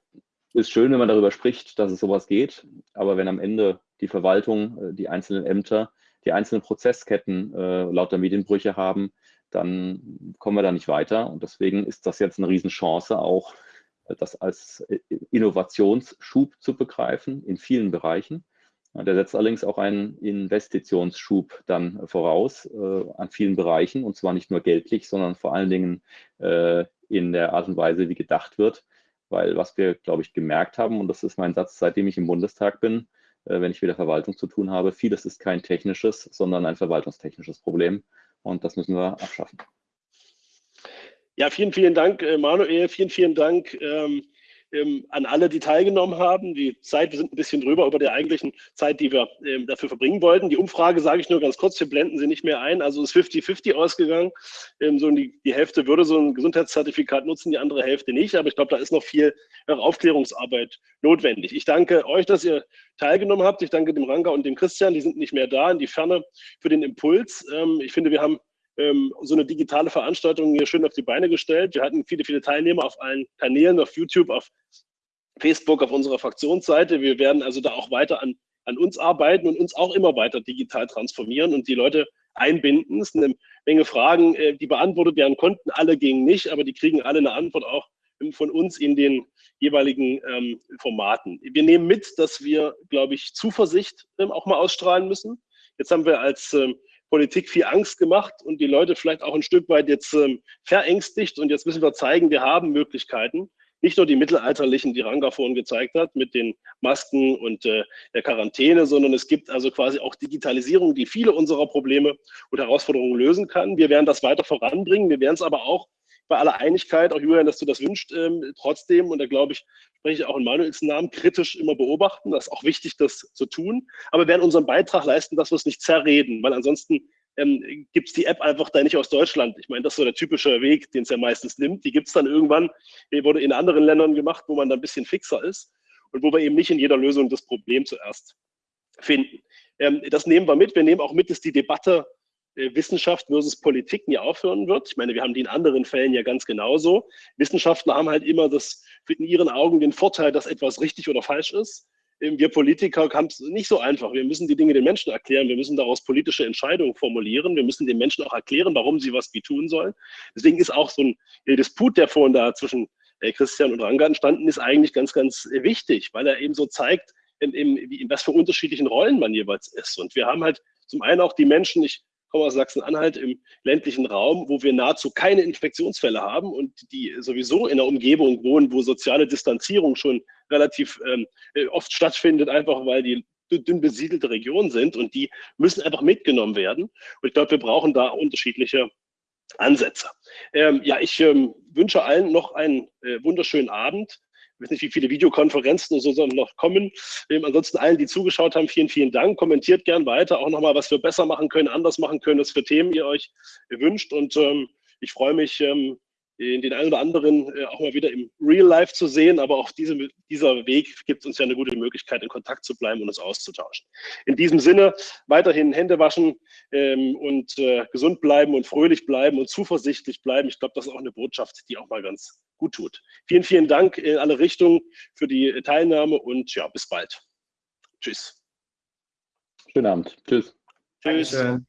ist schön, wenn man darüber spricht, dass es sowas geht, aber wenn am Ende die Verwaltung, äh, die einzelnen Ämter, die einzelnen Prozessketten äh, lauter Medienbrüche haben, dann kommen wir da nicht weiter. Und deswegen ist das jetzt eine Riesenchance, auch äh, das als äh, Innovationsschub zu begreifen in vielen Bereichen. Der setzt allerdings auch einen Investitionsschub dann voraus äh, an vielen Bereichen und zwar nicht nur geldlich, sondern vor allen Dingen äh, in der Art und Weise, wie gedacht wird weil was wir, glaube ich, gemerkt haben, und das ist mein Satz, seitdem ich im Bundestag bin, äh, wenn ich wieder Verwaltung zu tun habe, vieles ist kein technisches, sondern ein verwaltungstechnisches Problem und das müssen wir abschaffen. Ja, vielen, vielen Dank, äh, Manuel, vielen, vielen Dank. Ähm, ähm, an alle, die teilgenommen haben. Die Zeit, wir sind ein bisschen drüber über der eigentlichen Zeit, die wir ähm, dafür verbringen wollten. Die Umfrage sage ich nur ganz kurz, wir blenden sie nicht mehr ein. Also ist 50-50 ausgegangen. Ähm, so die, die Hälfte würde so ein Gesundheitszertifikat nutzen, die andere Hälfte nicht. Aber ich glaube, da ist noch viel Aufklärungsarbeit notwendig. Ich danke euch, dass ihr teilgenommen habt. Ich danke dem Ranga und dem Christian, die sind nicht mehr da, in die Ferne für den Impuls. Ähm, ich finde, wir haben ähm, so eine digitale Veranstaltung hier schön auf die Beine gestellt. Wir hatten viele, viele Teilnehmer auf allen Kanälen, auf YouTube, auf Facebook, auf unserer Fraktionsseite. Wir werden also da auch weiter an, an uns arbeiten und uns auch immer weiter digital transformieren und die Leute einbinden. Es sind eine Menge Fragen, äh, die beantwortet werden konnten. Alle gingen nicht, aber die kriegen alle eine Antwort auch von uns in den jeweiligen ähm, Formaten. Wir nehmen mit, dass wir, glaube ich, Zuversicht ähm, auch mal ausstrahlen müssen. Jetzt haben wir als ähm, Politik viel Angst gemacht und die Leute vielleicht auch ein Stück weit jetzt ähm, verängstigt. Und jetzt müssen wir zeigen, wir haben Möglichkeiten. Nicht nur die mittelalterlichen, die Ranga vorhin gezeigt hat, mit den Masken und äh, der Quarantäne, sondern es gibt also quasi auch Digitalisierung, die viele unserer Probleme und Herausforderungen lösen kann. Wir werden das weiter voranbringen. Wir werden es aber auch bei aller Einigkeit, auch Julian, dass du das wünscht, ähm, trotzdem, und da glaube ich, spreche ich auch in Manuels Namen, kritisch immer beobachten. Das ist auch wichtig, das zu tun. Aber wir werden unseren Beitrag leisten, dass wir es nicht zerreden, weil ansonsten ähm, gibt es die App einfach da nicht aus Deutschland. Ich meine, das ist so der typische Weg, den es ja meistens nimmt. Die gibt es dann irgendwann, die wurde in anderen Ländern gemacht, wo man da ein bisschen fixer ist und wo wir eben nicht in jeder Lösung das Problem zuerst finden. Ähm, das nehmen wir mit. Wir nehmen auch mit, dass die Debatte Wissenschaft versus Politik nie aufhören wird. Ich meine, wir haben die in anderen Fällen ja ganz genauso. Wissenschaftler haben halt immer das in ihren Augen den Vorteil, dass etwas richtig oder falsch ist. Ähm, wir Politiker haben es nicht so einfach. Wir müssen die Dinge den Menschen erklären. Wir müssen daraus politische Entscheidungen formulieren. Wir müssen den Menschen auch erklären, warum sie was wie tun sollen. Deswegen ist auch so ein äh, Disput, der vorhin da zwischen äh, Christian und Ranga entstanden ist, eigentlich ganz, ganz wichtig, weil er eben so zeigt, in, in, in was für unterschiedlichen Rollen man jeweils ist. Und wir haben halt zum einen auch die Menschen, ich komme aus Sachsen-Anhalt im ländlichen Raum, wo wir nahezu keine Infektionsfälle haben und die sowieso in der Umgebung wohnen, wo soziale Distanzierung schon relativ ähm, äh, oft stattfindet, einfach weil die dünn besiedelte Regionen sind und die müssen einfach mitgenommen werden. Und ich glaube, wir brauchen da unterschiedliche Ansätze. Ähm, ja, ich ähm, wünsche allen noch einen äh, wunderschönen Abend weiß nicht, wie viele Videokonferenzen und so noch kommen. Ähm, ansonsten allen, die zugeschaut haben, vielen, vielen Dank. Kommentiert gern weiter, auch nochmal, was wir besser machen können, anders machen können, was für Themen ihr euch wünscht. Und ähm, ich freue mich, ähm, den einen oder anderen äh, auch mal wieder im Real Life zu sehen. Aber auch diese, dieser Weg gibt uns ja eine gute Möglichkeit, in Kontakt zu bleiben und uns auszutauschen. In diesem Sinne weiterhin Hände waschen ähm, und äh, gesund bleiben und fröhlich bleiben und zuversichtlich bleiben. Ich glaube, das ist auch eine Botschaft, die auch mal ganz gut tut. Vielen, vielen Dank in alle Richtungen für die Teilnahme und ja, bis bald. Tschüss. Schönen Abend. Tschüss. Tschüss. Dankeschön.